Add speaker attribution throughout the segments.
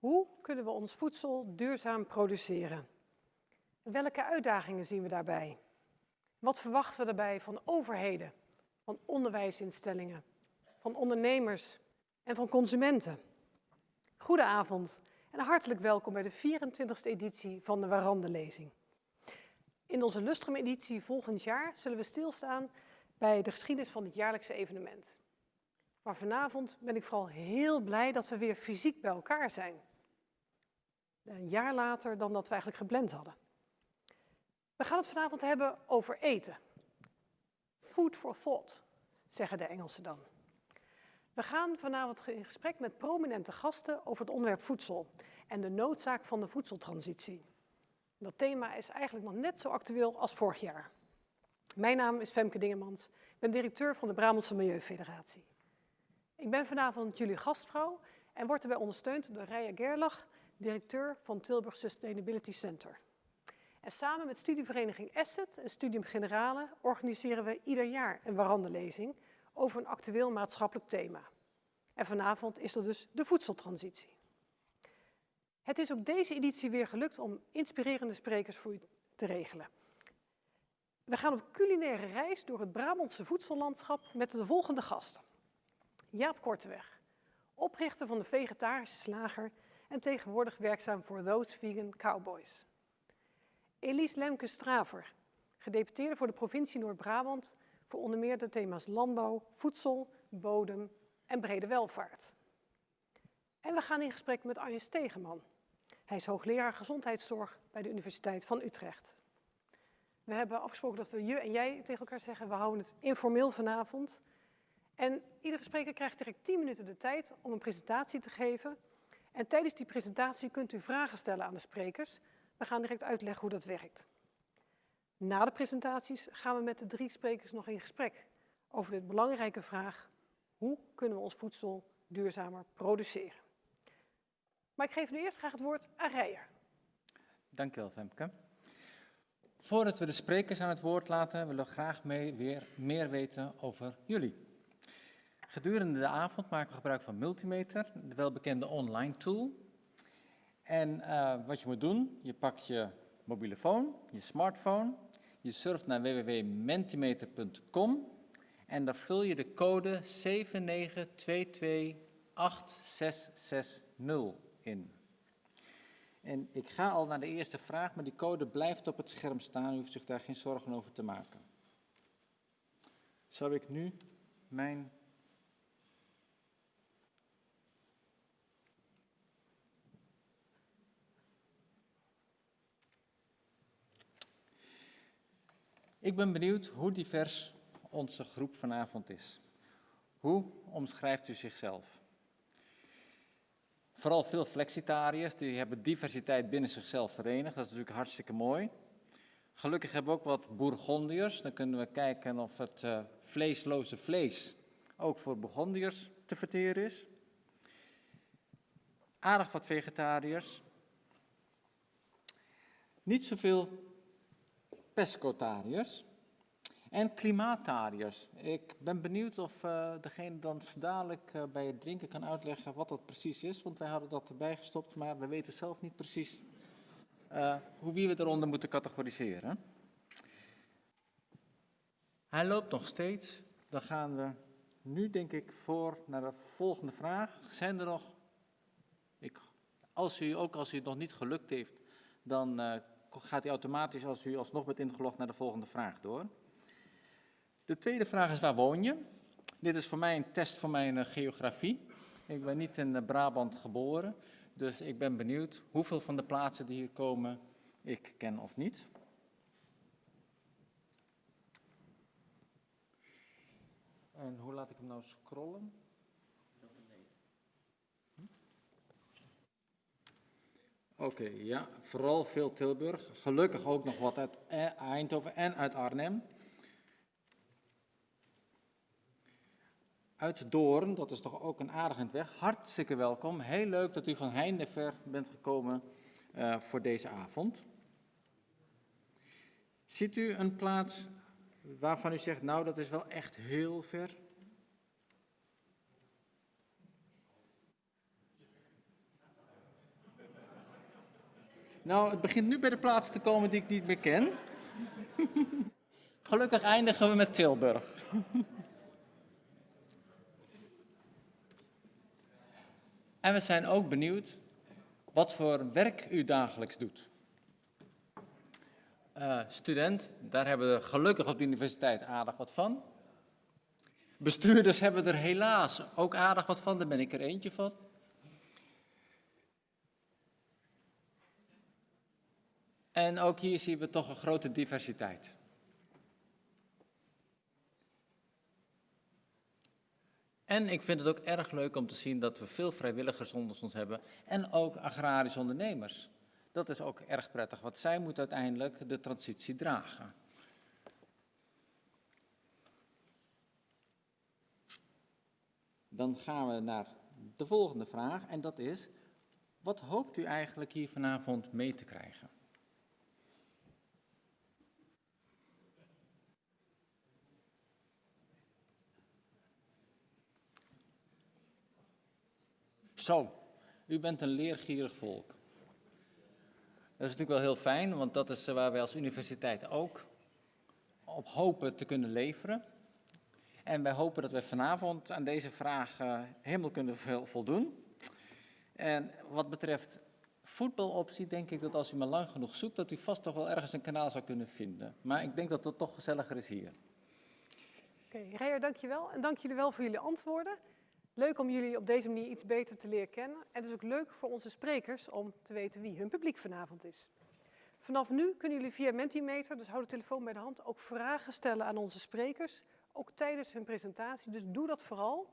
Speaker 1: Hoe kunnen we ons voedsel duurzaam produceren? welke uitdagingen zien we daarbij? Wat verwachten we daarbij van overheden, van onderwijsinstellingen, van ondernemers en van consumenten? Goedenavond en hartelijk welkom bij de 24e editie van de Warandelezing. In onze Lustrum-editie volgend jaar zullen we stilstaan bij de geschiedenis van dit jaarlijkse evenement. Maar vanavond ben ik vooral heel blij dat we weer fysiek bij elkaar zijn. Een jaar later dan dat we eigenlijk gepland hadden. We gaan het vanavond hebben over eten. Food for thought, zeggen de Engelsen dan. We gaan vanavond in gesprek met prominente gasten over het onderwerp voedsel en de noodzaak van de voedseltransitie. Dat thema is eigenlijk nog net zo actueel als vorig jaar. Mijn naam is Femke Dingemans, ik ben directeur van de Brabantse Milieufederatie. Ik ben vanavond jullie gastvrouw en word erbij ondersteund door Rija Gerlach, directeur van Tilburg Sustainability Center. En samen met studievereniging Asset en Studium Generale organiseren we ieder jaar een warandelezing over een actueel maatschappelijk thema. En vanavond is er dus de voedseltransitie. Het is ook deze editie weer gelukt om inspirerende sprekers voor u te regelen. We gaan op culinaire reis door het Brabantse voedsellandschap met de volgende gasten. Jaap Korteweg, oprichter van de vegetarische slager en tegenwoordig werkzaam voor Those Vegan Cowboys. Elise Lemke-Straver, gedeputeerde voor de provincie Noord-Brabant voor onder meer de thema's landbouw, voedsel, bodem en brede welvaart. En we gaan in gesprek met Arjen Stegeman. Hij is hoogleraar gezondheidszorg bij de Universiteit van Utrecht. We hebben afgesproken dat we je en jij tegen elkaar zeggen, we houden het informeel vanavond. En iedere spreker krijgt direct 10 minuten de tijd om een presentatie te geven. En tijdens die presentatie kunt u vragen stellen aan de sprekers. We gaan direct uitleggen hoe dat werkt. Na de presentaties gaan we met de drie sprekers nog in gesprek over de belangrijke vraag, hoe kunnen we ons voedsel duurzamer produceren? Maar ik geef nu eerst graag het woord aan Rijer.
Speaker 2: Dank u Femke. Voordat we de sprekers aan het woord laten, willen we graag mee, weer meer weten over jullie. Gedurende de avond maken we gebruik van Multimeter, de welbekende online tool. En uh, wat je moet doen, je pakt je mobiele phone, je smartphone, je surft naar www.mentimeter.com en dan vul je de code 79228660 in. En ik ga al naar de eerste vraag, maar die code blijft op het scherm staan. U hoeft zich daar geen zorgen over te maken. Zou ik nu mijn Ik ben benieuwd hoe divers onze groep vanavond is. Hoe omschrijft u zichzelf? Vooral veel flexitariërs, die hebben diversiteit binnen zichzelf verenigd. Dat is natuurlijk hartstikke mooi. Gelukkig hebben we ook wat Bourgondiërs. Dan kunnen we kijken of het uh, vleesloze vlees ook voor Bourgondiërs te verteren is. Aardig wat vegetariërs. Niet zoveel pescotariërs. En klimaatariërs. Ik ben benieuwd of uh, degene dan dadelijk uh, bij het drinken kan uitleggen wat dat precies is. Want wij hadden dat erbij gestopt, maar we weten zelf niet precies uh, hoe wie we eronder moeten categoriseren. Hij loopt nog steeds. Dan gaan we nu denk ik voor naar de volgende vraag. Zijn er nog, ik, als u, ook als u het nog niet gelukt heeft, dan gaat hij automatisch als u alsnog bent ingelogd naar de volgende vraag door. De tweede vraag is waar woon je? Dit is voor mij een test voor mijn uh, geografie. Ik ben niet in uh, Brabant geboren, dus ik ben benieuwd hoeveel van de plaatsen die hier komen ik ken of niet. En hoe laat ik hem nou scrollen? Oké, ja, vooral veel Tilburg. Gelukkig ook nog wat uit e- Eindhoven en uit Arnhem. uit Doorn, dat is toch ook een aardige weg. Hartstikke welkom. Heel leuk dat u van heinde ver bent gekomen uh, voor deze avond. Ziet u een plaats waarvan u zegt, nou dat is wel echt heel ver? Nou, het begint nu bij de plaatsen te komen die ik niet meer ken. Gelukkig eindigen we met Tilburg. en we zijn ook benieuwd wat voor werk u dagelijks doet. Uh, student, daar hebben we gelukkig op de universiteit aardig wat van. Bestuurders hebben er helaas ook aardig wat van, daar ben ik er eentje van. En ook hier zien we toch een grote diversiteit. En ik vind het ook erg leuk om te zien dat we veel vrijwilligers onder ons hebben en ook agrarische ondernemers. Dat is ook erg prettig, want zij moeten uiteindelijk de transitie dragen. Dan gaan we naar de volgende vraag en dat is, wat hoopt u eigenlijk hier vanavond mee te krijgen? Zo, u bent een leergierig volk. Dat is natuurlijk wel heel fijn, want dat is waar wij als universiteit ook op hopen te kunnen leveren. En wij hopen dat we vanavond aan deze vraag uh, helemaal kunnen voldoen. En wat betreft voetbaloptie denk ik dat als u maar lang genoeg zoekt, dat u vast toch wel ergens een kanaal zou kunnen vinden. Maar ik denk dat het toch gezelliger is hier.
Speaker 1: Oké, okay, Rijer, dankjewel. En dank jullie wel voor jullie antwoorden. Leuk om jullie op deze manier iets beter te leren kennen. En het is ook leuk voor onze sprekers om te weten wie hun publiek vanavond is. Vanaf nu kunnen jullie via Mentimeter, dus hou de telefoon bij de hand, ook vragen stellen aan onze sprekers. Ook tijdens hun presentatie, dus doe dat vooral.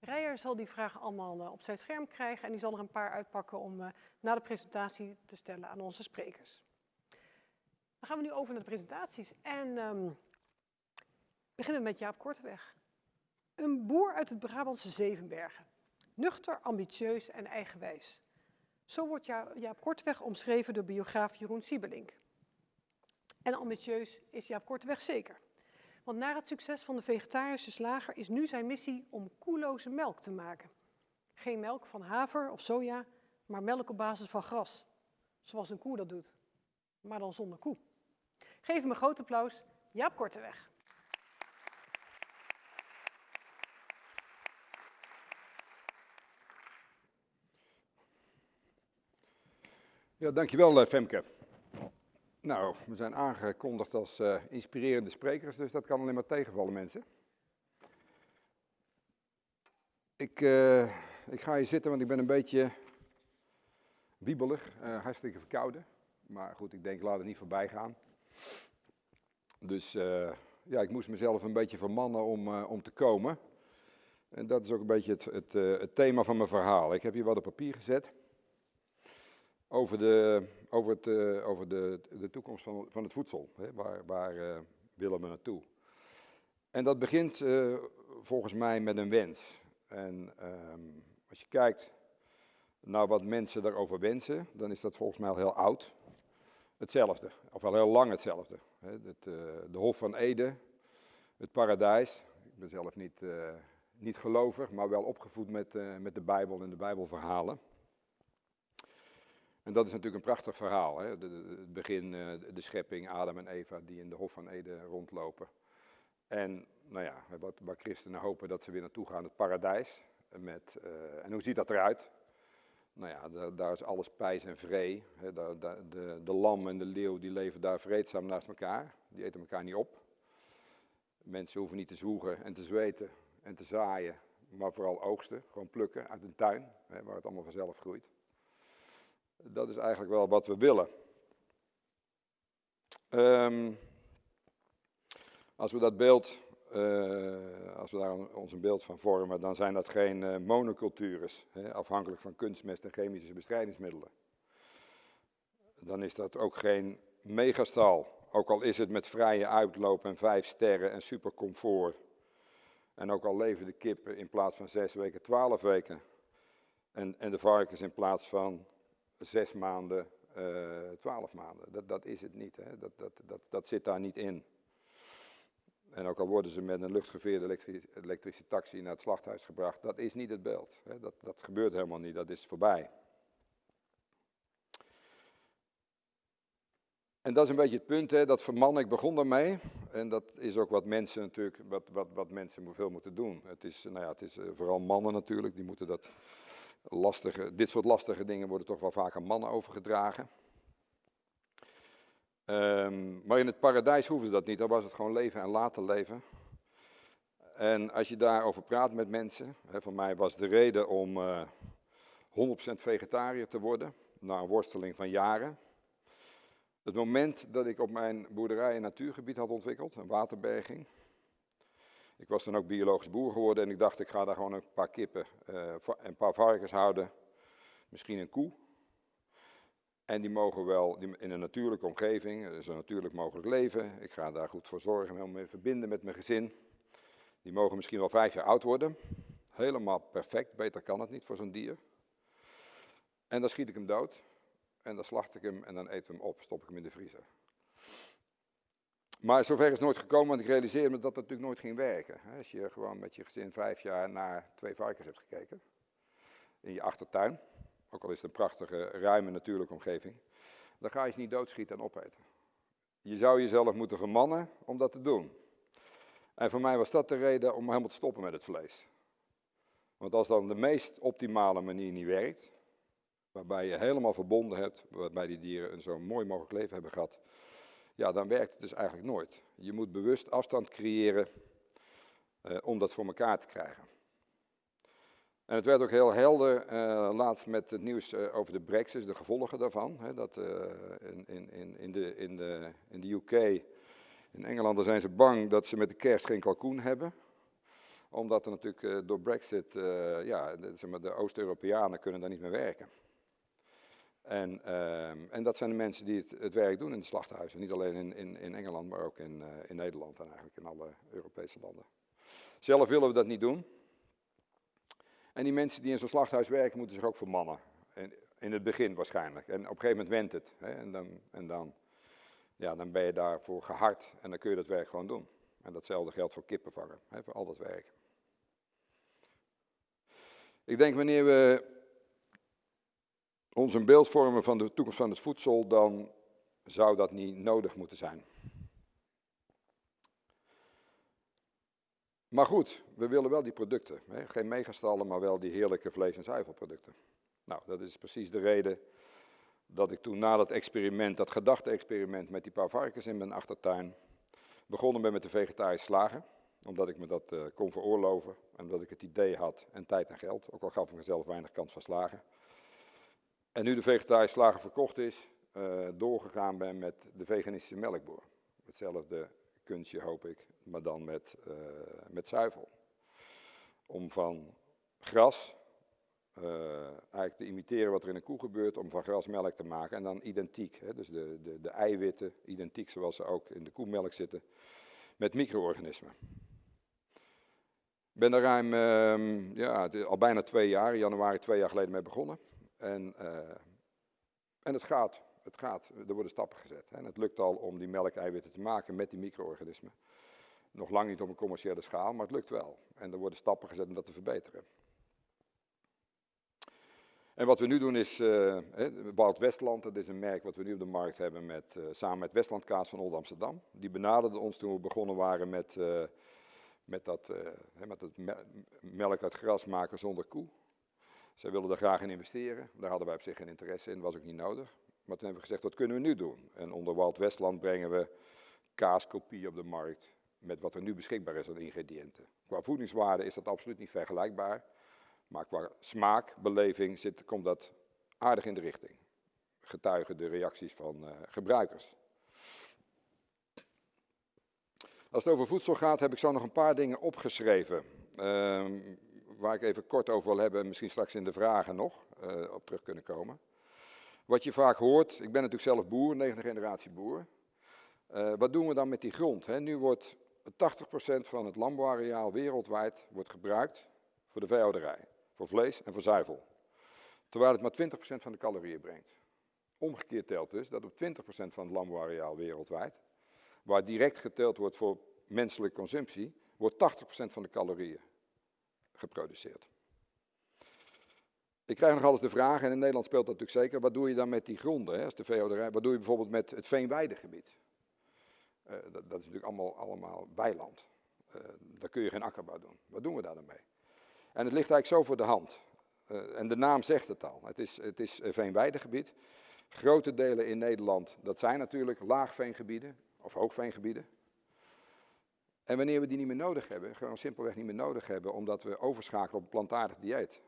Speaker 1: Rijer zal die vragen allemaal eh, op zijn scherm krijgen en die zal er een paar uitpakken om uh, na de presentatie te stellen aan onze sprekers. Dan gaan we nu over naar de presentaties en um, beginnen met Jaap Korteweg. Een boer uit het Brabantse Zevenbergen. Nuchter, ambitieus en eigenwijs. Zo wordt Jaap Korteweg omschreven door biograaf Jeroen Siebelink. En ambitieus is Jaap Korteweg zeker. Want na het succes van de vegetarische slager is nu zijn missie om koeloze melk te maken. Geen melk van haver of soja, maar melk op basis van gras. Zoals een koe dat doet, maar dan zonder koe. Geef hem een groot applaus, Jaap Korteweg.
Speaker 3: Ja, dankjewel eh, Femke. Nou, we zijn aangekondigd als uh, inspirerende sprekers, dus dat kan alleen maar tegenvallen mensen. Ik, uh, ik ga hier zitten, want ik ben een beetje wiebelig, hartstikke verkouden. Maar goed, ik denk, laat het niet voorbij gaan. Dus ja, ik moest mezelf een beetje vermannen om, om te komen. En dat is ook een beetje het, het, het thema van mijn verhaal. Ik heb hier wat op papier gezet over de, over het, uh, over de, de toekomst van, van het voedsel. Hè? Waar, waar uh, willen we naartoe? En dat begint uh, volgens mij met een wens. En um, als je kijkt naar wat mensen daarover wensen, dan is dat volgens mij al heel oud. Hetzelfde, of al heel lang hetzelfde. Het, de Hof van Ede, het paradijs. Ik ben zelf niet, niet gelovig, maar wel opgevoed met, met de Bijbel en de Bijbelverhalen. En dat is natuurlijk een prachtig verhaal. Hè? Het begin, uh, de schepping, Adam en Eva die in de Hof van Eden rondlopen. En nou ja, wat, waar christenen hopen dat ze weer naartoe gaan, het paradijs. Met, uh, en hoe ziet dat eruit? Nou ja, daar, daar is alles pijs en vree. De, de lam en de leeuw die leven daar vreedzaam naast elkaar. Die eten elkaar niet op. Mensen hoeven niet te zwoegen en te zweten en te zaaien, maar vooral oogsten. Gewoon plukken uit een tuin, hè, waar het allemaal vanzelf groeit. Dat is eigenlijk wel wat we willen. Um, als we dat beeld, uh, als we daar ons een beeld van vormen, dan zijn dat geen uh, monocultures, hè, afhankelijk van kunstmest en chemische bestrijdingsmiddelen. Dan is dat ook geen megastal, ook al is het met vrije uitloop en vijf sterren en supercomfort. En ook al leven de kippen in plaats van zes weken, twaalf weken. En, en de varkens in plaats van zes maanden, uh, twaalf maanden. Dat, dat is het niet, hè? Dat, dat, dat, dat zit daar niet in. En ook al worden ze met een luchtgeveerde elektri elektrische taxi naar het slachthuis gebracht, dat is niet het beeld. Hè? Dat, dat gebeurt helemaal niet, dat is voorbij. En dat is een beetje het punt, hè, dat vermannen, ik begon daarmee. En dat is ook wat mensen natuurlijk, wat, wat, wat mensen veel moeten doen. Het is, nou ja, het is eh, vooral mannen natuurlijk, die moeten dat lastige, dit soort lastige dingen worden toch wel vaak aan mannen overgedragen. Ehm, maar in het paradijs hoefde dat niet, dan was het gewoon leven en laten leven. En als je daarover praat met mensen, hè, voor mij was de reden om uh, 100% vegetariër te worden, na een worsteling van jaren. Het moment dat ik op mijn boerderij een natuurgebied had ontwikkeld, een waterberging. Ik was dan ook biologisch boer geworden en ik dacht ik ga daar gewoon een paar kippen, uh, een paar varkens houden, misschien een koe. En die mogen wel in een natuurlijke omgeving, zo natuurlijk mogelijk leven. Ik ga daar goed voor zorgen, helemaal mee verbinden met mijn gezin. Die mogen misschien wel vijf jaar oud worden. Helemaal perfect, beter kan het niet voor zo'n dier. En dan schiet ik hem dood. En dan slacht ik hem en dan eten we hem op, stop ik hem in de vriezer. Maar zover is nooit gekomen, want ik realiseerde me dat dat natuurlijk nooit ging werken. Als je gewoon met je gezin vijf jaar naar twee varkens hebt gekeken, in je achtertuin, ook al is het een prachtige, ruime natuurlijke omgeving, dan ga je ze niet doodschieten en opeten. Je zou jezelf moeten vermannen om dat te doen. En voor mij was dat de reden om helemaal te stoppen met het vlees. Want als dan de meest optimale manier niet werkt, waarbij je helemaal verbonden hebt, waarbij die dieren een zo mooi mogelijk leven hebben gehad, ja, dan werkt het dus eigenlijk nooit. Je moet bewust afstand creëren eh, om dat voor elkaar te krijgen. En het werd ook heel helder uh, laatst met het nieuws uh, over de brexit, de gevolgen daarvan. Hè, dat in, in, in, de, in, de, in de UK, in Engeland, zijn ze bang dat ze met de kerst geen kalkoen hebben. Omdat er natuurlijk door brexit, ja, zeg maar, de Oost-Europeanen kunnen daar niet meer werken. En, uh, en, dat zijn de mensen die het, werk doen in de slachthuizen. Niet alleen in, in, in Engeland, maar ook in, uh, in, Nederland en eigenlijk in alle Europese landen. Zelf willen we dat niet doen. En die mensen die in zo'n slachthuis werken, moeten zich ook vermannen. En, in het begin waarschijnlijk. En op een gegeven moment went het. Hè? En, dan, en dan, ja, dan ben je daarvoor gehard en dan kun je dat werk gewoon doen. En datzelfde geldt voor kippen vangen, hè, voor al dat werk. Ik denk wanneer we ons een beeld vormen van de toekomst van het voedsel, dan zou dat niet nodig moeten zijn. Maar goed, we willen wel die producten. Hè? Geen megastallen, maar wel die heerlijke vlees- en zuivelproducten. Nou, dat is precies de reden dat ik toen na dat experiment, dat gedachte-experiment met die paar varkens in mijn achtertuin, begonnen ben met de vegetarische slagen. Omdat ik me dat uh, kon veroorloven en omdat ik het idee had en tijd en geld, ook al gaf ik mezelf weinig kans van slagen. En nu de vegetarische slager verkocht is, uh, doorgegaan ben met de veganistische melkboer. Hetzelfde kunstje hoop ik, maar dan met, uh, met zuivel. Om van gras uh, eigenlijk te imiteren wat er in een koe gebeurt, om van gras melk te maken en dan identiek. Hè, dus de, de, de eiwitten identiek zoals ze ook in de koemelk zitten, met micro-organismen. Ik ben er ruim, uh, ja, al bijna twee jaar, in januari twee jaar geleden mee begonnen. En, uh, en het gaat, het gaat, er worden stappen gezet. Hè. En het lukt al om die melkeiwitten te maken met die micro-organismen. Nog lang niet op een commerciële schaal, maar het lukt wel. En er worden stappen gezet om dat te verbeteren. En wat we nu doen is, uh, Woud Westland, dat is een merk wat we nu op de markt hebben met, uh, samen met Westlandkaas van Old Amsterdam. Die benaderde ons toen we begonnen waren met, met dat, met dat melk uit gras maken zonder koe. Zij wilden daar graag in investeren. Daar hadden wij op zich geen interesse in, was ook niet nodig. Maar toen hebben we gezegd, wat kunnen we nu doen? En onder Walt Westland brengen we kaaskopie op de markt met wat er nu beschikbaar is aan ingrediënten. Qua voedingswaarde is dat absoluut niet vergelijkbaar. Maar qua smaakbeleving zit, komt dat aardig in de richting. Getuigen de reacties van uh, gebruikers. Als het over voedsel gaat, heb ik zo nog een paar dingen opgeschreven. Uh, waar ik even kort over wil hebben, misschien straks in de vragen nog uh, op terug kunnen komen. Wat je vaak hoort, ik ben natuurlijk zelf boer, negende generatie boer. Uh, wat doen we dan met die grond? Hè? Nu wordt 80% van het landbouwareaal wereldwijd wordt gebruikt voor de veehouderij, voor vlees en voor zuivel. Terwijl het maar 20% van de calorieën brengt. Omgekeerd telt dus dat op 20% van het landbouwareaal wereldwijd, waar direct geteld wordt voor menselijke consumptie, wordt 80% van de calorieën geproduceerd. Ik krijg nog alles de vraag, en in Nederland speelt dat natuurlijk zeker, wat doe je dan met die gronden, hè, als de wat doe je bijvoorbeeld met het veenweidegebied? Uh, dat, is natuurlijk allemaal, allemaal weiland. Uh, daar kun je geen akkerbouw doen. Wat doen we daar dan mee? En het ligt eigenlijk zo voor de hand. Uh, en de naam zegt het al. Het is, het is veenweidegebied. Grote delen in Nederland, dat zijn natuurlijk laagveengebieden of hoogveengebieden. En wanneer we die niet meer nodig hebben, gewoon simpelweg niet meer nodig hebben, omdat we overschakelen op een plantaardig dieet,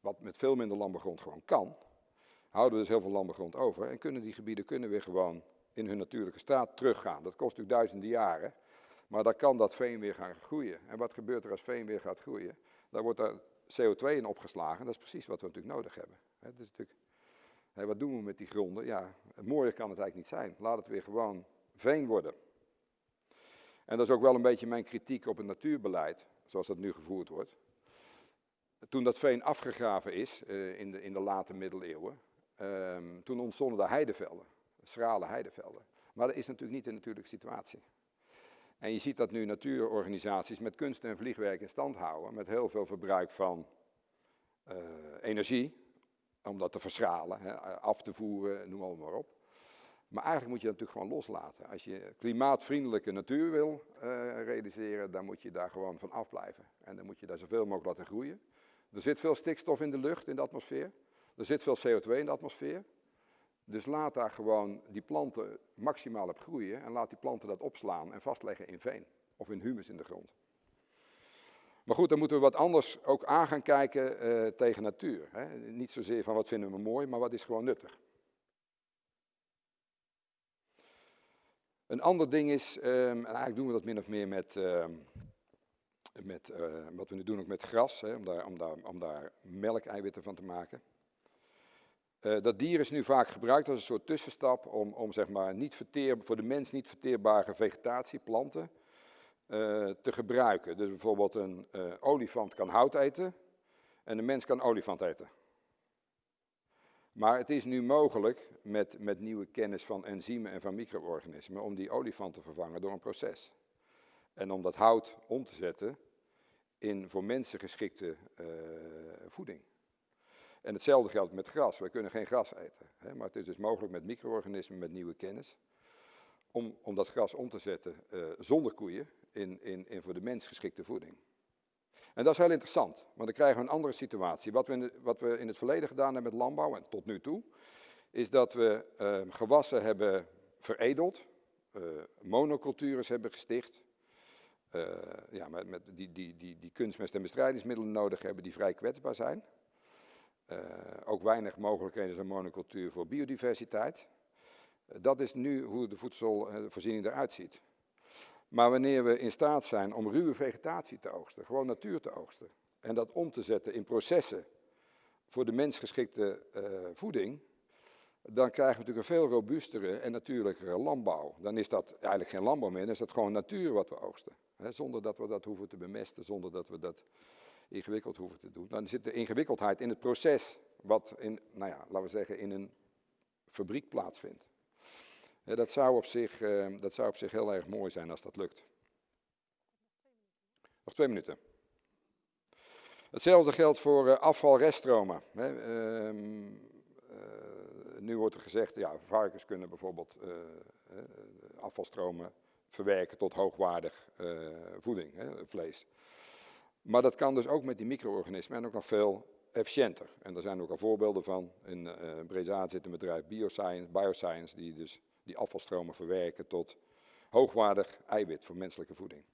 Speaker 3: wat met veel minder landbouwgrond gewoon kan, houden we dus heel veel landbouwgrond over en kunnen die gebieden kunnen weer gewoon in hun natuurlijke staat teruggaan. Dat kost natuurlijk duizenden jaren, maar dan kan dat veen weer gaan groeien. En wat gebeurt er als veen weer gaat groeien? Daar wordt er CO2 in opgeslagen, dat is precies wat we natuurlijk nodig hebben. Natuurlijk, wat doen we met die gronden? Ja, mooier kan het eigenlijk niet zijn. Laat het weer gewoon veen worden. En dat is ook wel een beetje mijn kritiek op het natuurbeleid, zoals dat nu gevoerd wordt. Toen dat veen afgegraven is uh, in, de, in de late middeleeuwen, uh, toen ontstonden daar heidevelden, schrale heidevelden. Maar dat is natuurlijk niet de natuurlijke situatie. En je ziet dat nu natuurorganisaties met kunst en vliegwerk in stand houden, met heel veel verbruik van uh, energie, om dat te verschralen, hè, af te voeren, noem allemaal maar op. Maar eigenlijk moet je dat natuurlijk gewoon loslaten. Als je klimaatvriendelijke natuur wil uh, realiseren, dan moet je daar gewoon van afblijven. En dan moet je daar zoveel mogelijk laten groeien. Er zit veel stikstof in de lucht, in de atmosfeer. Er zit veel CO2 in de atmosfeer. Dus laat daar gewoon die planten maximaal op groeien en laat die planten dat opslaan en vastleggen in veen of in humus in de grond. Maar goed, dan moeten we wat anders ook aan gaan kijken uh, tegen natuur. Hè. Niet zozeer van wat vinden we mooi, maar wat is gewoon nuttig. Een ander ding is, um, en eigenlijk doen we dat min of meer met, uh, met uh, wat we nu doen ook met gras, hè, om, daar, om, daar, om daar melkeiwitten van te maken. Uh, dat dier is nu vaak gebruikt als een soort tussenstap om, om zeg maar niet verteer, voor de mens niet verteerbare vegetatie, planten, te gebruiken. Dus bijvoorbeeld een olifant kan hout eten en een mens kan olifant eten. Maar het is nu mogelijk met, met nieuwe kennis van enzymen en van micro-organismen om die olifant te vervangen door een proces. En om dat hout om te zetten in voor mensen geschikte uh, voeding. En hetzelfde geldt met gras. Wij kunnen geen gras eten. Hè, maar het is dus mogelijk met micro-organismen, met nieuwe kennis, om, om dat gras om te zetten uh, zonder koeien in, in, in voor de mens geschikte voeding. En dat is heel interessant, want dan krijgen we een andere situatie. Wat we in, wat we in het verleden gedaan hebben met landbouw, en tot nu toe, is dat we uh, gewassen hebben veredeld, uh, monocultures hebben gesticht, uh, ja, met, met die, die, die, die kunstmest- en bestrijdingsmiddelen nodig hebben die vrij kwetsbaar zijn. ook weinig mogelijkheden zijn monocultuur voor biodiversiteit. dat is nu hoe de voedselvoorziening eruit ziet. Maar wanneer we in staat zijn om ruwe vegetatie te oogsten, gewoon natuur te oogsten, en dat om te zetten in processen voor de mens geschikte uh, voeding, dan krijgen we natuurlijk een veel robuustere en natuurlijkere landbouw. Dan is dat eigenlijk geen landbouw meer, dan is dat gewoon natuur wat we oogsten. Zonder dat we dat hoeven te bemesten, zonder dat we dat ingewikkeld hoeven te doen. Dan zit de ingewikkeldheid in het proces, wat in, nou ja, laten we zeggen, in een fabriek plaatsvindt. Dat zou, op zich, uh, dat zou op zich heel erg mooi zijn als dat lukt. Nog twee minuten. Hetzelfde geldt voor uh, afvalreststromen. Hè. Uh, nu wordt er gezegd, ja, varkens kunnen bijvoorbeeld afvalstromen verwerken tot hoogwaardig voeding, vlees. Maar dat kan dus ook met die micro-organismen en ook nog veel efficiënter. En er zijn ook al voorbeelden van. In uh, Breda zit een bedrijf Bioscience, Bioscience die dus die afvalstromen verwerken tot hoogwaardig eiwit voor menselijke voeding.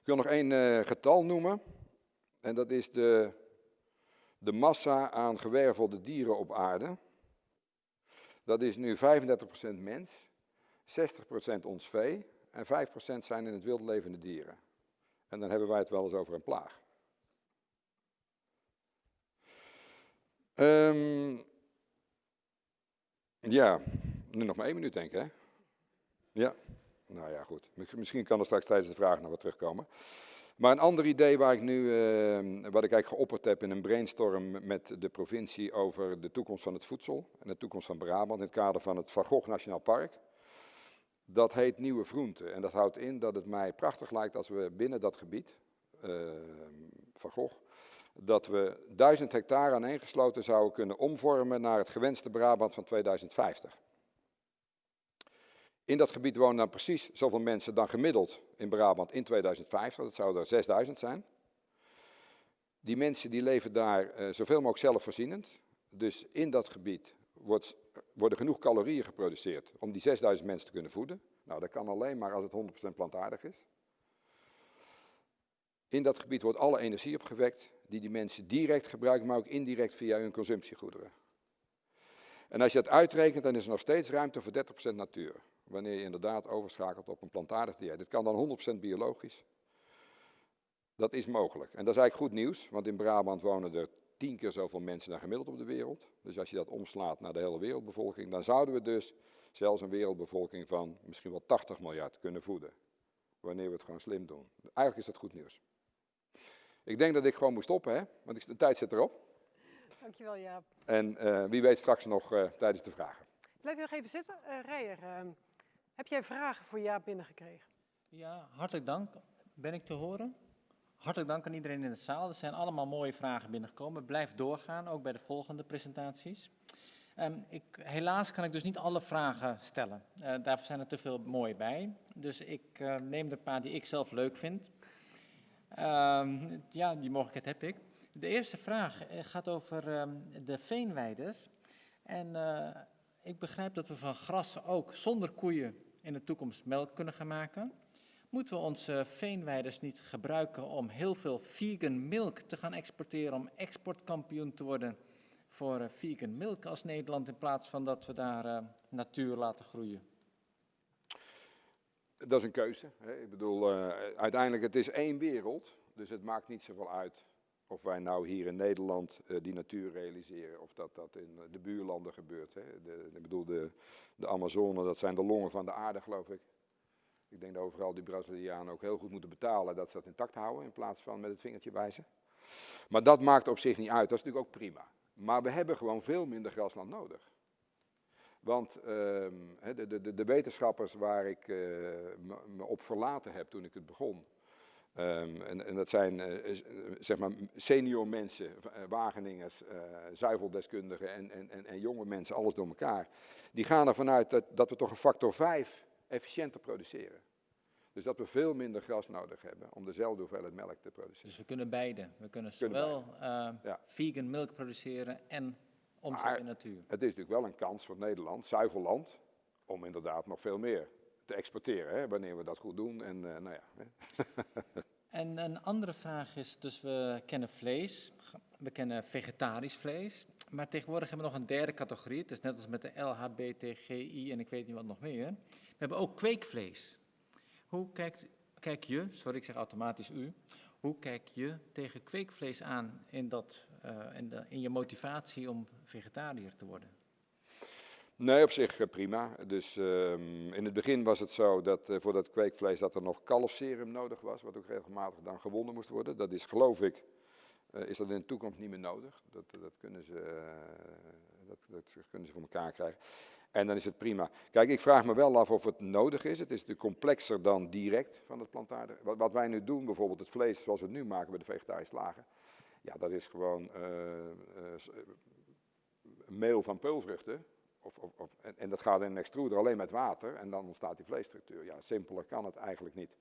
Speaker 3: Ik wil nog één uh, getal noemen. En dat is de, de massa aan gewervelde dieren op aarde. Dat is nu 35% mens, 60% ons vee en 5% zijn in het wild levende dieren. En dan hebben wij het wel eens over een plaag. Um, ja, nu nog maar één minuut denk ik, hè? Ja, nou ja, goed. Misschien kan er straks tijdens de vraag nog wat terugkomen. Maar een ander idee waar ik nu, uh, wat ik eigenlijk geopperd heb in een brainstorm met de provincie over de toekomst van het voedsel en de toekomst van Brabant in het kader van het Van Gogh Nationaal Park. Dat heet Nieuwe Groenten en dat houdt in dat het mij prachtig lijkt als we binnen dat gebied, uh, Van Gogh, dat we 1000 hectare aaneengesloten zouden kunnen omvormen naar het gewenste Brabant van 2050. In dat gebied wonen dan precies zoveel mensen dan gemiddeld in Brabant in 2050. Dat zouden er 6000 zijn. Die mensen die leven daar uh, zoveel mogelijk zelfvoorzienend. Dus in dat gebied wordt, worden genoeg calorieën geproduceerd om die 6000 mensen te kunnen voeden. Nou, dat kan alleen maar als het 100% plantaardig is. In dat gebied wordt alle energie opgewekt die die mensen direct gebruiken, maar ook indirect via hun consumptiegoederen. En als je dat uitrekent, dan is er nog steeds ruimte voor 30% natuur. Wanneer je inderdaad overschakelt op een plantaardig dieet. Dit kan dan 100% biologisch. Dat is mogelijk. En dat is eigenlijk goed nieuws, want in Brabant wonen er tien keer zoveel mensen dan gemiddeld op de wereld. Dus als je dat omslaat naar de hele wereldbevolking, dan zouden we dus zelfs een wereldbevolking van misschien wel 80 miljard kunnen voeden. Wanneer we het gewoon slim doen. Eigenlijk is dat goed nieuws. Ik denk dat ik gewoon moet stoppen, hè? want de tijd zit erop.
Speaker 1: Dankjewel, Jaap.
Speaker 3: En uh, wie weet straks nog uh, tijdens de vragen.
Speaker 1: Blijf nog even zitten. Uh, Rijer, heb jij vragen voor Jaap binnengekregen?
Speaker 2: Ja, hartelijk dank. Ben ik te horen? Hartelijk dank aan iedereen in de zaal. Er zijn allemaal mooie vragen binnengekomen. Blijf doorgaan, ook bij de volgende presentaties. Um, ik, helaas kan ik dus niet alle vragen stellen. Uh, daarvoor zijn er te veel mooi bij. Dus ik uh, neem de paar die ik zelf leuk vind. Um, ja, die mogelijkheid heb ik. De eerste vraag eh, gaat over um, de veenweiders. En uh, ik begrijp dat we van gras ook zonder koeien in de toekomst melk kunnen gaan maken. Moeten we onze veenweiders niet gebruiken om heel veel vegan milk te gaan exporteren, om exportkampioen te worden voor uh, vegan milk als Nederland, in plaats van dat we daar natuur laten groeien?
Speaker 3: Dat is een keuze. Hè. Ik bedoel, uh, uiteindelijk het is één wereld, dus het maakt niet zoveel uit of wij nou hier in Nederland uh, die natuur realiseren of dat dat in de buurlanden gebeurt. Hè. De, ik bedoel, de, de Amazone, dat zijn de longen van de aarde, geloof ik. Ik denk dat overal die Brazilianen ook heel goed moeten betalen dat ze dat intact houden in plaats van met het vingertje wijzen. Maar dat maakt op zich niet uit, dat is natuurlijk ook prima. Maar we hebben gewoon veel minder grasland nodig. Want uh, de, de, de, wetenschappers waar ik uh, me op verlaten heb toen ik het begon, um, en, en, dat zijn uh, zeg maar senior mensen, Wageningers, zuiveldeskundigen en, en, en, en, jonge mensen, alles door elkaar, die gaan ervan uit dat, dat we toch een factor 5 efficiënter produceren. Dus dat we veel minder gras nodig hebben om dezelfde hoeveelheid melk te produceren.
Speaker 2: Dus we kunnen beide. We kunnen zowel ja. vegan melk produceren en omzetten in natuur.
Speaker 3: Het is natuurlijk wel een kans voor Nederland, zuivelland, om inderdaad nog veel meer te exporteren, hè, wanneer we dat goed doen. En, uh, nou ja,
Speaker 2: en een andere vraag is, dus we kennen vlees, we kennen vegetarisch vlees, maar tegenwoordig hebben we nog een derde categorie. Het is net als met de LHBTGI en ik weet niet wat nog meer. We hebben ook kweekvlees. Hoe kijkt, kijk je, sorry ik zeg automatisch u, hoe kijk je tegen kweekvlees aan in, dat, in, de, in je motivatie om vegetariër te worden?
Speaker 3: Nee, op zich uh, prima. Dus um, in het begin was het zo dat uh, voor dat kweekvlees dat er nog kalfserum nodig was, wat ook regelmatig dan gewonnen moest worden. Dat is geloof ik, is dat in de toekomst niet meer nodig. Dat, dat, kunnen, ze, dat, dat kunnen ze voor elkaar krijgen. En dan is het prima. Kijk, ik vraag me wel af of het nodig is. Het is natuurlijk complexer dan direct van het plantaardig. Wat, wat, wij nu doen, bijvoorbeeld het vlees zoals we het nu maken bij de vegetarische lagen. Ja, dat is gewoon uh, uh, meel van peulvruchten. Of, of, of, en, dat gaat in een extruder alleen met water en dan ontstaat die vleesstructuur. Ja, simpeler kan het eigenlijk niet.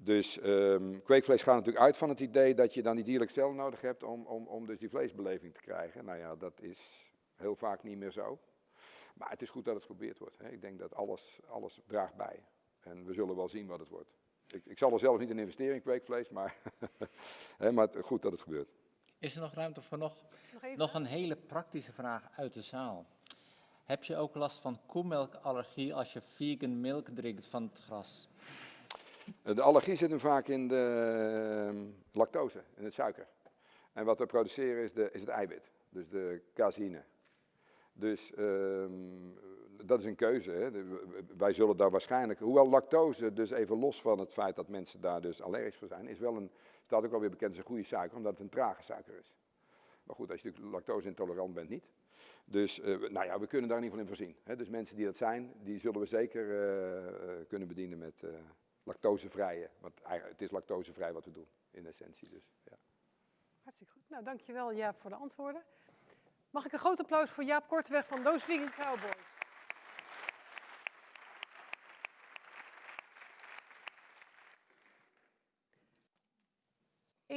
Speaker 3: Dus um, kweekvlees gaat natuurlijk uit van het idee dat je dan die dierlijke cel nodig hebt om, om, om dus die vleesbeleving te krijgen. Nou ja, dat is heel vaak niet meer zo. Maar het is goed dat het geprobeerd wordt. Hè. Ik denk dat alles, alles draagt bij. En we zullen wel zien wat het wordt. Ik, ik zal er zelf niet in investeren in kweekvlees, maar, hè, maar het, goed dat het gebeurt.
Speaker 2: Is er nog ruimte voor nog, nog, nog, een hele praktische vraag uit de zaal? Heb je ook last van koemelkallergie als je vegan milk drinkt van het gras?
Speaker 3: De allergie zit hem vaak in de uh, lactose, in het suiker. En wat we produceren is, de, is het eiwit, dus de caseïne. Dus um, dat is een keuze. Hè. Wij zullen daar waarschijnlijk, hoewel lactose, dus even los van het feit dat mensen daar dus allergisch voor zijn, is wel een, staat ook alweer bekend als een goede suiker, omdat het een trage suiker is. Maar goed, als je natuurlijk lactose intolerant bent, niet. Dus uh, nou ja, we kunnen daar in ieder geval in voorzien. Hè. Dus mensen die dat zijn, die zullen we zeker uh, kunnen bedienen met lactosevrije. Want het is lactosevrij wat we doen, in essentie dus. Ja.
Speaker 1: Hartstikke goed. Nou, dankjewel Jaap voor de antwoorden. Mag ik een groot applaus voor Jaap Korteweg van Vegan Cowboys.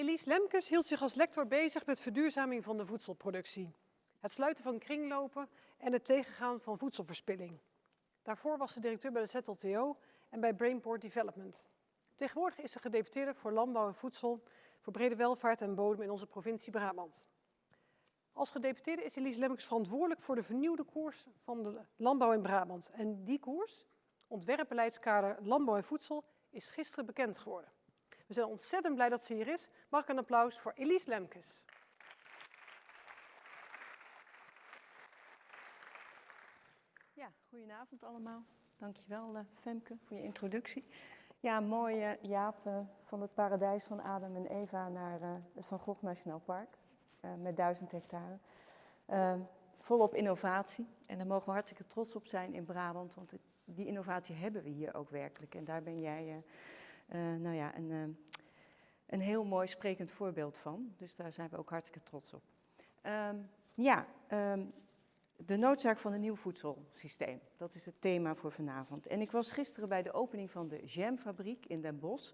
Speaker 1: Elise Lemkes hield zich als lector bezig met verduurzaming van de voedselproductie, het sluiten van kringlopen en het tegengaan van voedselverspilling. Daarvoor was ze directeur bij de ZLTO en bij Brainport Development. Tegenwoordig is ze gedeputeerde voor landbouw en voedsel, voor brede welvaart en bodem in onze provincie Brabant. Als gedeputeerde is Elise Lemmens verantwoordelijk voor de vernieuwde koers van de landbouw in Brabant. En die koers, ontwerpbeleidskader landbouw en voedsel, is gisteren bekend geworden. We zijn ontzettend blij dat ze hier is. Mag ik een applaus voor Elise Lemkes.
Speaker 4: Ja, goedenavond allemaal. Dankjewel uh, Femke voor je introductie. Ja, mooi uh, Jaap, uh, van het paradijs van Adam en Eva naar het Van Gogh Nationaal Park. met duizend hectare. volop innovatie. En daar mogen we hartstikke trots op zijn in Brabant. Want die innovatie hebben we hier ook werkelijk. En daar ben jij nou ja, een, een heel mooi sprekend voorbeeld van. Dus daar zijn we ook hartstikke trots op. Um, ja, um, de noodzaak van een nieuw voedselsysteem. Dat is het thema voor vanavond. En ik was gisteren bij de opening van de Jamfabriek in Den Bosch.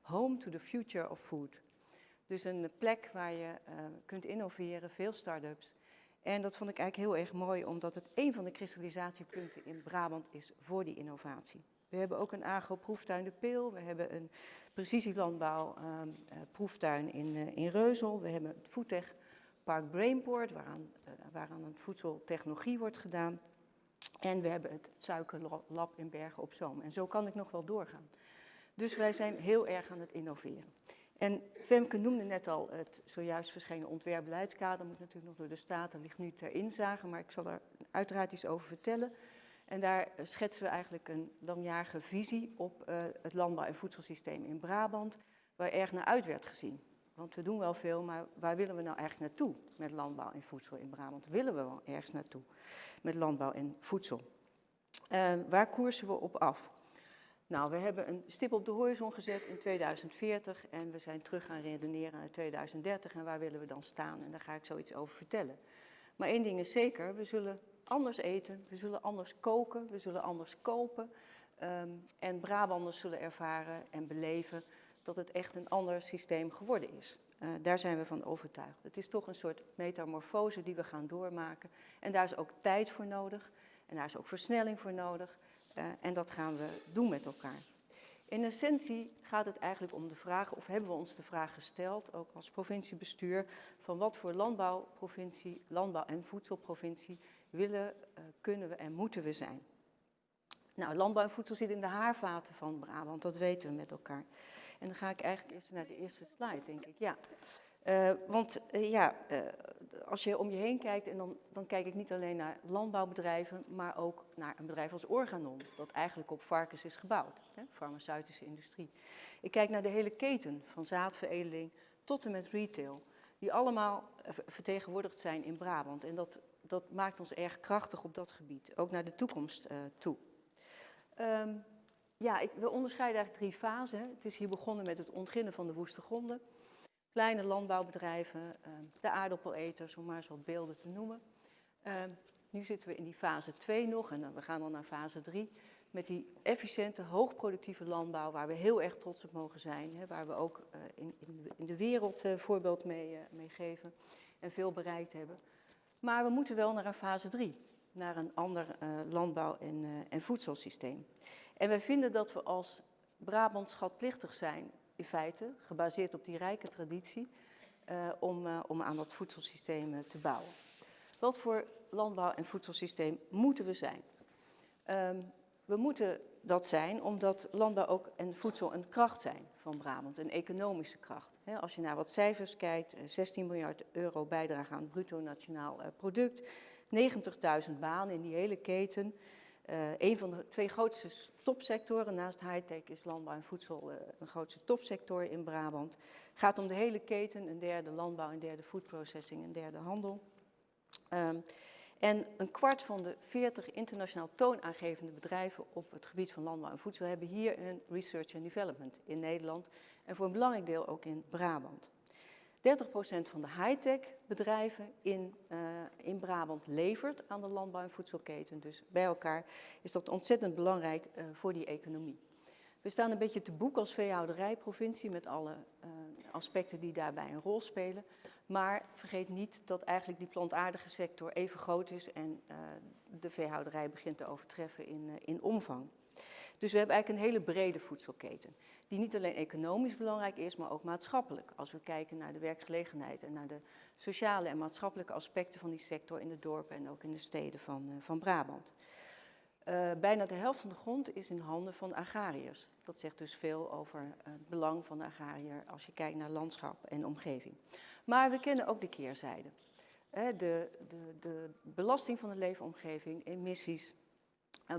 Speaker 4: Home to the Future of Food. Dus een plek waar je uh, kunt innoveren, veel start-ups. En dat vond ik eigenlijk heel erg mooi, omdat het een van de kristallisatiepunten in Brabant is voor die innovatie. We hebben ook een agro-proeftuin De Peel, we hebben een precisielandbouw uh, uh, proeftuin in, uh, in Reuzel, we hebben het Foodtech Park Brainport, waaraan, waaraan een voedseltechnologie wordt gedaan. En we hebben het suikerlab in Bergen op Zoom. En zo kan ik nog wel doorgaan. Dus wij zijn heel erg aan het innoveren. En Femke noemde net al het zojuist verschenen ontwerpbeleidskader. Moet natuurlijk nog door de Staten, ligt nu ter inzage, maar ik zal er uiteraard iets over vertellen. En daar schetsen we eigenlijk een langjarige visie op uh, het landbouw- en voedselsysteem in Brabant, waar erg naar uit werd gezien. Want we doen wel veel, maar waar willen we nou eigenlijk naartoe met landbouw en voedsel in Brabant? Willen we wel ergens naartoe met landbouw en voedsel? Uh, waar koersen we op af? Nou, we hebben een stip op de horizon gezet in 2040 en we zijn terug gaan redeneren naar 2030 en waar willen we dan staan? En daar ga ik zoiets over vertellen. Maar één ding is zeker, we zullen anders eten, we zullen anders koken, we zullen anders kopen. Um, en Brabanders zullen ervaren en beleven dat het echt een ander systeem geworden is. Uh, daar zijn we van overtuigd. Het is toch een soort metamorfose die we gaan doormaken. En daar is ook tijd voor nodig. En daar is ook versnelling voor nodig. Uh, en dat gaan we doen met elkaar. In essentie gaat het eigenlijk om de vraag, of hebben we ons de vraag gesteld, ook als provinciebestuur, van wat voor landbouwprovincie, landbouw- en voedselprovincie willen, uh, kunnen we en moeten we zijn. Nou, landbouw en voedsel zit in de haarvaten van Brabant, dat weten we met elkaar. En dan ga ik eigenlijk eerst naar de eerste slide, denk ik. Ja. Uh, want uh, ja, als je om je heen kijkt, en dan, dan kijk ik niet alleen naar landbouwbedrijven, maar ook naar een bedrijf als Organon, dat eigenlijk op varkens is gebouwd, hè, farmaceutische industrie. Ik kijk naar de hele keten, van zaadveredeling tot en met retail, die allemaal vertegenwoordigd zijn in Brabant. En dat, dat maakt ons erg krachtig op dat gebied, ook naar de toekomst toe. Um, ja, ik, we onderscheiden eigenlijk drie fasen. Het is hier begonnen met het ontginnen van de woeste gronden. Kleine landbouwbedrijven, uh, de aardappeleters, om maar eens wat beelden te noemen. Uh, nu zitten we in die fase 2 nog en dan, we gaan dan naar fase 3. Met die efficiënte, hoogproductieve landbouw waar we heel erg trots op mogen zijn. Hè, waar we ook in, in, in, de wereld uh, voorbeeld mee, mee geven en veel bereikt hebben. Maar we moeten wel naar een fase 3. Naar een ander landbouw- en, en voedselsysteem. En wij vinden dat we als Brabant schatplichtig zijn, in feite, gebaseerd op die rijke traditie, uh, om, om aan dat voedselsysteem te bouwen. Wat voor landbouw- en voedselsysteem moeten we zijn? Um, we moeten dat zijn omdat landbouw ook en voedsel een kracht zijn van Brabant, een economische kracht. Als je naar wat cijfers kijkt, 16 miljard euro bijdrage aan het bruto nationaal product, 90.000 banen in die hele keten. Uh, een van de twee grootste topsectoren naast high-tech is landbouw en voedsel een grootste topsector in Brabant. Gaat om de hele keten, een derde landbouw, een derde food processing, een derde handel. En een kwart van de 40 internationaal toonaangevende bedrijven op het gebied van landbouw en voedsel hebben hier een research and development in Nederland en voor een belangrijk deel ook in Brabant. 30% van de high-tech bedrijven in, uh, in Brabant levert aan de landbouw- en voedselketen. Dus bij elkaar is dat ontzettend belangrijk uh, voor die economie. We staan een beetje te boek als veehouderijprovincie met alle uh, aspecten die daarbij een rol spelen. Maar vergeet niet dat eigenlijk die plantaardige sector even groot is en de veehouderij begint te overtreffen in, in omvang. Dus we hebben eigenlijk een hele brede voedselketen, die niet alleen economisch belangrijk is, maar ook maatschappelijk. Als we kijken naar de werkgelegenheid en naar de sociale en maatschappelijke aspecten van die sector in de dorpen en ook in de steden van, uh, van Brabant. Bijna de helft van de grond is in handen van agrariërs. Dat zegt dus veel over het belang van de agrariër als je kijkt naar landschap en omgeving. Maar we kennen ook de keerzijde. De, de, de belasting van de leefomgeving, emissies,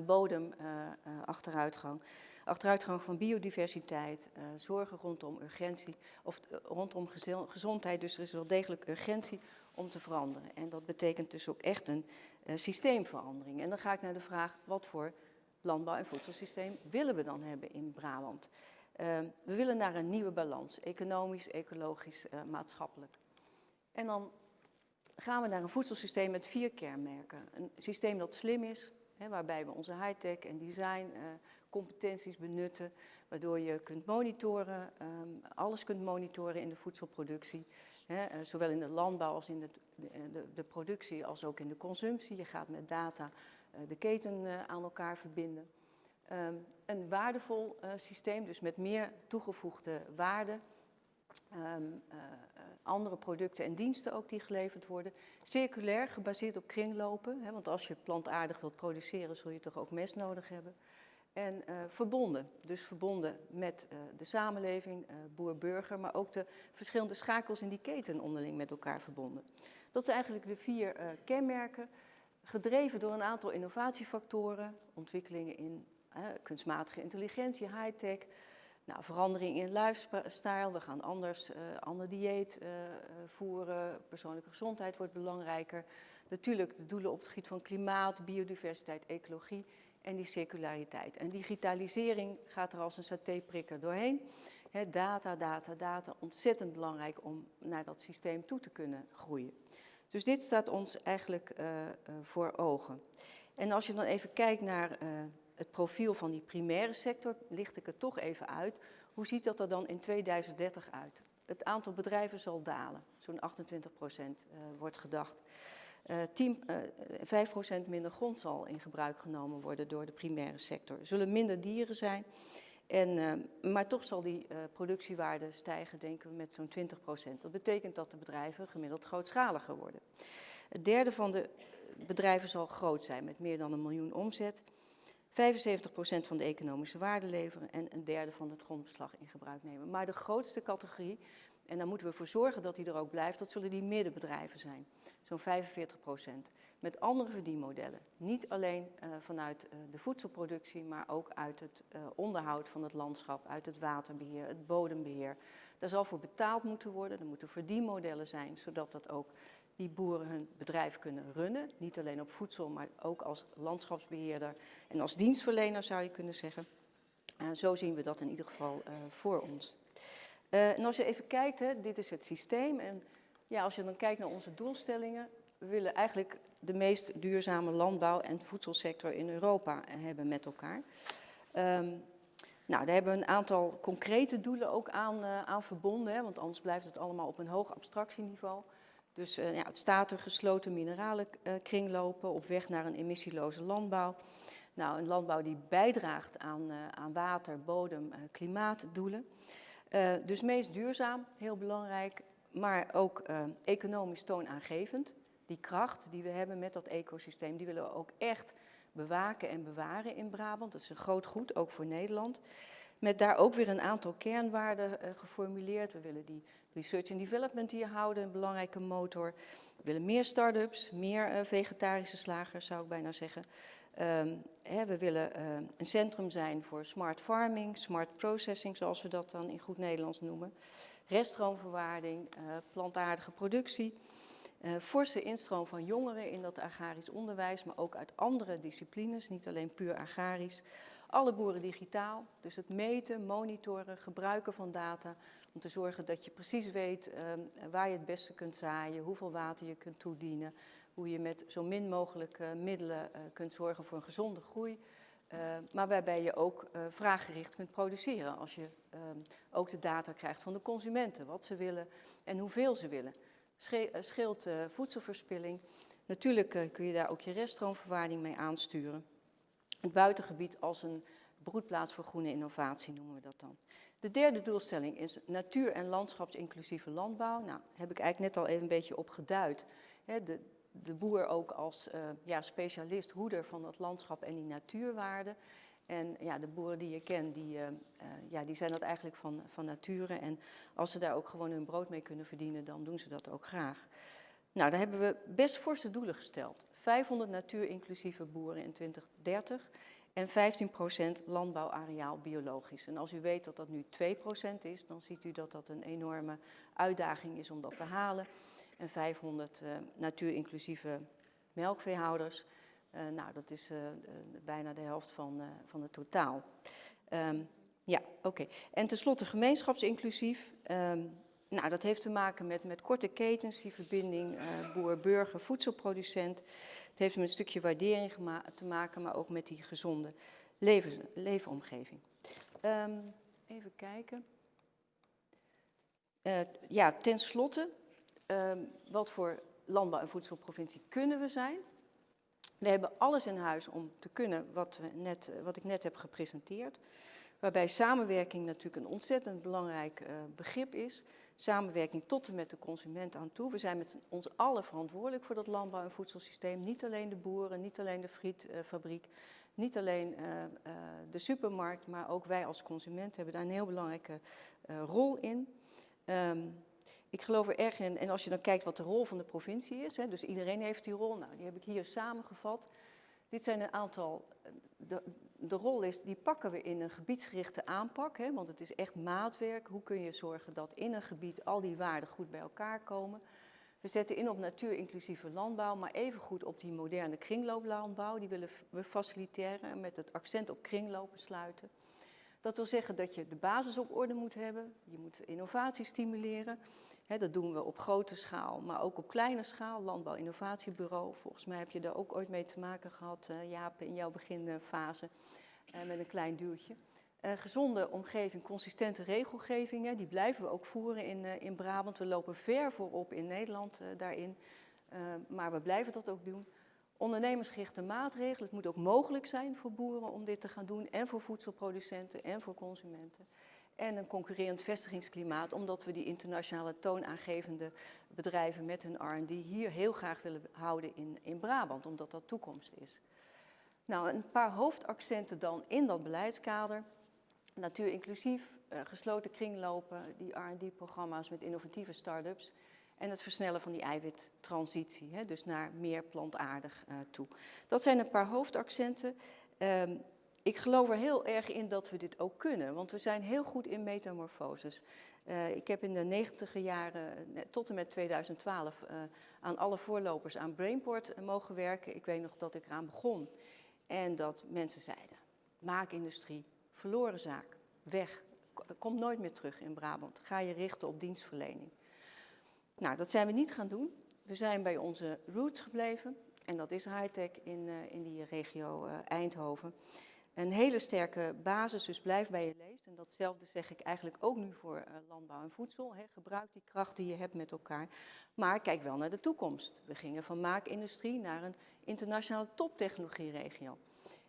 Speaker 4: bodemachteruitgang, uh, achteruitgang van biodiversiteit, zorgen rondom urgentie, of rondom gezondheid. Dus er is wel degelijk urgentie om te veranderen. En dat betekent dus ook echt een systeemverandering. En dan ga ik naar de vraag, wat voor landbouw- en voedselsysteem willen we dan hebben in Brabant? We willen naar een nieuwe balans, economisch, ecologisch, maatschappelijk. En dan gaan we naar een voedselsysteem met vier kernmerken. Een systeem dat slim is, Hè, waarbij we onze high-tech en design uh, competenties benutten, waardoor je kunt monitoren, um, alles kunt monitoren in de voedselproductie. Hè, uh, zowel in de landbouw als in de, de, de, productie als ook in de consumptie. Je gaat met data de keten aan elkaar verbinden. Um, een waardevol systeem, dus met meer toegevoegde waarde. Um, andere producten en diensten ook die geleverd worden. Circulair, gebaseerd op kringlopen, hè, want als je plantaardig wilt produceren, zul je toch ook mest nodig hebben. En uh, verbonden, dus verbonden met de samenleving, boer-burger, maar ook de verschillende schakels in die keten onderling met elkaar verbonden. Dat zijn eigenlijk de vier kenmerken, gedreven door een aantal innovatiefactoren, ontwikkelingen in kunstmatige intelligentie, high-tech, nou, verandering in lifestyle, we gaan anders, uh, ander dieet uh, voeren, persoonlijke gezondheid wordt belangrijker. Natuurlijk de doelen op het gebied van klimaat, biodiversiteit, ecologie en die circulariteit. En digitalisering gaat er als een satéprikker doorheen. He, data, data, data, ontzettend belangrijk om naar dat systeem toe te kunnen groeien. Dus dit staat ons eigenlijk voor ogen. En als je dan even kijkt naar het profiel van die primaire sector, licht ik het toch even uit. Hoe ziet dat er dan in 2030 uit? Het aantal bedrijven zal dalen, zo'n 28 procent uh, wordt gedacht. Uh, 10, uh, 5 procent minder grond zal in gebruik genomen worden door de primaire sector. Er zullen minder dieren zijn, en, uh, maar toch zal die uh, productiewaarde stijgen, denken we, met zo'n 20 procent. Dat betekent dat de bedrijven gemiddeld grootschaliger worden. Het derde van de bedrijven zal groot zijn, met meer dan een miljoen omzet. 75% van de economische waarde leveren en een derde van het grondbeslag in gebruik nemen. Maar de grootste categorie, en daar moeten we voor zorgen dat die er ook blijft, dat zullen die middenbedrijven zijn. Zo'n 45%. Met andere verdienmodellen. Niet alleen uh, vanuit uh, de voedselproductie, maar ook uit het uh, onderhoud van het landschap, uit het waterbeheer, het bodembeheer. Daar zal voor betaald moeten worden, er moeten verdienmodellen zijn, zodat dat ook die boeren hun bedrijf kunnen runnen. Niet alleen op voedsel, maar ook als landschapsbeheerder en als dienstverlener zou je kunnen zeggen. Uh, zo zien we dat in ieder geval uh, voor ons. Uh, en als je even kijkt, hè, dit is het systeem. En ja, als je dan kijkt naar onze doelstellingen, we willen eigenlijk de meest duurzame landbouw- en voedselsector in Europa hebben met elkaar. Um, nou, daar hebben we een aantal concrete doelen ook aan, aan verbonden, hè, want anders blijft het allemaal op een hoog abstractieniveau. Dus uh, ja, het staat er gesloten mineraalenkringlopen uh, op weg naar een emissieloze landbouw. Nou, een landbouw die bijdraagt aan, uh, aan water, bodem, klimaatdoelen. dus meest duurzaam, heel belangrijk, maar ook economisch toonaangevend. Die kracht die we hebben met dat ecosysteem, die willen we ook echt bewaken en bewaren in Brabant. Dat is een groot goed, ook voor Nederland. Met daar ook weer een aantal kernwaarden geformuleerd. We willen die research and development hier houden, een belangrijke motor. We willen meer start-ups, meer uh, vegetarische slagers zou ik bijna zeggen. Um, hè, we willen uh, een centrum zijn voor smart farming, smart processing zoals we dat dan in goed Nederlands noemen. Reststroomverwaarding, plantaardige productie. forse instroom van jongeren in dat agrarisch onderwijs, maar ook uit andere disciplines, niet alleen puur agrarisch. Alle boeren digitaal, dus het meten, monitoren, gebruiken van data Om te zorgen dat je precies weet ehm, waar je het beste kunt zaaien, hoeveel water je kunt toedienen, hoe je met zo min mogelijk eh, middelen eh, kunt zorgen voor een gezonde groei. eh, maar waarbij je ook eh, vraaggericht kunt produceren. Als je ehm, ook de data krijgt van de consumenten, wat ze willen en hoeveel ze willen. Sche- scheelt voedselverspilling. Natuurlijk kun je daar ook je reststroomverwaarding mee aansturen. Het buitengebied als een broedplaats voor groene innovatie noemen we dat dan. De derde doelstelling is natuur- en landschapsinclusieve landbouw. Nou, heb ik eigenlijk net al even een beetje op geduid. De, de boer ook als eh, ja, specialist, hoeder van dat landschap en die natuurwaarden. En ja, de boeren die je kent, die, eh, eh, ja, die zijn dat eigenlijk van, van nature. En als ze daar ook gewoon hun brood mee kunnen verdienen, dan doen ze dat ook graag. Nou, daar hebben we best forse doelen gesteld. 500 natuurinclusieve boeren in 2030 en 15% landbouwareaal biologisch. En als u weet dat dat nu 2% is, dan ziet u dat dat een enorme uitdaging is om dat te halen. En 500 eh, natuurinclusieve melkveehouders, eh, nou, dat is eh, bijna de helft van, van het totaal. Ehm, ja, oké. En tenslotte gemeenschapsinclusief. Ehm, nou, dat heeft te maken met, met korte ketens, die verbinding boer-burger, voedselproducent. Heeft met een stukje waardering te maken, maar ook met die gezonde leven, leefomgeving. Ehm, even kijken. Eh, ja, tenslotte, ehm, wat voor landbouw- en voedselprovincie kunnen we zijn? We hebben alles in huis om te kunnen wat, we net, eh, wat ik net heb gepresenteerd. Waarbij samenwerking natuurlijk een ontzettend belangrijk eh, begrip is. Samenwerking tot en met de consument aan toe. We zijn met ons allen verantwoordelijk voor dat landbouw- en voedselsysteem. Niet alleen de boeren, niet alleen de frietfabriek, niet alleen eh, eh, de supermarkt, maar ook wij als consument hebben daar een heel belangrijke eh, rol in. Ehm, ik geloof er erg in, en als je dan kijkt wat de rol van de provincie is, dus iedereen heeft die rol, nou, die heb ik hier samengevat. Dit zijn een aantal, de rol is, die pakken we in een gebiedsgerichte aanpak, hè, want het is echt maatwerk. Hoe kun je zorgen dat in een gebied al die waarden goed bij elkaar komen? We zetten in op natuurinclusieve landbouw, maar evengoed op die moderne kringlooplandbouw. Die willen we faciliteren en met het accent op kringlopen sluiten. Dat wil zeggen dat je de basis op orde moet hebben. Je moet innovatie stimuleren. Dat doen we op grote schaal, maar ook op kleine schaal. Landbouw Innovatiebureau. Volgens mij heb je daar ook ooit mee te maken gehad, eh, Jaap, in jouw beginfase. Eh, met een klein duwtje. Eh, gezonde omgeving, consistente regelgeving, hè, die blijven we ook voeren in, eh, in Brabant. We lopen ver voorop in Nederland daarin, maar we blijven dat ook doen. Ondernemersgerichte maatregelen. Het moet ook mogelijk zijn voor boeren om dit te gaan doen en voor voedselproducenten en voor consumenten. En een concurrerend vestigingsklimaat, omdat we die internationale toonaangevende bedrijven met hun R&D hier heel graag willen houden in, in Brabant, omdat dat toekomst is. Nou, een paar hoofdaccenten dan in dat beleidskader. Natuur inclusief, eh, gesloten kringlopen, die R&D-programma's met innovatieve start-ups. En het versnellen van die eiwittransitie, hè, dus naar meer plantaardig eh, toe. Dat zijn een paar hoofdaccenten. Ehm, ik geloof er heel erg in dat we dit ook kunnen, want we zijn heel goed in metamorfoses. Eh, ik heb in de negentiger jaren tot en met 2012 eh, aan alle voorlopers aan Brainport mogen werken. Ik weet nog dat ik eraan begon en dat mensen zeiden, maakindustrie, verloren zaak, weg, K- komt nooit meer terug in Brabant. Ga je richten op dienstverlening. Nou, dat zijn we niet gaan doen. We zijn bij onze roots gebleven. En dat is high-tech in, eh, in die regio eh, Eindhoven. Een hele sterke basis, dus blijf bij je leest. En datzelfde zeg ik eigenlijk ook nu voor eh, landbouw en voedsel. Gebruik die kracht die je hebt met elkaar. Maar kijk wel naar de toekomst. We gingen van maakindustrie naar een internationale toptechnologieregio.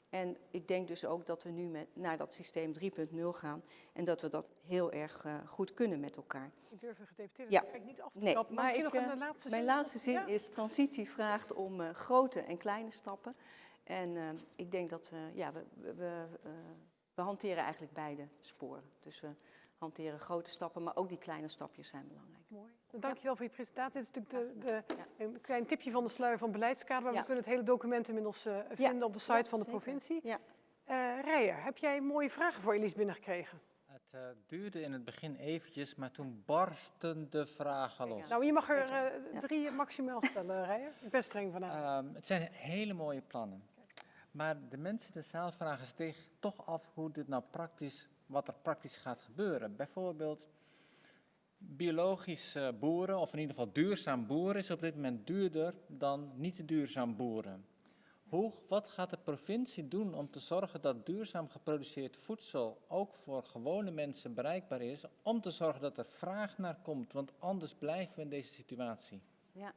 Speaker 4: En ik denk dus ook dat we nu met, naar dat systeem 3.0 gaan. En dat we dat heel erg eh, goed kunnen met elkaar.
Speaker 1: Ik durf een gedeputeerde
Speaker 4: Ja.
Speaker 1: eigenlijk niet af te
Speaker 4: Nee,
Speaker 1: trappen. Maar,
Speaker 4: ik,
Speaker 1: nog een
Speaker 4: eh,
Speaker 1: eh, laatste
Speaker 4: Mijn
Speaker 1: zin.
Speaker 4: laatste zin
Speaker 1: Ja.
Speaker 4: is: transitie vraagt om grote en kleine stappen. En eh, ik denk dat we, ja, we, we, we, eh, we hanteren eigenlijk beide sporen. Dus we hanteren grote stappen, maar ook die kleine stapjes zijn belangrijk.
Speaker 1: Mooi. Dankjewel voor je presentatie. Dit is natuurlijk de, de,
Speaker 4: Ja.
Speaker 1: een klein tipje van de sluier van beleidskader. Maar
Speaker 4: Ja.
Speaker 1: we kunnen het hele document inmiddels eh, vinden op de site
Speaker 4: Ja,
Speaker 1: van de
Speaker 4: zeker.
Speaker 1: provincie.
Speaker 4: Ja.
Speaker 1: Eh Rijer, heb jij mooie vragen voor Elise binnengekregen?
Speaker 2: Het eh, duurde in het begin eventjes, maar toen barsten de vragen los.
Speaker 1: Nou, je mag er eh,
Speaker 4: Ja.
Speaker 1: drie maximaal stellen, Rijer. Ik ben streng vanavond.
Speaker 2: Ehm, het zijn hele mooie plannen. Maar de mensen in de zaal vragen zich toch af hoe dit nou praktisch, wat er praktisch gaat gebeuren. Bijvoorbeeld, biologisch boeren, of in ieder geval duurzaam boeren, is op dit moment duurder dan niet duurzaam boeren. Hoe, wat gaat de provincie doen om te zorgen dat duurzaam geproduceerd voedsel ook voor gewone mensen bereikbaar is, om te zorgen dat er vraag naar komt, want anders blijven we in deze situatie.
Speaker 4: Ja.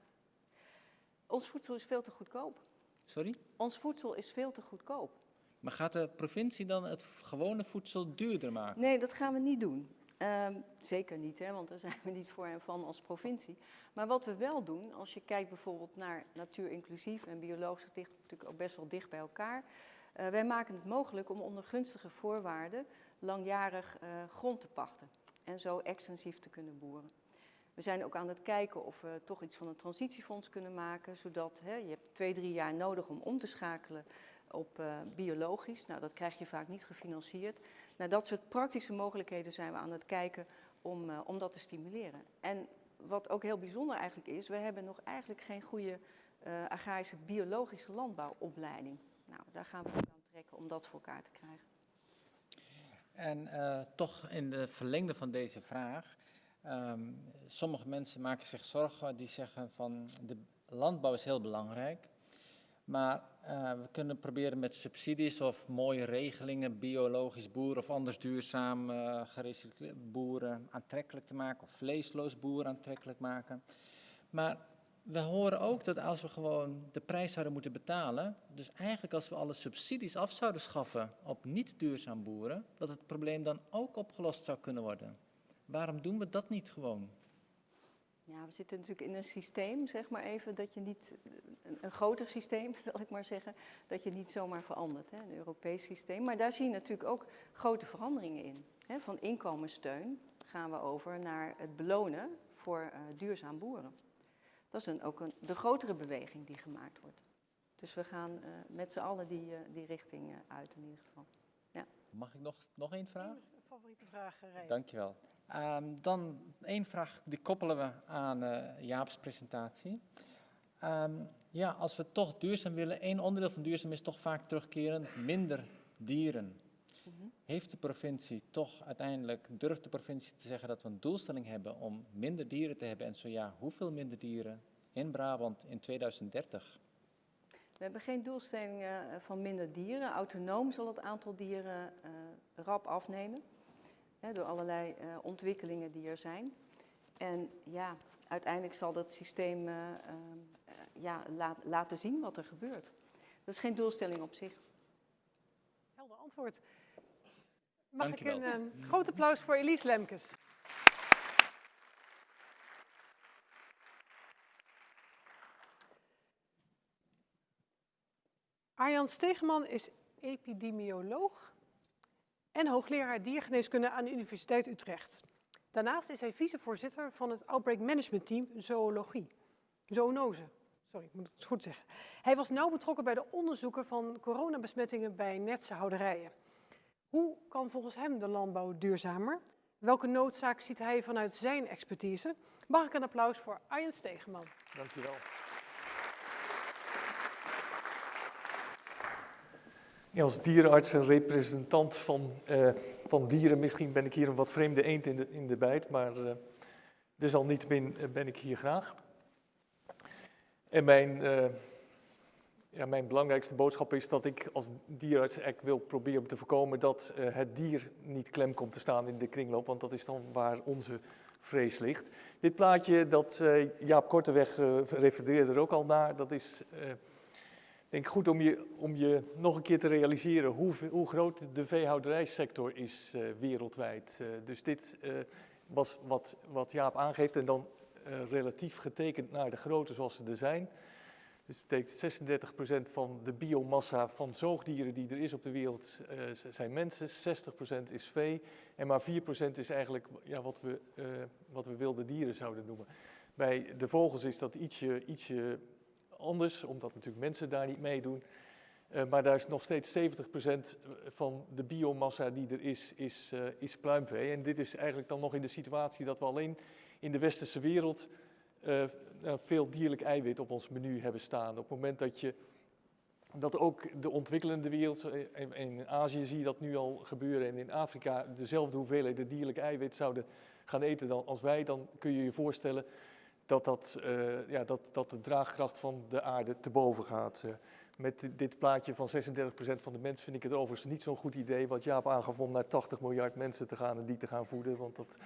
Speaker 4: Ons voedsel is veel te goedkoop.
Speaker 2: Sorry?
Speaker 4: Ons voedsel is veel te goedkoop.
Speaker 2: Maar gaat de provincie dan het gewone voedsel duurder maken?
Speaker 4: Nee, dat gaan we niet doen. Ehm, zeker niet, hè, want daar zijn we niet voor en van als provincie. Maar wat we wel doen, als je kijkt bijvoorbeeld naar natuur inclusief en biologisch ligt natuurlijk ook best wel dicht bij elkaar. Eh, wij maken het mogelijk om onder gunstige voorwaarden langjarig eh, grond te pachten en zo extensief te kunnen boeren. We zijn ook aan het kijken of we toch iets van een transitiefonds kunnen maken, zodat hè, je hebt twee, drie jaar nodig om om te schakelen op eh, biologisch. Nou, dat krijg je vaak niet gefinancierd. Naar dat soort praktische mogelijkheden zijn we aan het kijken om, eh, om dat te stimuleren. En wat ook heel bijzonder eigenlijk is, we hebben nog eigenlijk geen goede eh, agrarische biologische landbouwopleiding. Nou, daar gaan we aan trekken om dat voor elkaar te krijgen.
Speaker 2: En toch in de verlengde van deze vraag. Ehm, sommige mensen maken zich zorgen, die zeggen van de landbouw is heel belangrijk. Maar eh, we kunnen proberen met subsidies of mooie regelingen, biologisch boeren of anders duurzaam eh gerecycleerd boeren aantrekkelijk te maken. Of vleesloos boeren aantrekkelijk maken. Maar we horen ook dat als we gewoon de prijs zouden moeten betalen, dus eigenlijk als we alle subsidies af zouden schaffen op niet duurzaam boeren, dat het probleem dan ook opgelost zou kunnen worden. Waarom doen we dat niet gewoon?
Speaker 4: Ja, we zitten natuurlijk in een systeem, zeg maar even, dat je niet, een, een groter systeem, zal ik maar zeggen, dat je niet zomaar verandert, hè, een Europees systeem. Maar daar zie je natuurlijk ook grote veranderingen in. Hè. Van inkomenssteun gaan we over naar het belonen voor eh, duurzaam boeren. Dat is een, ook een, de grotere beweging die gemaakt wordt. Dus we gaan eh, met z'n allen die, eh, die richting eh, uit in ieder geval.
Speaker 2: Mag ik nog, nog één vraag?
Speaker 1: Favoriete vraag, eh, Rijn.
Speaker 2: Dankjewel. Ehm dan één vraag, die koppelen we aan eh, Jaap's presentatie. Ehm, ja, als we toch duurzaam willen, één onderdeel van duurzaam is toch vaak terugkeren, minder dieren.
Speaker 4: Mhm.
Speaker 2: Heeft de provincie toch uiteindelijk, durft de provincie te zeggen dat we een doelstelling hebben om minder dieren te hebben? En zo ja, hoeveel minder dieren in Brabant in 2030?
Speaker 4: We hebben geen doelstelling eh, van minder dieren. Autonoom zal het aantal dieren eh, rap afnemen. Hè, door allerlei eh, ontwikkelingen die er zijn. En ja, uiteindelijk zal dat systeem eh, ehm, eh, ja, laat- laten zien wat er gebeurt. Dat is geen doelstelling op zich.
Speaker 1: Helder antwoord. Mag ik een eh, groot applaus voor Elise Lemkes. Arjan Stegeman is epidemioloog en hoogleraar diergeneeskunde aan de Universiteit Utrecht. Daarnaast is hij vicevoorzitter van het Outbreak Management Team Zoologie. Zoonose, sorry, ik moet het goed zeggen. Hij was nauw betrokken bij de onderzoeken van coronabesmettingen bij netse houderijen. Hoe kan volgens hem de landbouw duurzamer? Welke noodzaak ziet hij vanuit zijn expertise? Mag ik een applaus voor Arjen Stegeman?
Speaker 5: Dankjewel. Als dierenarts en representant van, eh, van dieren, misschien ben ik hier een wat vreemde eend in de, in de bijt, maar uh, desalniettemin eh, ben ik hier graag. En mijn, ja, mijn belangrijkste boodschap is dat ik als dierenarts eigenlijk wil proberen te voorkomen dat het dier niet klem komt te staan in de kringloop, want dat is dan waar onze vrees ligt. Dit plaatje, dat Jaap Korteweg refereerde er ook al naar, dat is denk goed om je, om je nog een keer te realiseren hoe, hoe groot de veehouderijsector is eh, wereldwijd. Eh, dus dit eh, was wat, wat Jaap aangeeft en dan relatief getekend naar de grootte zoals ze er zijn. Dus dat betekent 36% van de biomassa van zoogdieren die er is op de wereld zijn mensen, 60% is vee en maar 4% is eigenlijk ja, wat, we, wat we wilde dieren zouden noemen. Bij de vogels is dat ietsje, ietsje anders, omdat natuurlijk mensen daar niet meedoen. Uh, maar daar is nog steeds 70% van de biomassa die er is, is, uh, is pluimvee. En dit is eigenlijk dan nog in de situatie dat we alleen in de westerse wereld uh, veel dierlijk eiwit op ons menu hebben staan. Op het moment dat je dat ook de ontwikkelende wereld, in Azië zie je dat nu al gebeuren en in Afrika dezelfde hoeveelheden dierlijk eiwit zouden gaan eten dan als wij, dan kun je je voorstellen dat, dat, eh, ja, dat, dat de draagkracht van de aarde te boven gaat. eh. met dit- plaatje van 36% van de mensen vind ik het overigens niet zo'n goed idee, wat Jaap aangaf om naar 80 miljard mensen te gaan en die te gaan voeden, want dat,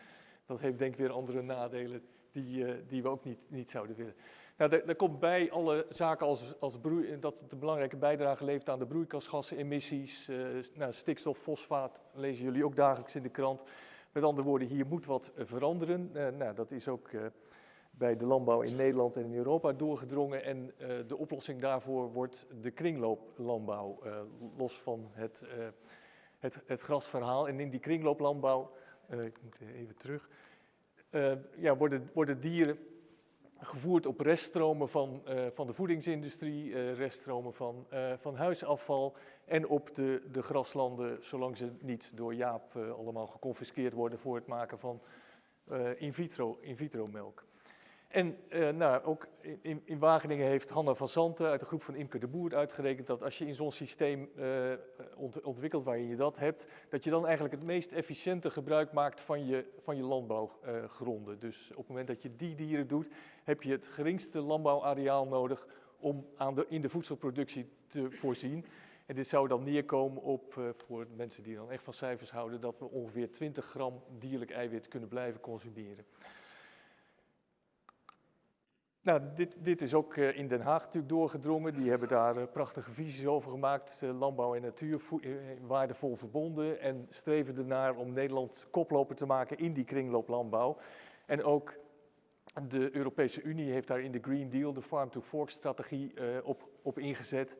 Speaker 5: dat heeft denk ik weer andere nadelen die, eh, die we ook niet, niet zouden willen. Nou, daar, daar komt bij alle zaken als, als broei, dat het een belangrijke bijdrage levert aan de broeikasgasemissies. nou, stikstof, fosfaat lezen jullie ook dagelijks in de krant. Met andere woorden, hier moet wat veranderen. Nou, dat is ook bij de landbouw in Nederland en in Europa doorgedrongen. En eh, de oplossing daarvoor wordt de kringlooplandbouw, eh, los van het, eh, het, het grasverhaal. En in die kringlooplandbouw, ik moet even terug, ja, worden, worden dieren gevoerd op reststromen van, van de voedingsindustrie, reststromen van, van huisafval en op de, de graslanden, zolang ze niet door Jaap allemaal geconfiskeerd worden voor het maken van in, vitro, in vitro melk. En eh, nou, ook in, in Wageningen heeft Hanna van Zanten uit de groep van Imke de Boer uitgerekend dat als je in zo'n systeem eh, ont- ontwikkelt waarin je dat hebt, dat je dan eigenlijk het meest efficiënte gebruik maakt van je, van je landbouwgronden. dus op het moment dat je die dieren doet, heb je het geringste landbouwareaal nodig om aan de, in de voedselproductie te voorzien. En dit zou dan neerkomen op, eh, voor mensen die dan echt van cijfers houden, dat we ongeveer 20 gram dierlijk eiwit kunnen blijven consumeren. Nou, dit, dit is ook eh, in Den Haag natuurlijk doorgedrongen. Die hebben daar eh, prachtige visies over gemaakt. Eh, landbouw en natuur waardevol verbonden. En streven ernaar om Nederland koploper te maken in die kringlooplandbouw. En ook de Europese Unie heeft daar in de Green Deal, de Farm-to-Fork-strategie, op, op ingezet.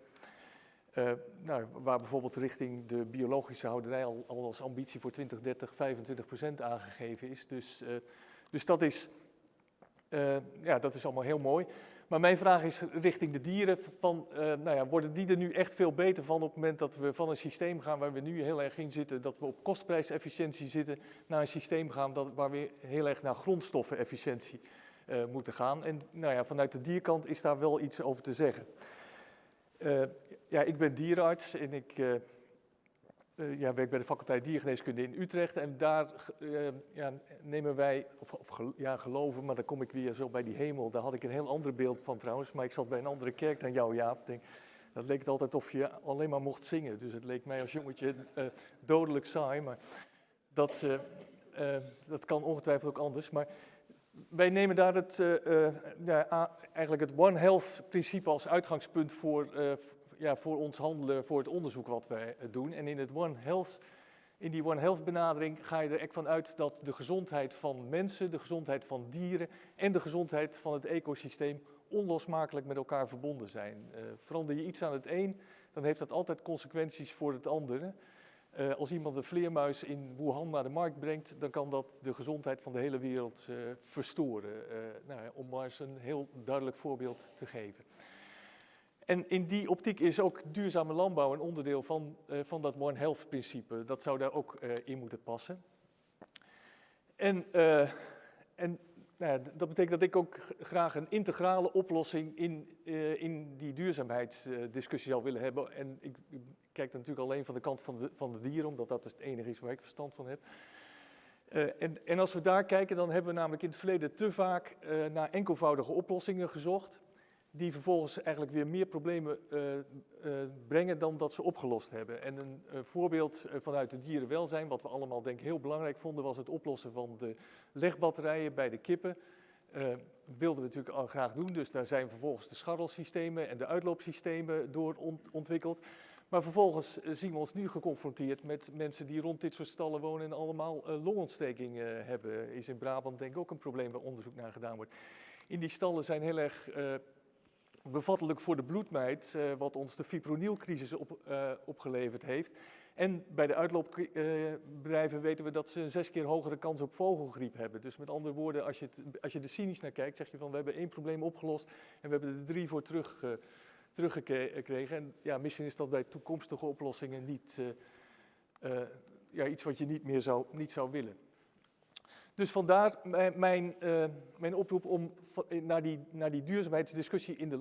Speaker 5: Nou, waar bijvoorbeeld richting de biologische houderij al, al als ambitie voor 2030 25 procent aangegeven is. Dus, dus dat is... Eh, ja, dat is allemaal heel mooi. Maar mijn vraag is richting de dieren: van, eh, nou ja, worden die er nu echt veel beter van op het moment dat we van een systeem gaan waar we nu heel erg in zitten, dat we op kostprijsefficiëntie zitten, naar een systeem gaan dat, waar we heel erg naar grondstoffenefficiëntie eh, moeten gaan? En nou ja, vanuit de dierkant is daar wel iets over te zeggen. Ja, ik ben dierenarts en ik eh, ja, werk bij de faculteit diergeneeskunde in Utrecht. En daar eh, ja, nemen wij, of, ja, geloven, maar dan kom ik weer zo bij die hemel. Daar had ik een heel ander beeld van trouwens, maar ik zat bij een andere kerk dan jou, Jaap. Denk, dat leek het altijd of je alleen maar mocht zingen. Dus het leek mij als jongetje eh, dodelijk saai, maar dat, dat kan ongetwijfeld ook anders. Maar wij nemen daar het, ja, eigenlijk het One Health principe als uitgangspunt voor, ja, voor ons handelen, voor het onderzoek wat wij eh, doen. En in, het One Health, in die One Health benadering ga je er echt van uit dat de gezondheid van mensen, de gezondheid van dieren en de gezondheid van het ecosysteem onlosmakelijk met elkaar verbonden zijn. Eh, verander je iets aan het een, dan heeft dat altijd consequenties voor het andere. Eh, als iemand een vleermuis in Wuhan naar de markt brengt, dan kan dat de gezondheid van de hele wereld verstoren. Nou, om maar eens een heel duidelijk voorbeeld te geven. En in die optiek is ook duurzame landbouw een onderdeel van, eh, van dat One Health principe. Dat zou daar ook eh, in moeten passen. En, eh, en nou ja, dat betekent dat ik ook graag een integrale oplossing in, in die duurzaamheidsdiscussie zou willen hebben. En ik, kijk dan natuurlijk alleen van de kant van de, van de dieren, omdat dat het enige is waar ik verstand van heb. En, en als we daar kijken, dan hebben we namelijk in het verleden te vaak eh, naar enkelvoudige oplossingen gezocht, die vervolgens eigenlijk weer meer problemen eh, eh, brengen dan dat ze opgelost hebben. En een eh, voorbeeld vanuit het dierenwelzijn, wat we allemaal denk ik heel belangrijk vonden, was het oplossen van de legbatterijen bij de kippen. Wilden we natuurlijk al graag doen, dus daar zijn vervolgens de scharrelsystemen en de uitloopsystemen door ont- ontwikkeld. Maar vervolgens zien we ons nu geconfronteerd met mensen die rond dit soort stallen wonen en allemaal longontsteking hebben. Is in Brabant denk ik ook een probleem waar onderzoek naar gedaan wordt. In die stallen zijn heel erg bevattelijk voor de bloedmeid, eh, wat ons de fipronilcrisis op, eh, opgeleverd heeft. En bij de uitloopbedrijven weten we dat ze een zes keer hogere kans op vogelgriep hebben. Dus met andere woorden, als je, als je er cynisch naar kijkt, zeg je van we hebben één probleem opgelost en we hebben er drie voor terug, eh, teruggekregen. En ja, misschien is dat bij toekomstige oplossingen niet ja, iets wat je niet meer zou, niet zou willen. Dus vandaar mijn, eh, mijn oproep om naar die, naar die duurzaamheidsdiscussie in de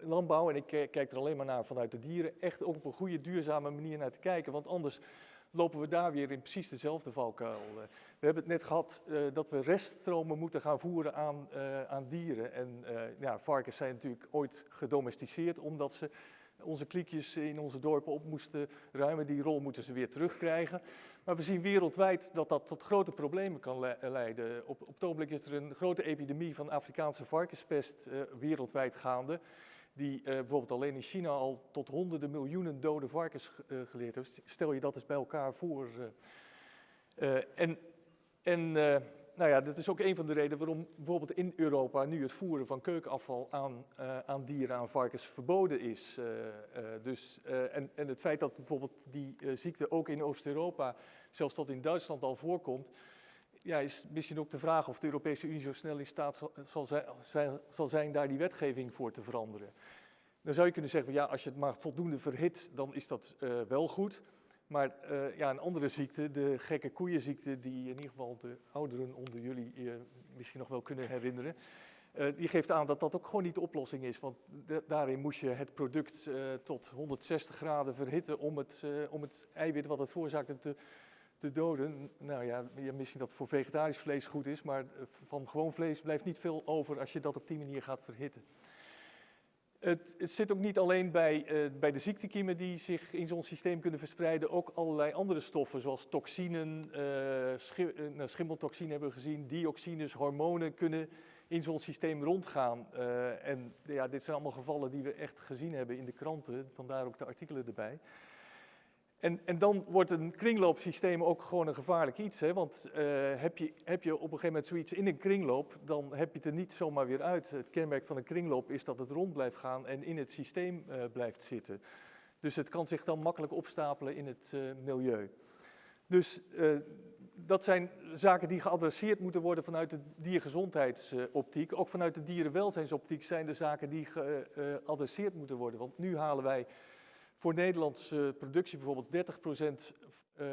Speaker 5: landbouw, en ik ki- kijk er alleen maar naar vanuit de dieren, echt op een goede duurzame manier naar te kijken. Want anders lopen we daar weer in precies dezelfde valkuil. eh. We hebben het net gehad eh, dat we reststromen moeten gaan voeren aan, aan dieren. En ja, varkens zijn natuurlijk ooit gedomesticeerd omdat ze onze kliekjes in onze dorpen op moesten ruimen. Die rol moeten ze weer terugkrijgen. Maar we zien wereldwijd dat dat tot grote problemen kan le- leiden. Op, op het ogenblik is er een grote epidemie van Afrikaanse varkenspest eh, wereldwijd gaande. Die eh, bijvoorbeeld alleen in China al tot honderden miljoenen dode varkens eh, geleerd heeft. Stel je dat eens bij elkaar voor. eh. Eh, en en eh, nou ja, dat is ook een van de redenen waarom bijvoorbeeld in Europa nu het voeren van keukenafval aan, eh, aan dieren, aan varkens, verboden is. Eh, eh, dus, en, en het feit dat bijvoorbeeld die ziekte ook in Oost-Europa, zelfs tot in Duitsland al voorkomt, ja, is misschien ook de vraag of de Europese Unie zo snel in staat zal, zal, zijn, zal zijn daar die wetgeving voor te veranderen. Dan zou je kunnen zeggen, ja, als je het maar voldoende verhit, dan is dat wel goed. Maar eh, ja, een andere ziekte, de gekke koeienziekte, die in ieder geval de ouderen onder jullie eh, misschien nog wel kunnen herinneren, eh, die geeft aan dat dat ook gewoon niet de oplossing is. Want da- daarin moest je het product eh, tot 160 graden verhitten om het, om het eiwit wat het veroorzaakte te, te doden. Nou ja, misschien dat voor vegetarisch vlees goed is, maar van gewoon vlees blijft niet veel over als je dat op die manier gaat verhitten. Het, het zit ook niet alleen bij, eh, bij de ziektekiemen die zich in zo'n systeem kunnen verspreiden, ook allerlei andere stoffen zoals toxinen, nou, schimmeltoxine hebben we gezien, dioxines, hormonen kunnen in zo'n systeem rondgaan. En ja, dit zijn allemaal gevallen die we echt gezien hebben in de kranten, vandaar ook de artikelen erbij. En, en dan wordt een kringloopsysteem ook gewoon een gevaarlijk iets. Hè? Want eh, heb, je, heb je op een gegeven moment zoiets in een kringloop, dan heb je het er niet zomaar weer uit. Het kenmerk van een kringloop is dat het rond blijft gaan en in het systeem eh, blijft zitten. Dus het kan zich dan makkelijk opstapelen in het eh, milieu. Dus dat zijn zaken die geadresseerd moeten worden vanuit de diergezondheidsoptiek. Ook vanuit de dierenwelzijnsoptiek zijn er zaken die geadresseerd moeten worden. Want nu halen wij voor Nederlandse productie bijvoorbeeld 30% eh,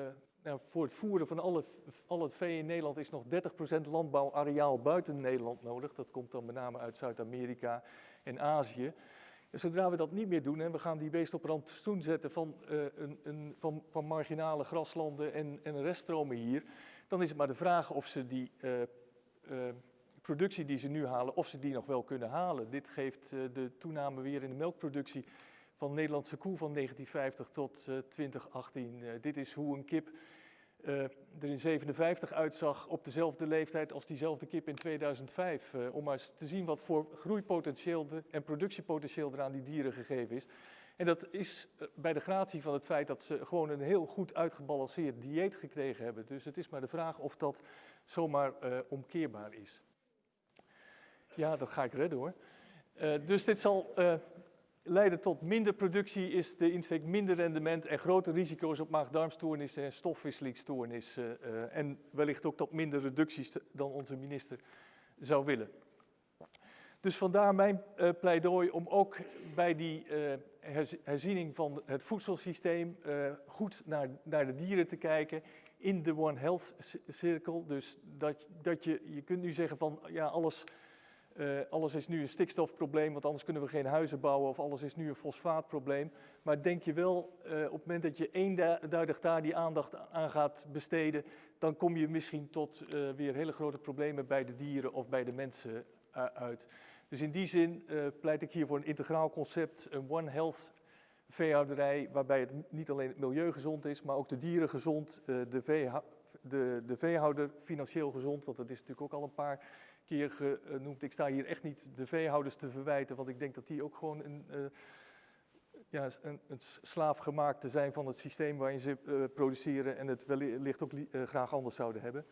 Speaker 5: nou, voor het voeren van alle, al het vee in Nederland is nog 30% landbouwareaal buiten Nederland nodig. Dat komt dan met name uit Zuid-Amerika en Azië. Zodra we dat niet meer doen en we gaan die beesten op randstoen zetten van, eh, een, een, van, van marginale graslanden en, en reststromen hier, dan is het maar de vraag of ze die eh, productie die ze nu halen, of ze die nog wel kunnen halen. Dit geeft de toename weer in de melkproductie van Nederlandse koe van 1950 tot eh, 2018. Eh, dit is hoe een kip eh, er in 57 uitzag op dezelfde leeftijd als diezelfde kip in 2005. eh, om maar eens te zien wat voor groeipotentieel en productiepotentieel er aan die dieren gegeven is. En dat is eh, bij de gratie van het feit dat ze gewoon een heel goed uitgebalanceerd dieet gekregen hebben. Dus het is maar de vraag of dat zomaar eh, omkeerbaar is. Ja, dat ga ik redden hoor. Eh, dus dit zal eh, leiden tot minder productie, is de insteek minder rendement en grote risico's op maag-darmstoornissen en stofwisselingsstoornissen. eh, en wellicht ook tot minder reducties dan onze minister zou willen. Dus vandaar mijn eh, pleidooi om ook bij die eh, herz- herziening van het voedselsysteem goed naar, naar de dieren te kijken in de One Health cirkel. Dus dat, dat je, je kunt nu zeggen van ja, alles, eh, alles is nu een stikstofprobleem, want anders kunnen we geen huizen bouwen of alles is nu een fosfaatprobleem. Maar denk je wel, eh, op het moment dat je eenduidig daar die aandacht aan gaat besteden, dan kom je misschien tot eh, weer hele grote problemen bij de dieren of bij de mensen uit. Dus in die zin pleit ik hier voor een integraal concept, een One Health veehouderij, waarbij het niet alleen het milieu gezond is, maar ook de dieren gezond, de, de, de veehouder financieel gezond, want dat is natuurlijk ook al een paar genoemd. Ik sta hier echt niet de veehouders te verwijten, want ik denk dat die ook gewoon een, eh, ja, een, een zijn van het systeem waarin ze eh, produceren en het wellicht ook eh, graag anders zouden hebben.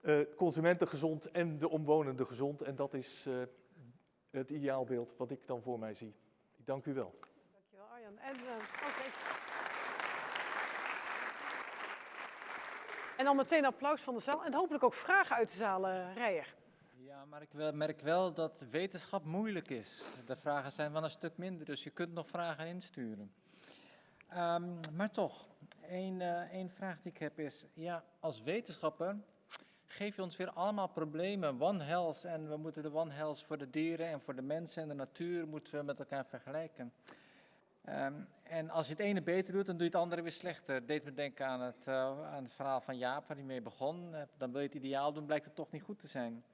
Speaker 5: Eh, consumenten gezond en de omwonenden gezond. En dat is eh, het ideaalbeeld wat ik dan voor mij zie. Ik dank u wel.
Speaker 1: Dankjewel Arjan. En, eh, en dan meteen applaus van de zaal en hopelijk ook vragen uit de zaal, eh, Rijer.
Speaker 2: Ja, maar ik merk wel dat wetenschap moeilijk is. De vragen zijn wel een stuk minder, dus je kunt nog vragen insturen. Ehm, maar toch, één, eh, één vraag die ik heb is, ja, als wetenschapper geef je ons weer allemaal problemen, One Health, en we moeten de One Health voor de dieren en voor de mensen en de natuur moeten we met elkaar vergelijken. Ehm, en als je het ene beter doet, dan doe je het andere weer slechter. Het deed me denken aan het, eh, aan het verhaal van Jaap, waar hij mee begon. Eh, dan wil je het ideaal doen, blijkt het toch niet goed te zijn.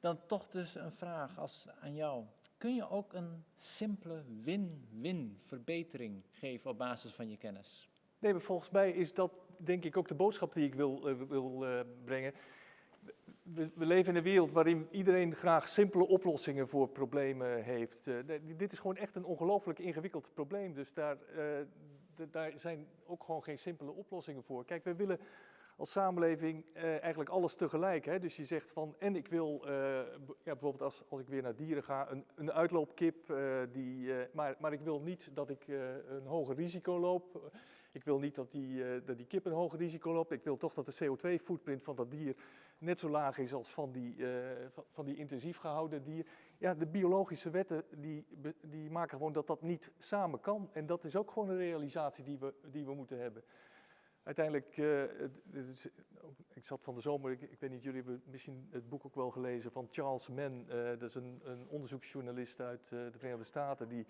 Speaker 2: Dan toch dus een vraag als, aan jou. Kun je ook een simpele win-win verbetering geven op basis van je kennis?
Speaker 5: Nee, maar volgens mij is dat denk ik ook de boodschap die ik wil, eh, wil brengen. We, leven in een wereld waarin iedereen graag simpele oplossingen voor problemen heeft. Eh, dit is gewoon echt een ongelooflijk ingewikkeld probleem. Dus daar, eh, daar zijn ook gewoon geen simpele oplossingen voor. Kijk, we willen als samenleving eh, eigenlijk alles tegelijk. Hè? Dus je zegt van, en ik wil, ja, bijvoorbeeld als, als ik weer naar dieren ga, een, een uitloopkip, die, maar, maar ik wil niet dat ik een hoger risico loop. Ik wil niet dat die, dat die kip een hoger risico loopt. Ik wil toch dat de CO2-footprint van dat dier net zo laag is als van die, eh, van, die intensief gehouden dier. Ja, de biologische wetten die, die maken gewoon dat dat niet samen kan. En dat is ook gewoon een realisatie die we, die we moeten hebben. Uiteindelijk, eh, is- ik zat van de zomer, ik, weet niet, jullie hebben misschien het boek ook wel gelezen van Charles Mann. eh, dat is een, een onderzoeksjournalist uit de Verenigde Staten. Die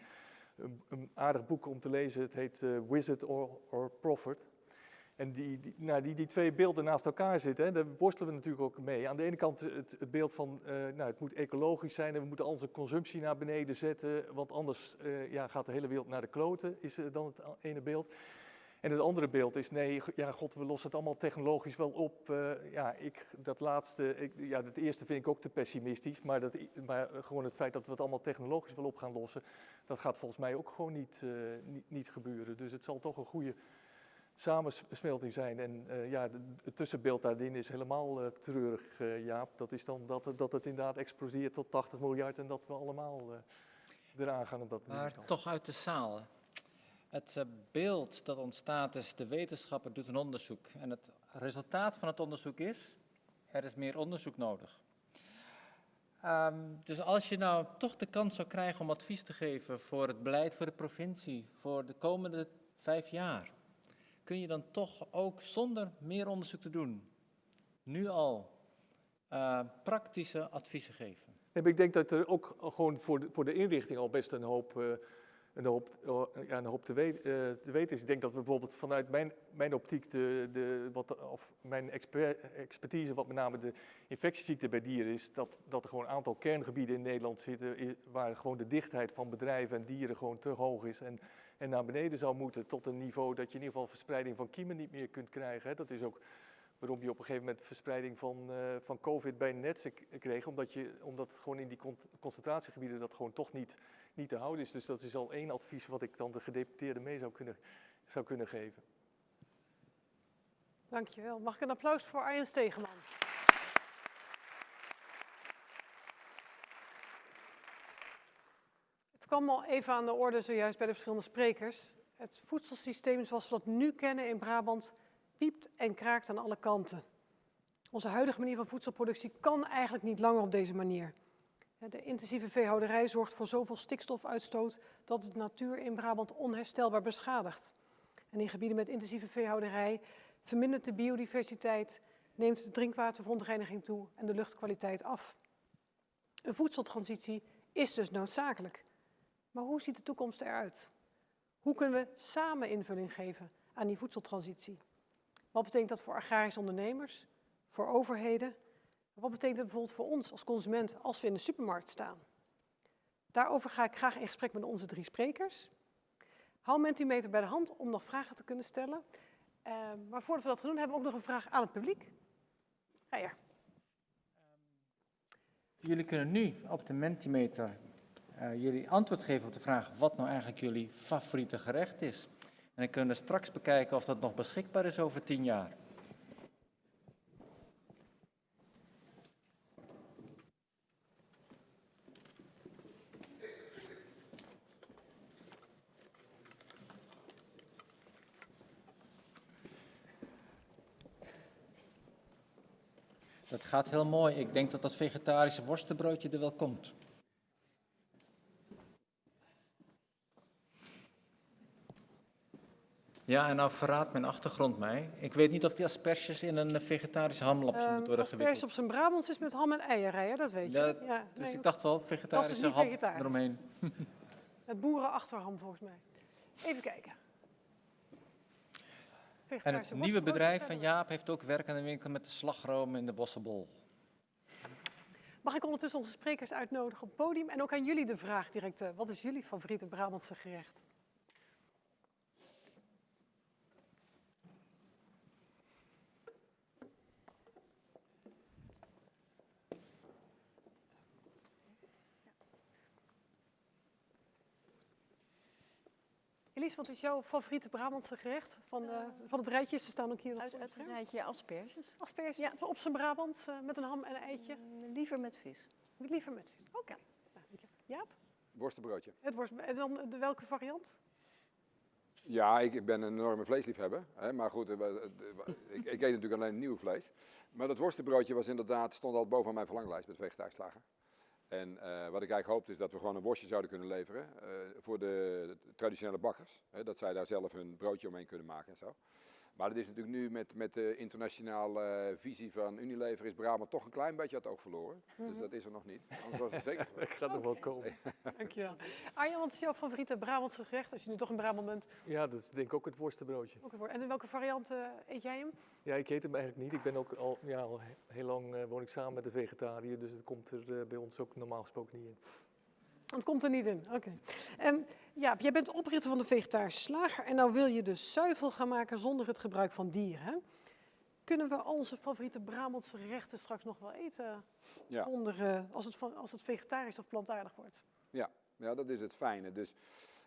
Speaker 5: een, aardig boek om te lezen. Het heet Wizard or, or Prophet. En die, die, nou, die, twee beelden naast elkaar zitten, daar worstelen we natuurlijk ook mee. Aan de ene kant het, beeld van, eh, nou, het moet ecologisch zijn en we moeten onze consumptie naar beneden zetten, want anders eh, ja, gaat de hele wereld naar de kloten, is eh, dan het ene beeld. En het andere beeld is, nee, ja, god, we lossen het allemaal technologisch wel op. Ja, ik, dat laatste, ik, ja, dat eerste vind ik ook te pessimistisch, maar, dat, maar gewoon het feit dat we het allemaal technologisch wel op gaan lossen, dat gaat volgens mij ook gewoon niet, niet, niet gebeuren. Dus het zal toch een goede samensmelting zijn. En eh, ja, het tussenbeeld daarin is helemaal eh, treurig, eh, Jaap. Dat is dan dat, het- dat het inderdaad explodeert tot 80 miljard en dat we allemaal eraan gaan op dat
Speaker 2: Maar toch uit de zaal. Het beeld dat ontstaat is, de wetenschapper doet een onderzoek. En het resultaat van het onderzoek is, er is meer onderzoek nodig. Ehm, dus als je nou toch de kans zou krijgen om advies te geven voor het beleid voor de provincie, voor de komende vijf jaar, kun je dan toch ook zonder meer onderzoek te doen, nu al eh, praktische adviezen geven?
Speaker 5: Ik denk dat er ook gewoon voor de, voor de inrichting al best een hoop, eh, een hoop, eh, ja, een hoop te, te weten is. Ik denk dat we bijvoorbeeld vanuit mijn, mijn optiek, de, de, wat, of mijn exper- expertise, wat met name de infectieziekte bij dieren is, dat, dat er gewoon een aantal kerngebieden in Nederland zitten waar gewoon de dichtheid van bedrijven en dieren gewoon te hoog is. En, en naar beneden zou moeten tot een niveau dat je in ieder geval verspreiding van kiemen niet meer kunt krijgen. Dat is ook waarom je op een gegeven moment verspreiding van, eh, van COVID bij netsen kreeg, omdat, je, omdat gewoon in die con- concentratiegebieden dat gewoon toch niet, niet te houden is. Dus dat is al één advies wat ik dan de gedeputeerden mee zou kunnen, zou kunnen geven.
Speaker 1: Dankjewel. Mag ik een applaus voor Arjen Stegeman? Kwam al even aan de orde zojuist bij de verschillende sprekers. Het voedselsysteem zoals we dat nu kennen in Brabant piept en kraakt aan alle kanten. Onze huidige manier van voedselproductie kan eigenlijk niet langer op deze manier. De intensieve veehouderij zorgt voor zoveel stikstofuitstoot dat het natuur in Brabant onherstelbaar beschadigt. En in gebieden met intensieve veehouderij vermindert de biodiversiteit, neemt de drinkwaterverontreiniging toe en de luchtkwaliteit af. Een voedseltransitie is dus noodzakelijk. Maar hoe ziet de toekomst eruit? Hoe kunnen we samen invulling geven aan die voedseltransitie? Wat betekent dat voor agrarische ondernemers, voor overheden? Wat betekent dat bijvoorbeeld voor ons als consument als we in de supermarkt staan? Daarover ga ik graag in gesprek met onze drie sprekers. Hou Mentimeter bij de hand om nog vragen te kunnen stellen. Eh, maar voordat we dat gaan doen, hebben we ook nog een vraag aan het publiek. Rijer.
Speaker 2: Jullie kunnen nu op de Mentimeter eh, jullie antwoord geven op de vraag wat nou eigenlijk jullie favoriete gerecht is. En dan kunnen we straks bekijken of dat nog beschikbaar is over tien jaar. Dat gaat heel mooi. Ik denk dat dat vegetarische worstenbroodje er wel komt. Ja, en nou verraadt mijn achtergrond mij. Ik weet niet of die asperges in een vegetarisch hamlapje
Speaker 1: Ehm,
Speaker 2: moeten worden
Speaker 1: als pers
Speaker 2: gewikkeld.
Speaker 1: op zijn Brabants is met ham en eieren rijden, dat weet je.
Speaker 2: Ja,
Speaker 1: Ja,
Speaker 2: Dus
Speaker 1: nee,
Speaker 2: ik dacht wel, vegetarische
Speaker 1: niet
Speaker 2: ham
Speaker 1: vegetarisch.
Speaker 2: eromheen.
Speaker 1: Met boerenachterham volgens mij. Even kijken.
Speaker 2: En het nieuwe bedrijf van. Jaap heeft ook werk aan de winkel met de slagroom in de Bossenbol.
Speaker 1: Mag ik ondertussen onze sprekers uitnodigen op het podium? En ook aan jullie de vraag direct. eh, wat is jullie favoriete Brabantse gerecht? Wat is jouw favoriete Brabantse gerecht van, eh, van het rijtje? Ze staan ook hier nog
Speaker 4: Uit
Speaker 1: voor
Speaker 4: het rijtje asperges.
Speaker 1: Asperges
Speaker 4: Ja.
Speaker 1: op zijn Brabant eh, met een ham en een eitje.
Speaker 4: Mm, Liever met vis.
Speaker 1: Liever met vis. Oké. Nou. Jaap,
Speaker 3: Worstenbroodje.
Speaker 1: het worst, en dan de welke variant?
Speaker 3: Ja, ik ben een enorme vleesliefhebber. Hè, maar goed, ik, ik eet natuurlijk alleen nieuw vlees. Maar dat worstenbroodje was inderdaad, stond al boven mijn verlanglijst met vegetarisch slagen. En eh, wat ik eigenlijk hoopte is dat we gewoon een worstje zouden kunnen leveren eh, voor de, traditionele bakkers. Hè, dat zij daar zelf hun broodje omheen kunnen maken en zo. Maar dat is natuurlijk nu met, met de internationale eh, visie van Unilever is Brabant toch een klein beetje het oog verloren. Dus dat is er nog niet. Anders was het zeker.
Speaker 5: Ik ga er wel komen.
Speaker 1: Dankjewel. Arjan, wat is jouw favoriete Brabantse gerecht? Als je nu toch in Brabant bent.
Speaker 5: Ja, dat is denk ik ook het worstenbroodje.
Speaker 1: Ook. En in welke variant eh, eet jij hem?
Speaker 5: Ja, ik eet hem eigenlijk niet. Ik ben ook al, ja, al he- heel lang eh, woon ik samen met een vegetariër, dus het komt er bij ons ook normaal gesproken niet in.
Speaker 1: Het komt er niet in. Oké. En Jaap, jij bent oprichter van de vegetarische slager. En nou wil je dus zuivel gaan maken zonder het gebruik van dieren. Kunnen we onze favoriete Brabantse gerechten straks nog wel eten?
Speaker 3: Ja.
Speaker 1: Zonder, eh, als, het, als het vegetarisch of plantaardig wordt?
Speaker 3: Ja, ja, dat is het fijne. Dus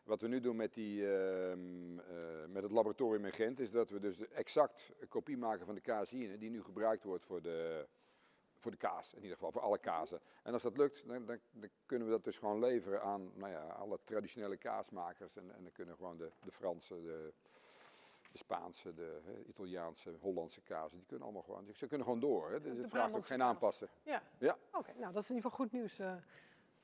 Speaker 3: wat we nu doen met, die, ehm, eh, met het laboratorium in Gent, is dat we dus exact een kopie maken van de caseïne die nu gebruikt wordt voor de, voor de kaas, in ieder geval voor alle kazen. En als dat lukt, dan, dan, dan kunnen we dat dus gewoon leveren aan nou ja, alle traditionele kaasmakers. En, en dan kunnen gewoon de, de Franse, de, de Spaanse, de hè, Italiaanse, Hollandse kazen, die kunnen allemaal gewoon, ze kunnen gewoon door. Hè? Dus het vraagt ook geen aanpassen.
Speaker 1: Ja.
Speaker 3: Ja.
Speaker 1: Oké, nou dat is in ieder geval goed nieuws eh,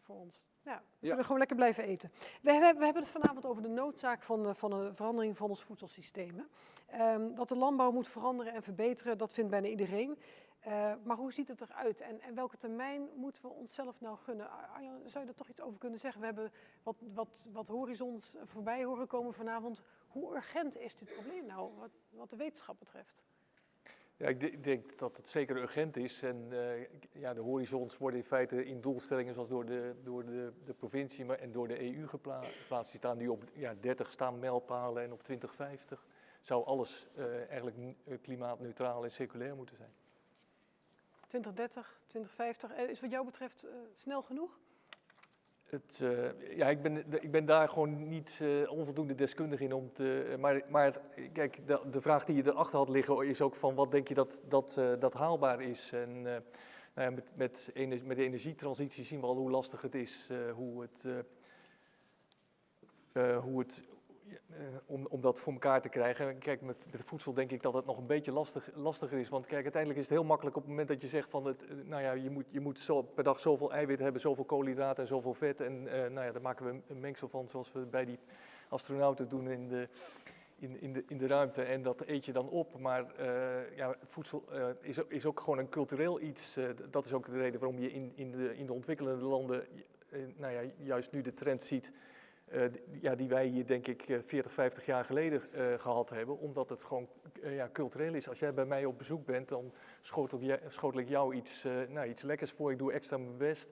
Speaker 1: voor ons. Ja, we
Speaker 3: Ja.
Speaker 1: kunnen gewoon lekker blijven eten. We hebben, we hebben het vanavond over de noodzaak van, de- van een verandering van ons voedselsysteem. Ehm, dat de landbouw moet veranderen en verbeteren, dat vindt bijna iedereen. Eh, maar hoe ziet het eruit en, en welke termijn moeten we onszelf nou gunnen? Arjan, zou je er toch iets over kunnen zeggen? We hebben wat, wat, wat horizons voorbij horen komen vanavond. Hoe urgent is dit probleem nou, wat, wat de wetenschap betreft?
Speaker 5: Ja, ik de- ik denk dat het zeker urgent is. En eh, ja, de horizons worden in feite in doelstellingen zoals door de, door de, de provincie maar, en door de EU gepla- geplaatst. Die staan nu op ja, 30 staan mijlpalen en op 2050 zou alles eh, eigenlijk klimaatneutraal en circulair moeten zijn.
Speaker 1: 2030, 2050, eh, is wat jou betreft eh, snel genoeg?
Speaker 5: Het, eh, ja, ik ben, ik ben daar gewoon niet onvoldoende deskundig in om te. Maar, maar kijk, de, de vraag die je erachter had liggen is ook van wat denk je dat, dat, dat haalbaar is? En nou ja, met, met, ener- met de energietransitie zien we al hoe lastig het is, hoe het. hoe het eh, om, om dat voor elkaar te krijgen. Kijk, met, met voedsel denk ik dat het nog een beetje lastig, lastiger is. Want kijk, uiteindelijk is het heel makkelijk op het moment dat je zegt van, het, eh, nou ja, je moet, je moet per dag zoveel eiwit hebben, zoveel koolhydraten en zoveel vet. En eh, nou ja, daar maken we een mengsel van zoals we bij die astronauten doen in de, in, in de, in de ruimte. En dat eet je dan op. Maar ja, voedsel is, is ook gewoon een cultureel iets. dat is ook de reden waarom je in, in, de, in de ontwikkelende landen nou ja, juist nu de trend ziet eh, ja, die wij hier denk ik eh, 40, 50 jaar geleden eh, gehad hebben, omdat het gewoon eh, ja, cultureel is. Als jij bij mij op bezoek bent, dan schotel, schotel ik jou iets, eh, nou, iets lekkers voor, ik doe extra mijn best.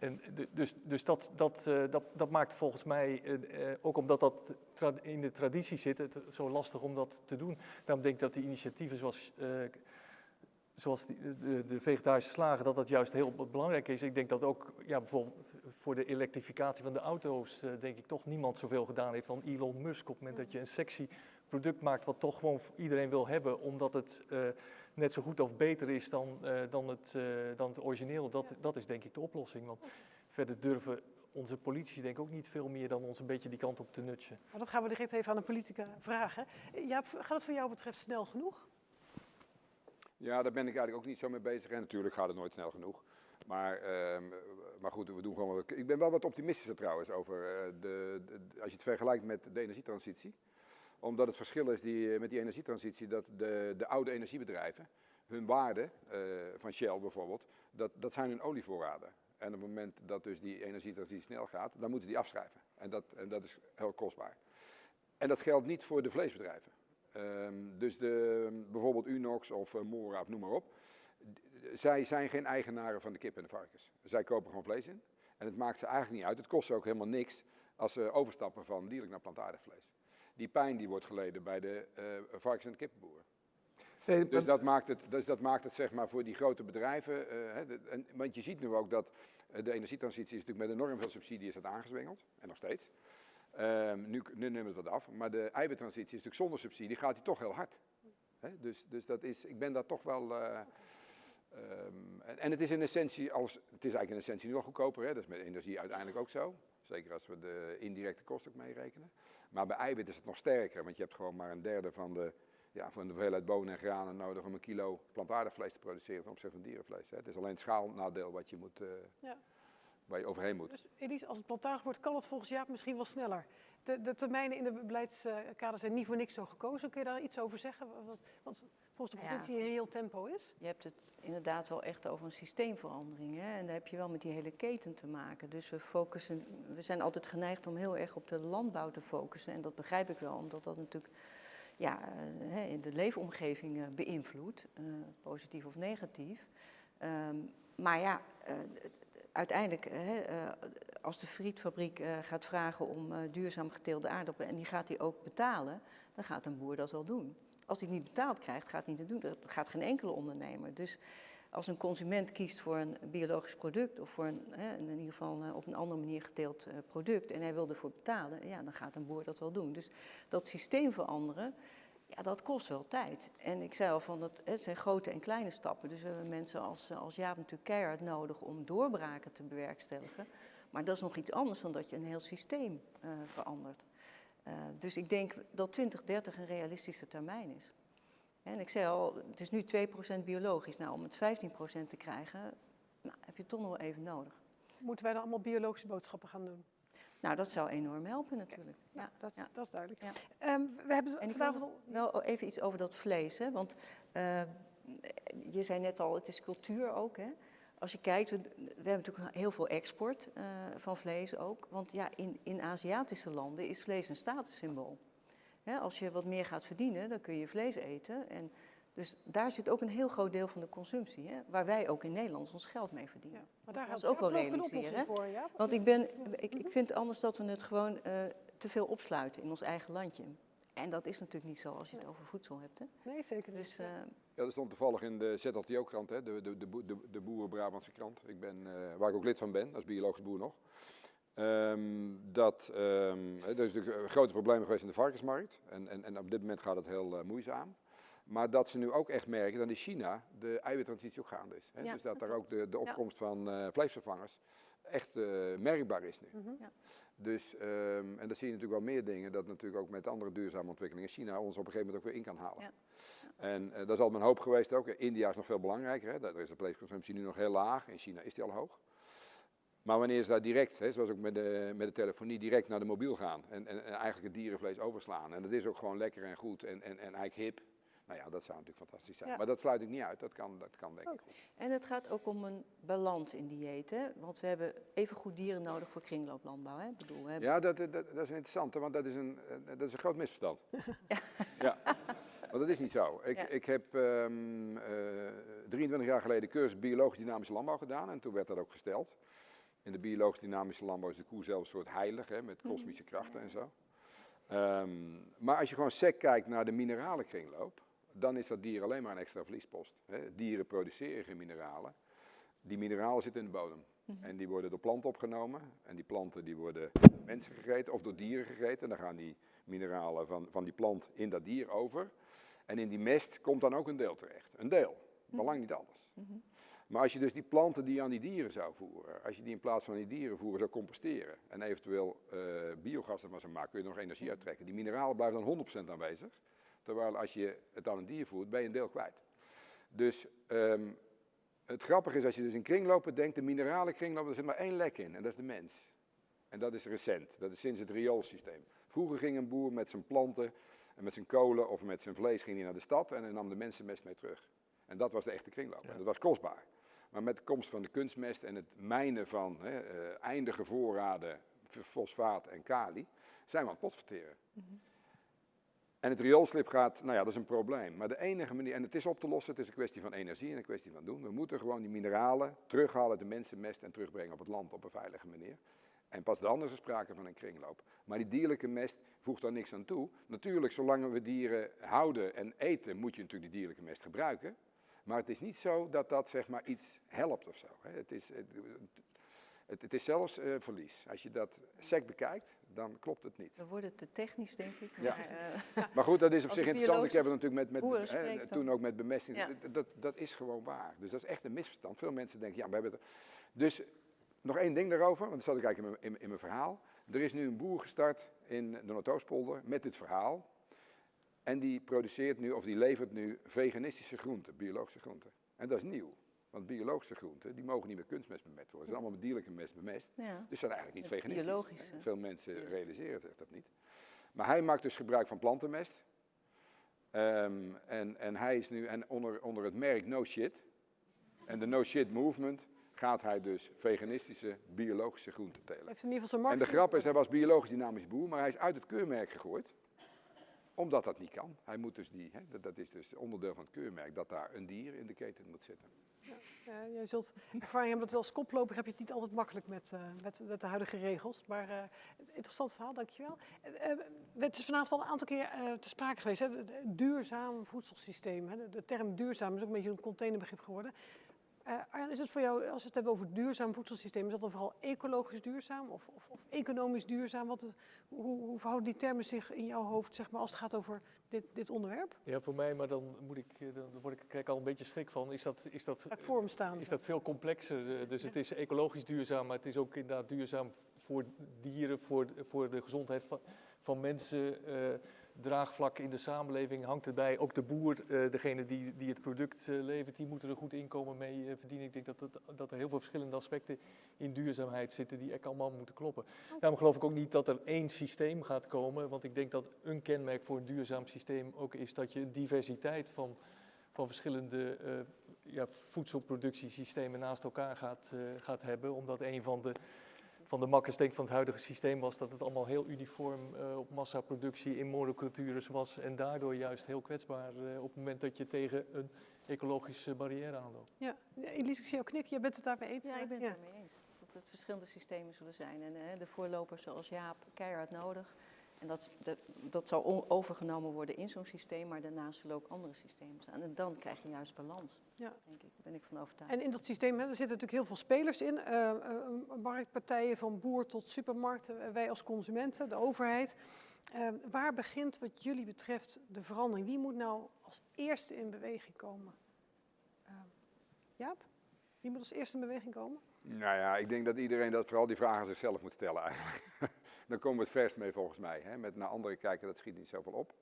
Speaker 5: En dus dus dat, dat, eh, dat, dat maakt volgens mij, eh, eh, ook omdat dat in de traditie zit, het zo lastig om dat te doen. Daarom denk ik dat die initiatieven zoals, eh, zoals die, de, de vegetarische slagen, dat dat juist heel belangrijk is. Ik denk dat ook ja, bijvoorbeeld voor de elektrificatie van de auto's, eh, denk ik toch niemand zoveel gedaan heeft dan Elon Musk. Op het moment dat je een sexy product maakt wat toch gewoon iedereen wil hebben, omdat het eh, net zo goed of beter is dan, eh, dan, het, dan het origineel, dat, dat is denk ik de oplossing. Want verder durven onze politici denk ik ook niet veel meer dan ons een beetje die kant op te nutchen.
Speaker 1: Maar dat gaan we direct even aan de politica vragen. Gaat het voor jou betreft snel genoeg?
Speaker 3: Ja, daar ben ik eigenlijk ook niet zo mee bezig. En natuurlijk gaat het nooit snel genoeg. Maar, ehm, maar goed, we doen gewoon. Ik ben wel wat optimistischer trouwens over eh, de, de- als je het vergelijkt met de energietransitie. Omdat het verschil is die, eh, met die energietransitie dat de, de oude energiebedrijven, hun waarde eh, van Shell bijvoorbeeld, dat, dat zijn hun olievoorraden. En op het moment dat dus die energietransitie snel gaat, dan moeten ze die afschrijven. En dat, en dat is heel kostbaar. En dat geldt niet voor de vleesbedrijven. Ehm, dus de, bijvoorbeeld Unox of eh, Mora of noem maar op. Zij zijn geen eigenaren van de kip en de varkens. Zij kopen gewoon vlees in. En het maakt ze eigenlijk niet uit. Het kost ze ook helemaal niks als ze overstappen van dierlijk naar plantaardig vlees. Die pijn die wordt geleden bij de eh, varkens- en de kippenboeren.
Speaker 5: Nee,
Speaker 3: Dus dat maakt het, dus dat maakt het zeg maar voor die grote bedrijven. eh, hè, de- en, want je ziet nu ook dat de energietransitie is natuurlijk met enorm veel subsidie is dat aangezwengeld. En nog steeds. Ehm, nu, nu neemt het wat af. Maar de eiwittransitie is natuurlijk zonder subsidie gaat die toch heel hard. Dus, dus dat is, ik ben daar toch wel... eh, ehm, en, en het is in essentie, als, het is eigenlijk in essentie nu al goedkoper. Hè? Dat is met energie uiteindelijk ook zo. Zeker als we de indirecte kosten ook meerekenen. Maar bij eiwit is het nog sterker, want je hebt gewoon maar een derde van de, ja, van de hoeveelheid bonen en granen nodig om een kilo plantaardig vlees te produceren ten opzichte van dierenvlees. Hè. Het is alleen het schaalnadeel wat je moet, eh,
Speaker 1: Ja.
Speaker 3: Waar je overheen moet.
Speaker 1: Dus Elise, als het plantaardig wordt, kan het volgens Jaap misschien wel sneller. De, de termijnen in de beleidskader zijn niet voor niks zo gekozen. Kun je daar iets over zeggen? Wat, wat volgens de
Speaker 4: Ja.
Speaker 1: provincie een reëel tempo is?
Speaker 4: Je hebt het inderdaad wel echt over een systeemverandering. Hè? En daar heb je wel met die hele keten te maken. Dus we focussen, we zijn altijd geneigd om heel erg op de landbouw te focussen. En dat begrijp ik wel, omdat dat natuurlijk ja, eh, hè, in de leefomgeving eh, beïnvloedt, eh, positief of negatief. Ehm, maar ja, eh, uiteindelijk, eh, hè, eh, als de frietfabriek eh, gaat vragen om duurzaam geteelde aardappelen en die gaat die ook betalen, dan gaat een boer dat wel doen. Als hij het niet betaald krijgt, gaat hij het niet doen. Dat gaat geen enkele ondernemer. Dus als een consument kiest voor een biologisch product of voor een, hè, in ieder geval op een andere manier geteeld product en hij wil ervoor betalen, ja, dan gaat een boer dat wel doen. Dus dat systeem veranderen, ja, dat kost wel tijd. En ik zei al van dat het zijn grote en kleine stappen. Dus we hebben mensen als, als Jaap natuurlijk keihard nodig om doorbraken te bewerkstelligen. Maar dat is nog iets anders dan dat je een heel systeem eh, verandert. Eh, dus ik denk dat 2030 een realistische termijn is. En ik zei al, het is nu 2% biologisch. Nou, om het 15% te krijgen, nou, heb je toch nog wel even nodig.
Speaker 1: Moeten wij dan allemaal biologische boodschappen gaan doen?
Speaker 4: Nou, dat zou enorm helpen natuurlijk. Ja,
Speaker 1: Dat,
Speaker 4: ja.
Speaker 1: dat is duidelijk.
Speaker 4: Ja.
Speaker 1: Ehm, we hebben
Speaker 4: En
Speaker 1: vanavond al...
Speaker 4: wel even iets over dat vlees. Hè? Want eh, je zei net al, het is cultuur ook. Hè? Als je kijkt, we, we hebben natuurlijk heel veel export eh, van vlees ook. Want ja, in, in Aziatische landen is vlees een statussymbool. Hè, als je wat meer gaat verdienen, dan kun je vlees eten. En dus daar zit ook een heel groot deel van de consumptie. Hè? Waar wij ook in Nederland ons geld mee verdienen.
Speaker 1: Ja, maar daar
Speaker 4: Dat is ook wel realiseren,
Speaker 1: voor, ja?
Speaker 4: Want ik, ben, ik, ik vind anders dat we het gewoon eh, te veel opsluiten in ons eigen landje. En dat is natuurlijk niet zo als je het over voedsel hebt. Hè?
Speaker 1: Nee, zeker niet.
Speaker 4: Dus eh,
Speaker 3: Ja, dat stond toevallig in de ZLTO-krant, hè, de, de, de, de, de Boeren-Brabantse krant, ik ben, eh, waar ik ook lid van ben, als biologisch boer nog. Ehm, dat, ehm, hè, er is natuurlijk een grote problemen geweest in de varkensmarkt en, en, en op dit moment gaat het heel moeizaam. Maar dat ze nu ook echt merken dat in China de eiwittransitie ook gaande is. Hè?
Speaker 4: Ja,
Speaker 3: dus dat daar ook de, de
Speaker 4: Ja.
Speaker 3: opkomst van eh, vleesvervangers echt eh, merkbaar is nu.
Speaker 1: Mhm.
Speaker 4: Ja.
Speaker 3: Dus, ehm, en dat zie je natuurlijk wel meer dingen, dat natuurlijk ook met andere duurzame ontwikkelingen China ons op een gegeven moment ook weer in kan halen.
Speaker 4: Ja.
Speaker 3: En eh, dat is altijd mijn hoop geweest ook. India is nog veel belangrijker, hè? daar is de vleesconsumptie nu nog heel laag, in China is die al hoog. Maar wanneer ze daar direct, hè, zoals ook met de, met de telefonie, direct naar de mobiel gaan en, en, en eigenlijk het dierenvlees overslaan. En dat is ook gewoon lekker en goed en, en, en eigenlijk hip. Nou ja, dat zou natuurlijk fantastisch zijn.
Speaker 1: Ja.
Speaker 3: Maar dat sluit ik niet uit, dat kan, dat kan denk ik.
Speaker 4: En het gaat ook om een balans in dieet. Hè? Want we hebben even goed dieren nodig voor kringlooplandbouw. Hè? Ik bedoel, we hebben...
Speaker 3: Ja, dat, dat, dat is interessant, want dat is een, eh, dat is een groot misverstand. ja. Want dat is niet zo. Ik,
Speaker 4: Ja.
Speaker 3: ik heb ehm, eh, 23 jaar geleden cursus biologisch dynamische landbouw gedaan en toen werd dat ook gesteld. In de biologisch dynamische landbouw is de koe zelfs een soort heilig, hè, met kosmische krachten en zo. Ehm, maar als je gewoon sec kijkt naar de mineralenkringloop, dan is dat dier alleen maar een extra verliespost. Hè. Dieren produceren geen mineralen. Die mineralen zitten in de bodem. En die worden door planten opgenomen. En die planten die worden door mensen gegeten of door dieren gegeten. En dan gaan die mineralen van, van die plant in dat dier over. En in die mest komt dan ook een deel terecht. Een deel, maar lang niet alles. Maar als je dus die planten die je aan die dieren zou voeren, als je die in plaats van die dieren voeren zou composteren en eventueel eh, biogas ervan zou maken, kun je er nog energie uittrekken. Die mineralen blijven dan 100% aanwezig. Terwijl als je het aan een dier voert, ben je een deel kwijt. Dus ehm, het grappige is als je dus in kringlopen denkt, de minerale kringloop, er zit maar één lek in en dat is de mens. En dat is recent, dat is sinds het rioolsysteem. Vroeger ging een boer met zijn planten en met zijn kolen of met zijn vlees ging hij naar de stad en hij nam de mensenmest mee terug. En dat was de echte kringloop. En dat was kostbaar. Maar met de komst van de kunstmest en het mijnen van hè, eh, eindige voorraden fosfaat en kali, zijn we aan het potverteren. En het rioolslip gaat, nou ja, dat is een probleem. Maar de enige manier, en het is op te lossen, het is een kwestie van energie en een kwestie van doen. We moeten gewoon die mineralen terughalen, de mensenmest en terugbrengen op het land op een veilige manier. En pas dan is er sprake van een kringloop. Maar die dierlijke mest voegt daar niks aan toe. Natuurlijk, zolang we dieren houden en eten, moet je natuurlijk die dierlijke mest gebruiken. Maar het is niet zo dat dat zeg maar iets helpt of zo. Het is, het is zelfs eh, verlies. Als je dat sec bekijkt, dan klopt het niet.
Speaker 6: We worden te technisch, denk ik.
Speaker 3: Ja.
Speaker 6: Maar, eh,
Speaker 3: Maar goed, dat is op zich interessant. Ik heb het natuurlijk met, met hè,
Speaker 6: dan.
Speaker 3: toen ook met bemesting.
Speaker 6: Ja.
Speaker 3: Dat, dat, dat is gewoon waar. Dus dat is echt een misverstand. Veel mensen denken, ja, we hebben het. Dus nog één ding daarover, want dat zat ik eigenlijk in mijn, in, in mijn verhaal. Er is nu een boer gestart in de Noordoostpolder met dit verhaal. En die produceert nu, of die levert nu veganistische groenten, biologische groenten. En dat is nieuw. Want biologische groenten, die mogen niet met kunstmest bemest worden. Ze zijn allemaal met dierlijke mest bemest.
Speaker 6: ja.
Speaker 3: Dus zijn eigenlijk niet
Speaker 6: Ja,
Speaker 3: veganistisch.
Speaker 6: biologisch.
Speaker 3: Veel mensen realiseren zich dat niet. Maar hij maakt dus gebruik van plantenmest. Ehm, en, en hij is nu en onder, onder het merk No Shit. En de No Shit Movement gaat hij dus veganistische, biologische groenten telen.
Speaker 1: Heeft in ieder geval zijn
Speaker 3: En de
Speaker 1: markt.
Speaker 3: grap is, hij was biologisch dynamisch boer, maar hij is uit het keurmerk gegooid. Omdat dat niet kan. Hij moet dus die, hè, dat, is dus onderdeel van het keurmerk, dat daar een dier in de keten moet zitten.
Speaker 1: Ja, jij zult ervaring hebben dat als koploper heb je het niet altijd makkelijk met, eh, met, de huidige regels. Maar eh, interessant verhaal, dankjewel. Eh, eh, het is vanavond al een aantal keer eh, te sprake geweest. Hè? duurzaam voedselsysteem. Hè? De term duurzaam is ook een beetje een containerbegrip geworden. Eh, Arjan, is het voor jou, als we het hebben over duurzaam voedselsysteem, is dat dan vooral ecologisch duurzaam of, of, of economisch duurzaam? Wat, hoe, hoe verhouden die termen zich in jouw hoofd zeg maar, als het gaat over dit, dit onderwerp?
Speaker 5: Ja, voor mij, maar dan, moet ik, eh, dan word ik, krijg ik al een beetje schrik van. Is dat, is dat,
Speaker 1: hem staan?
Speaker 5: is dat veel complexer? eh, Dus het is ecologisch duurzaam, maar het is ook inderdaad duurzaam voor dieren, voor, voor de gezondheid van, van mensen. Draagvlak in de samenleving hangt erbij. Ook de boer, eh, degene die, die het product eh, levert, die moeten er goed inkomen mee eh, verdienen. Ik denk dat, het, dat er heel veel verschillende aspecten in duurzaamheid zitten die echt allemaal moeten kloppen. Daarom geloof ik ook niet dat er één systeem gaat komen, want ik denk dat een kenmerk voor een duurzaam systeem ook is dat je een diversiteit van, van verschillende ja, voedselproductiesystemen naast elkaar gaat, gaat hebben. Omdat een van de, van de makkers denk ik, van het huidige systeem was dat het allemaal heel uniform eh, op massaproductie in monocultures was. En daardoor juist heel kwetsbaar eh, op het moment dat je tegen een ecologische barrière aanloopt.
Speaker 1: Ja, Elise, ik zie jou knikken. Jij bent het daarmee eens?
Speaker 6: Ja, ik ben
Speaker 1: Ja.
Speaker 6: het ermee eens. Dat het verschillende systemen zullen zijn. En de voorlopers zoals Jaap, keihard nodig. En dat, dat, dat zal overgenomen worden in zo'n systeem, maar daarnaast zullen ook andere systemen staan. En dan krijg je juist balans,
Speaker 1: Ja.
Speaker 6: denk ik. Daar ben ik van overtuigd.
Speaker 1: En in dat systeem hè, er zitten natuurlijk heel veel spelers in. eh, eh, marktpartijen van boer tot supermarkt, eh, wij als consumenten, de overheid. Waar begint wat jullie betreft de verandering? Wie moet nou als eerste in beweging komen? Jaap? Wie moet als eerste in beweging komen?
Speaker 3: Nou ja, ik denk dat iedereen dat vooral die vragen zichzelf moet stellen eigenlijk. Dan komen we het verst mee volgens mij. Hè? Met naar anderen kijken, dat schiet niet zoveel op.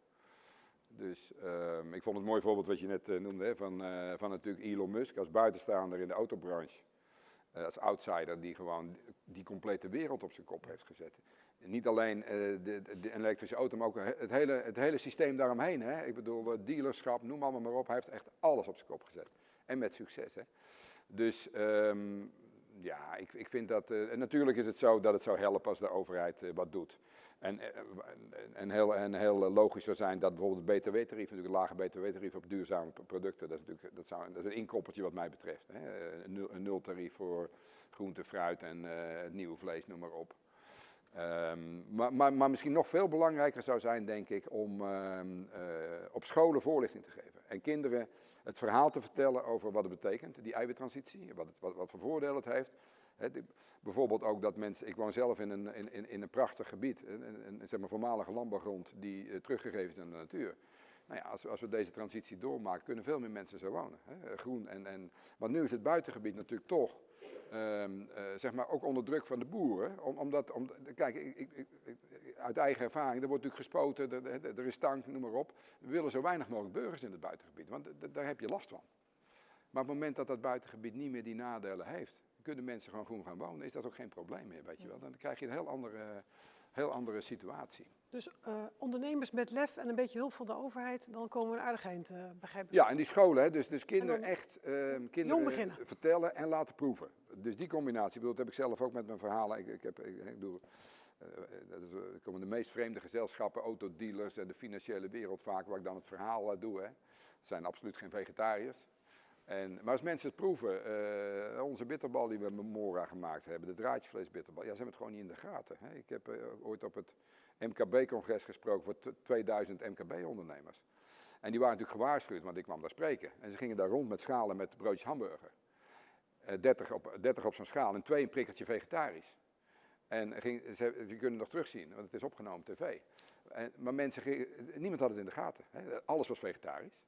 Speaker 3: Dus ehm, ik vond het mooi voorbeeld wat je net eh, noemde, van, eh, van natuurlijk Elon Musk als buitenstaander in de autobranche. Eh, als outsider die gewoon die complete wereld op zijn kop heeft gezet. Niet alleen de, de, elektrische auto, maar ook het hele, het hele systeem daaromheen. Hè? Ik bedoel, dealerschap, noem allemaal maar op. Hij heeft echt alles op zijn kop gezet. En met succes. Hè? Dus ehm, ja, ik, ik vind dat. eh, en natuurlijk is het zo dat het zou helpen als de overheid eh, wat doet. En, eh, en, heel, en heel logisch zou zijn dat bijvoorbeeld het BTW-tarief, natuurlijk een lage BTW-tarief op duurzame producten, dat is natuurlijk dat zou, dat is een inkoppeltje wat mij betreft. Hè. Een, nul, een nultarief voor groente, fruit en het nieuwe vlees, noem maar op. Ehm, maar, maar, maar misschien nog veel belangrijker zou zijn, denk ik, om ehm, eh, op scholen voorlichting te geven. En kinderen het verhaal te vertellen over wat het betekent, die eiwittransitie, wat, wat, wat voor voordelen het heeft. Bijvoorbeeld ook dat mensen, ik woon zelf in een, in, in, een prachtig gebied, een, een, zeg maar voormalige landbouwgrond die eh, teruggegeven is aan de natuur. Nou ja, als, als we deze transitie doormaken, kunnen veel meer mensen zo wonen. Hè? Groen en, en, want nu is het buitengebied natuurlijk toch ehm, eh, zeg maar ook onder druk van de boeren. Om, omdat, om, kijk, ik, ik, uit eigen ervaring, er wordt natuurlijk gespoten, er, er- er is stank, noem maar op. We willen zo weinig mogelijk burgers in het buitengebied, want daar heb je last van. Maar op het moment dat dat buitengebied niet meer die nadelen heeft, kunnen mensen gewoon groen gaan wonen, is dat ook geen probleem meer, weet je wel. Dan krijg je een heel andere, heel andere situatie.
Speaker 1: Dus eh, ondernemers met lef en een beetje hulp van de overheid, dan komen we een aardig eind, eh, begrijp ik.
Speaker 3: Ja, en die scholen, hè, dus, dus kinderen
Speaker 1: dan
Speaker 3: echt ehm, kinderen vertellen en laten proeven. Dus die combinatie, bedoel, dat heb ik zelf ook met mijn verhalen. Ik, ik, heb, ik, doe eh, eh, er komen de meest vreemde gezelschappen, autodealers en de financiële wereld vaak, waar ik dan het verhaal eh, doe. Hè. Zijn absoluut geen vegetariërs. En, maar als mensen het proeven, onze bitterbal die we met Mora gemaakt hebben, de draadjesvleesbitterbal, ja, ze hebben het gewoon niet in de gaten. Hè. Ik heb ooit op het MKB-congres gesproken voor t- 2000 MKB-ondernemers. En die waren natuurlijk gewaarschuwd, want ik kwam daar spreken. En ze gingen daar rond met schalen met broodjes hamburger. Eh 30 op, 30 op zo'n schaal en twee een prikkeltje vegetarisch. En ging, ze, je kunt het nog terugzien, want het is opgenomen op tv. En, maar mensen gingen, niemand had het in de gaten. Hè. Alles was vegetarisch.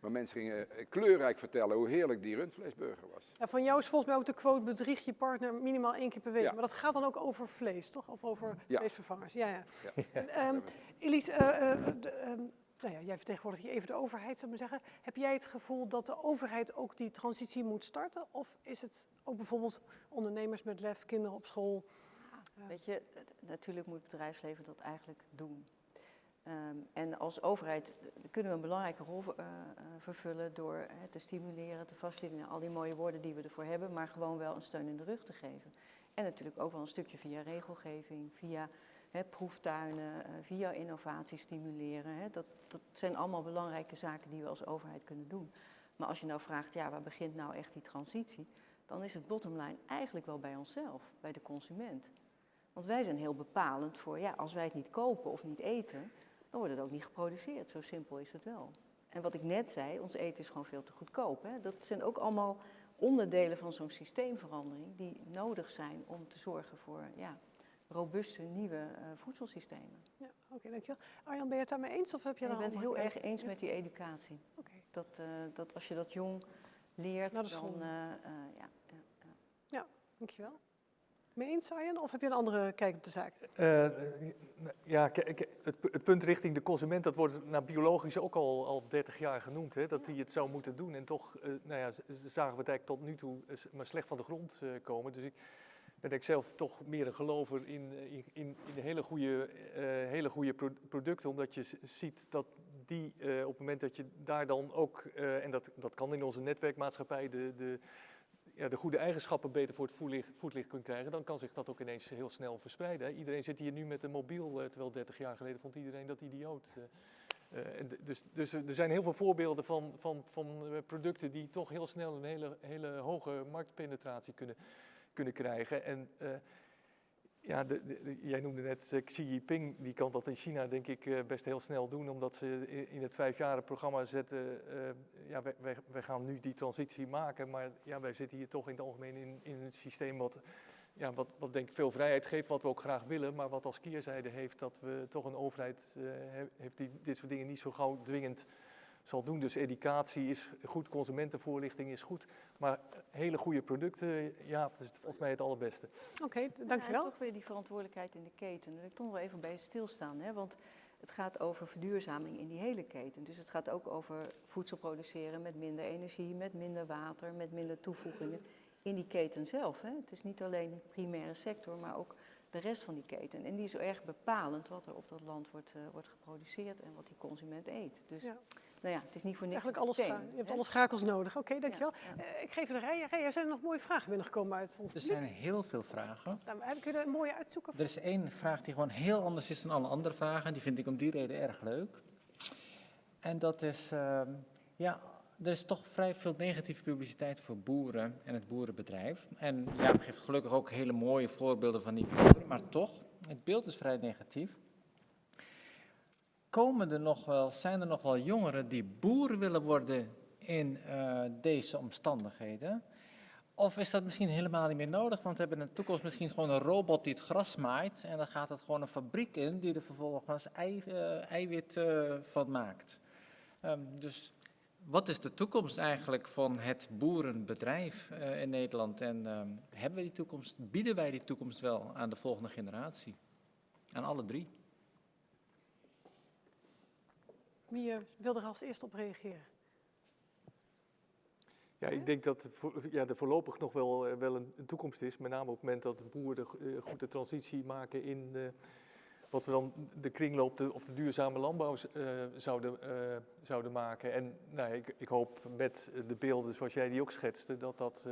Speaker 3: Maar mensen gingen eh, kleurrijk vertellen hoe heerlijk die rundvleesburger was.
Speaker 1: Ja, van jou is volgens mij ook de quote bedrieg je partner minimaal één keer per week.
Speaker 3: Ja.
Speaker 1: Maar dat gaat dan ook over vlees, toch? Of over
Speaker 3: Ja.
Speaker 1: vleesvervangers. Ja, ja.
Speaker 3: Ja.
Speaker 1: En, ehm, Elise, eh, eh, ehm, nou ja, jij vertegenwoordigt hier even de overheid, zou ik maar zeggen. Heb jij het gevoel dat de overheid ook die transitie moet starten? Of is het ook bijvoorbeeld ondernemers met lef, kinderen op school? Ja.
Speaker 4: Weet je, natuurlijk moet het bedrijfsleven dat eigenlijk doen. Ehm, en als overheid kunnen we een belangrijke rol eh, eh, vervullen door te stimuleren, te faciliteren, al die mooie woorden die we ervoor hebben, maar gewoon wel een steun in de rug te geven. En natuurlijk ook wel een stukje via regelgeving, via proeftuinen, eh, via innovatie stimuleren. Dat, dat zijn allemaal belangrijke zaken die we als overheid kunnen doen. Maar als je nou vraagt, ja, waar begint nou echt die transitie? Dan is het bottom line eigenlijk wel bij onszelf, bij de consument. Want wij zijn heel bepalend voor, ja, als wij het niet kopen of niet eten, dan wordt het ook niet geproduceerd. Zo simpel is het wel. En wat ik net zei, ons eten is gewoon veel te goedkoop. Hè? Dat zijn ook allemaal onderdelen van zo'n systeemverandering die nodig zijn om te zorgen voor ja, robuuste nieuwe eh, voedselsystemen.
Speaker 1: Ja, oké, dankjewel. Arjan, ben je het daarmee eens of heb je daar
Speaker 4: ik ben het heel erg eens
Speaker 1: Ja,
Speaker 4: met die educatie.
Speaker 1: Oké.
Speaker 4: Dat, eh, dat als je dat jong leert,
Speaker 1: Naar de school.
Speaker 4: dan... eh, eh, ja, ja.
Speaker 1: Dankjewel. Mee eens, Arjan? Of heb je een andere kijk op de zaak?
Speaker 5: Eh, ja, het, het punt richting de consument, dat wordt naar biologisch ook al, al 30 jaar genoemd, hè, dat die het zou moeten doen. En toch eh, nou ja, zagen we het eigenlijk tot nu toe maar slecht van de grond eh, komen. Dus ik ben ik zelf toch meer een gelover in, in, in, hele goede, eh, hele goede pro- producten, omdat je ziet dat die eh, op het moment dat je daar dan ook, eh, en dat, dat kan in onze netwerkmaatschappij, de, de, ja, de goede eigenschappen beter voor het voetlicht, voetlicht kunt krijgen, dan kan zich dat ook ineens heel snel verspreiden. hè. Iedereen zit hier nu met een mobiel, terwijl 30 jaar geleden vond iedereen dat idioot. d- dus, dus er zijn heel veel voorbeelden van, van, van producten die toch heel snel een hele, hele hoge marktpenetratie kunnen, kunnen krijgen. En eh, ja, de, jij noemde net eh, Xi Jinping, die kan dat in China denk ik eh, best heel snel doen, omdat ze in het vijfjarenprogramma zetten, ja, wij, wij, gaan nu die transitie maken, maar ja, wij zitten hier toch in het algemeen in, in een systeem wat, ja, wat, wat denk ik veel vrijheid geeft, wat we ook graag willen, maar wat als keerzijde heeft dat we toch een overheid he- heeft die dit soort dingen niet zo gauw dwingend zal doen. Dus educatie is goed, consumentenvoorlichting is goed, maar hele goede producten, ja, dat is volgens mij het allerbeste.
Speaker 1: Oké,
Speaker 4: Ja,
Speaker 1: dankjewel.
Speaker 4: en toch weer die verantwoordelijkheid in de keten. Daar wil ik toch wel even bij stilstaan. Hè? Want het gaat over verduurzaming in die hele keten. Dus het gaat ook over voedsel produceren met minder energie, met minder water, met minder toevoegingen in die keten zelf. Hè? Het is niet alleen de primaire sector, maar ook de rest van die keten. En die is zo erg bepalend wat er op dat land wordt, eh, wordt geproduceerd en wat die consument eet. Dus
Speaker 1: Ja.
Speaker 4: Nou ja, het is niet voor niks
Speaker 1: Eigenlijk
Speaker 4: een
Speaker 1: alle
Speaker 4: systeem,
Speaker 1: scha- je hebt alle schakels nodig. Oké, dankjewel.
Speaker 4: Ja,
Speaker 1: Eh, ik geef het een rij. Er zijn nog mooie vragen binnengekomen uit ons
Speaker 2: Er
Speaker 1: publiek.
Speaker 2: zijn heel veel vragen.
Speaker 1: Nou, heb ik er een mooie uitzoeken?
Speaker 2: Er is één vraag die gewoon heel anders is dan alle andere vragen. Die vind ik om die reden erg leuk. En dat is, ehm, ja, er is toch vrij veel negatieve publiciteit voor boeren en het boerenbedrijf. En Jaap geeft gelukkig ook hele mooie voorbeelden van die boeren, maar toch, het beeld is vrij negatief. Komen er nog wel, zijn er nog wel jongeren die boeren willen worden in eh, deze omstandigheden? Of is dat misschien helemaal niet meer nodig? Want we hebben in de toekomst misschien gewoon een robot die het gras maait. En dan gaat het gewoon een fabriek in die er vervolgens eh, eiwit eh, van maakt. Ehm, dus wat is de toekomst eigenlijk van het boerenbedrijf in Nederland? En ehm, hebben we die toekomst, bieden wij die toekomst wel aan de volgende generatie? Aan alle drie.
Speaker 1: Wie wil er als eerste op reageren?
Speaker 5: Ja, ik denk dat ja, er voorlopig nog wel, eh, wel een, een toekomst is. Met name op het moment dat de boeren eh, goed de transitie maken in wat we dan de kringloop de, of de duurzame landbouw eh, zouden, zouden maken. En nou, ik, ik hoop met de beelden zoals jij die ook schetste, dat dat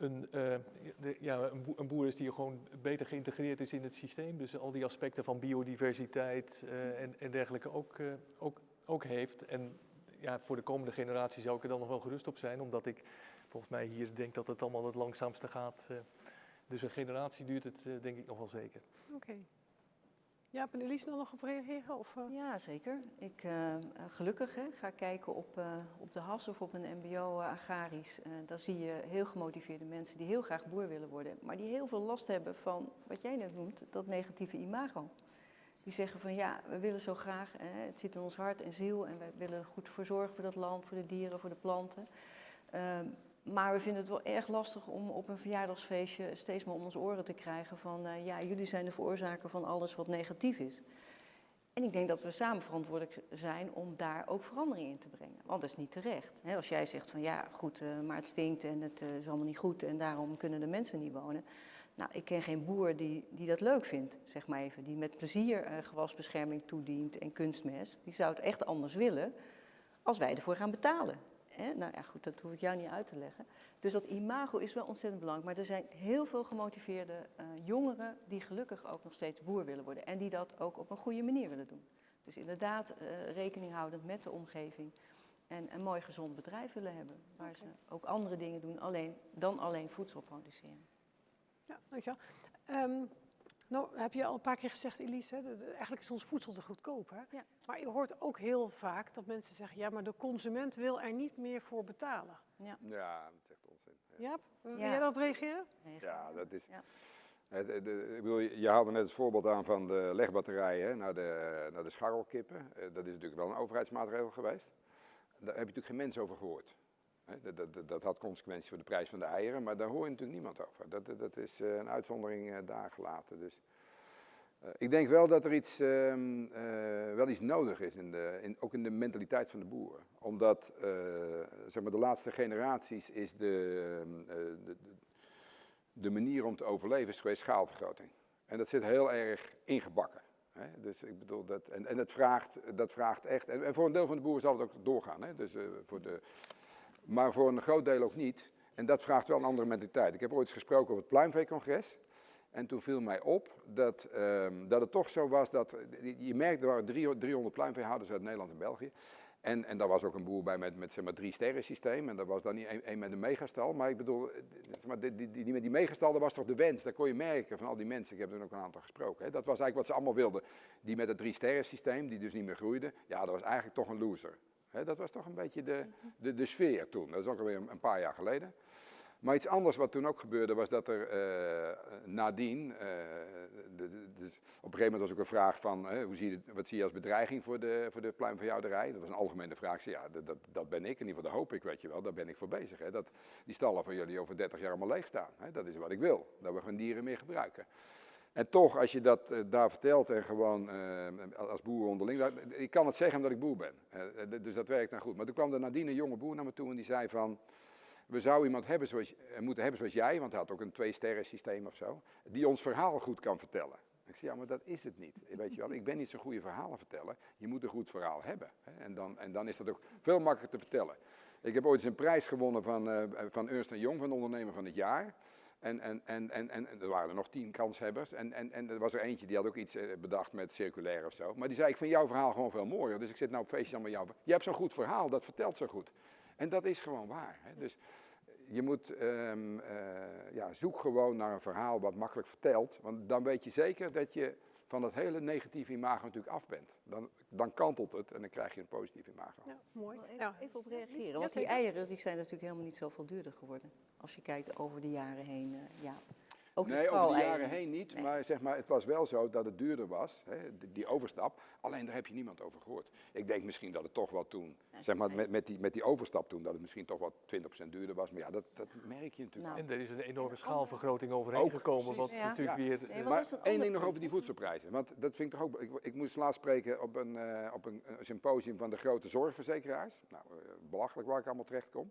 Speaker 5: een, eh, de- ja, een, boer, is die gewoon beter geïntegreerd is in het systeem. Dus al die aspecten van biodiversiteit eh, en, en dergelijke ook, eh, ook, ook heeft. En ja, voor de komende generatie zou ik er dan nog wel gerust op zijn, omdat ik volgens mij hier denk dat het allemaal het langzaamste gaat. dus een generatie duurt het denk ik nog wel zeker.
Speaker 1: Oké. Jaap en Elise nog op reageren? Of, eh?
Speaker 4: Ja, zeker. Ik, eh, gelukkig hè, ga kijken op, eh, op de HAS of op een mbo agrarisch. Daar zie je heel gemotiveerde mensen die heel graag boer willen worden. Maar die heel veel last hebben van, wat jij net noemt, dat negatieve imago. Die zeggen van ja, we willen zo graag, hè, het zit in ons hart en ziel en we willen goed voor zorgen voor dat land, voor de dieren, voor de planten. Maar we vinden het wel erg lastig om op een verjaardagsfeestje steeds maar om ons oren te krijgen van eh, ja, jullie zijn de veroorzaker van alles wat negatief is. En ik denk dat we samen verantwoordelijk zijn om daar ook verandering in te brengen. Want dat is niet terecht. Als jij zegt van ja, goed, eh, maar het stinkt en het eh, is allemaal niet goed en daarom kunnen de mensen niet wonen. Nou, ik ken geen boer die, die dat leuk vindt, zeg maar even. Die met plezier gewasbescherming toedient en kunstmest. Die zou het echt anders willen als wij ervoor gaan betalen. Hè? Nou ja, goed, dat hoef ik jou niet uit te leggen. Dus dat imago is wel ontzettend belangrijk. Maar er zijn heel veel gemotiveerde eh, jongeren die gelukkig ook nog steeds boer willen worden. En die dat ook op een goede manier willen doen. Dus inderdaad eh, rekening houdend met de omgeving. En een mooi gezond bedrijf willen hebben. Waar ze ook andere dingen doen alleen, dan alleen voedsel produceren.
Speaker 1: Ja, dankjewel. Ehm nou, heb je al een paar keer gezegd, Elise, hè, de- de- eigenlijk is ons voedsel te goedkoop. Hè?
Speaker 4: Ja.
Speaker 1: Maar je hoort ook heel vaak dat mensen zeggen, ja, maar de consument wil er niet meer voor betalen.
Speaker 3: Ja, dat is echt onzin. Ja.
Speaker 1: Jaap, wil
Speaker 4: Ja.
Speaker 1: jij daarop reageren?
Speaker 3: Ja, dat is.
Speaker 4: Ja.
Speaker 3: Het, de- ik bedoel, je haalde net het voorbeeld aan van de legbatterijen hè, naar, de, naar de scharrelkippen. Eh, Dat is natuurlijk wel een overheidsmaatregel geweest. Daar heb je natuurlijk geen mens over gehoord. Dat, dat, dat, had consequenties voor de prijs van de eieren, maar daar hoor je natuurlijk niemand over. Dat, dat- is eh, een uitzondering eh, daar gelaten. Dus, eh, ik denk wel dat er iets, ehm, eh, wel iets nodig is, in de, in, ook in de mentaliteit van de boeren. Omdat zeg maar de laatste generaties is de, ehm, eh, de, de, manier om te overleven is geweest schaalvergroting. En dat zit heel erg ingebakken. Dus ik bedoel, dat, en, en dat, vraagt, dat vraagt echt, en, en voor een deel van de boeren zal het ook doorgaan. Dus, voor de, maar voor een groot deel ook niet. En dat vraagt wel een andere mentaliteit. Ik heb ooit gesproken op het pluimveecongres. En toen viel mij op dat, ehm, dat het toch zo was dat, je merkt, er waren drie- 300 pluimveehouders uit Nederland en België. En, en daar was ook een boer bij met, met zeg maar, drie sterren systeem. En dat was dan niet één één met een megastal. Maar ik bedoel, eh, zeg maar, die, die, die met die megastal, dat was toch de wens. Dat kon je merken van al die mensen. Ik heb er ook een aantal gesproken. Hè. Dat was eigenlijk wat ze allemaal wilden. Die met het drie sterren systeem, die dus niet meer groeide. Ja, dat was eigenlijk toch een loser. Dat was toch een beetje de, de, de sfeer toen. Dat is ook alweer een, paar jaar geleden. Maar iets anders wat toen ook gebeurde was dat er eh, nadien, eh, dus op een gegeven moment was ook een vraag van, hoe zie je, wat zie je als bedreiging voor de, voor de pluimveehouderij? Dat was een algemene vraag. Ja, dat, dat, dat ben ik, in ieder geval dat hoop ik, weet je wel, daar ben ik voor bezig. Hè, dat die stallen van jullie over 30 jaar allemaal leeg staan. Hè, dat is wat ik wil, dat we geen dieren meer gebruiken. En toch, als je dat eh, daar vertelt en gewoon eh, als boer onderling, ik kan het zeggen omdat ik boer ben. Eh, dus dat werkt nou goed. Maar toen kwam er nadien een jonge boer naar me toe en die zei van, we zouden iemand hebben zoals, moeten hebben zoals jij, want hij had ook een twee-sterren systeem of zo, die ons verhaal goed kan vertellen. Ik zei, ja, maar dat is het niet. Weet je wel, ik ben niet zo'n goede verhalen vertellen. Je moet een goed verhaal hebben. En, dan, en dan is dat ook veel makkelijker te vertellen. Ik heb ooit eens een prijs gewonnen van, eh, van Ernst Young, van ondernemer van het jaar. En, en, en, en, en, er waren er nog tien kanshebbers. En, en, en er was er eentje die had ook iets eh, bedacht met circulair of zo. Maar die zei, ik vind jouw verhaal gewoon veel mooier. Dus ik zit nou op feestje allemaal jou. Je hebt zo'n goed verhaal, dat vertelt zo goed. En dat is gewoon waar. Hè? Dus je moet, eh, ja, zoek gewoon naar een verhaal wat makkelijk vertelt. Want dan weet je zeker dat je van dat hele negatieve imago natuurlijk af bent. Dan, dan kantelt het en dan krijg je een positief imago.
Speaker 1: Ja, mooi.
Speaker 4: Even, even op reageren. Want die eieren die zijn natuurlijk helemaal niet zoveel duurder geworden. Als je kijkt over de jaren heen. eh, ja. Ook de
Speaker 3: nee, over de jaren heen niet.
Speaker 4: Nee.
Speaker 3: Maar, zeg maar het was wel zo dat het duurder was, hè, die, overstap. Alleen daar heb je niemand over gehoord. Ik denk misschien dat het toch wel toen, zeg maar met, met, die, met die overstap toen, dat het misschien toch wel 20% duurder was. Maar ja, dat, dat merk je natuurlijk
Speaker 4: Nou,
Speaker 5: En er is een enorme
Speaker 4: En
Speaker 5: schaalvergroting overheen
Speaker 3: Ook,
Speaker 5: gekomen, wat.
Speaker 4: Ja.
Speaker 5: natuurlijk
Speaker 3: Ja.
Speaker 5: weer...
Speaker 4: Nee,
Speaker 5: eh,
Speaker 3: Maar één ding nog over die voedselprijzen. Want dat vind ik toch ook. Ik, ik moest laatst spreken op een, eh, op een, een symposium van de grote zorgverzekeraars. Nou, eh, belachelijk waar ik allemaal terecht kom.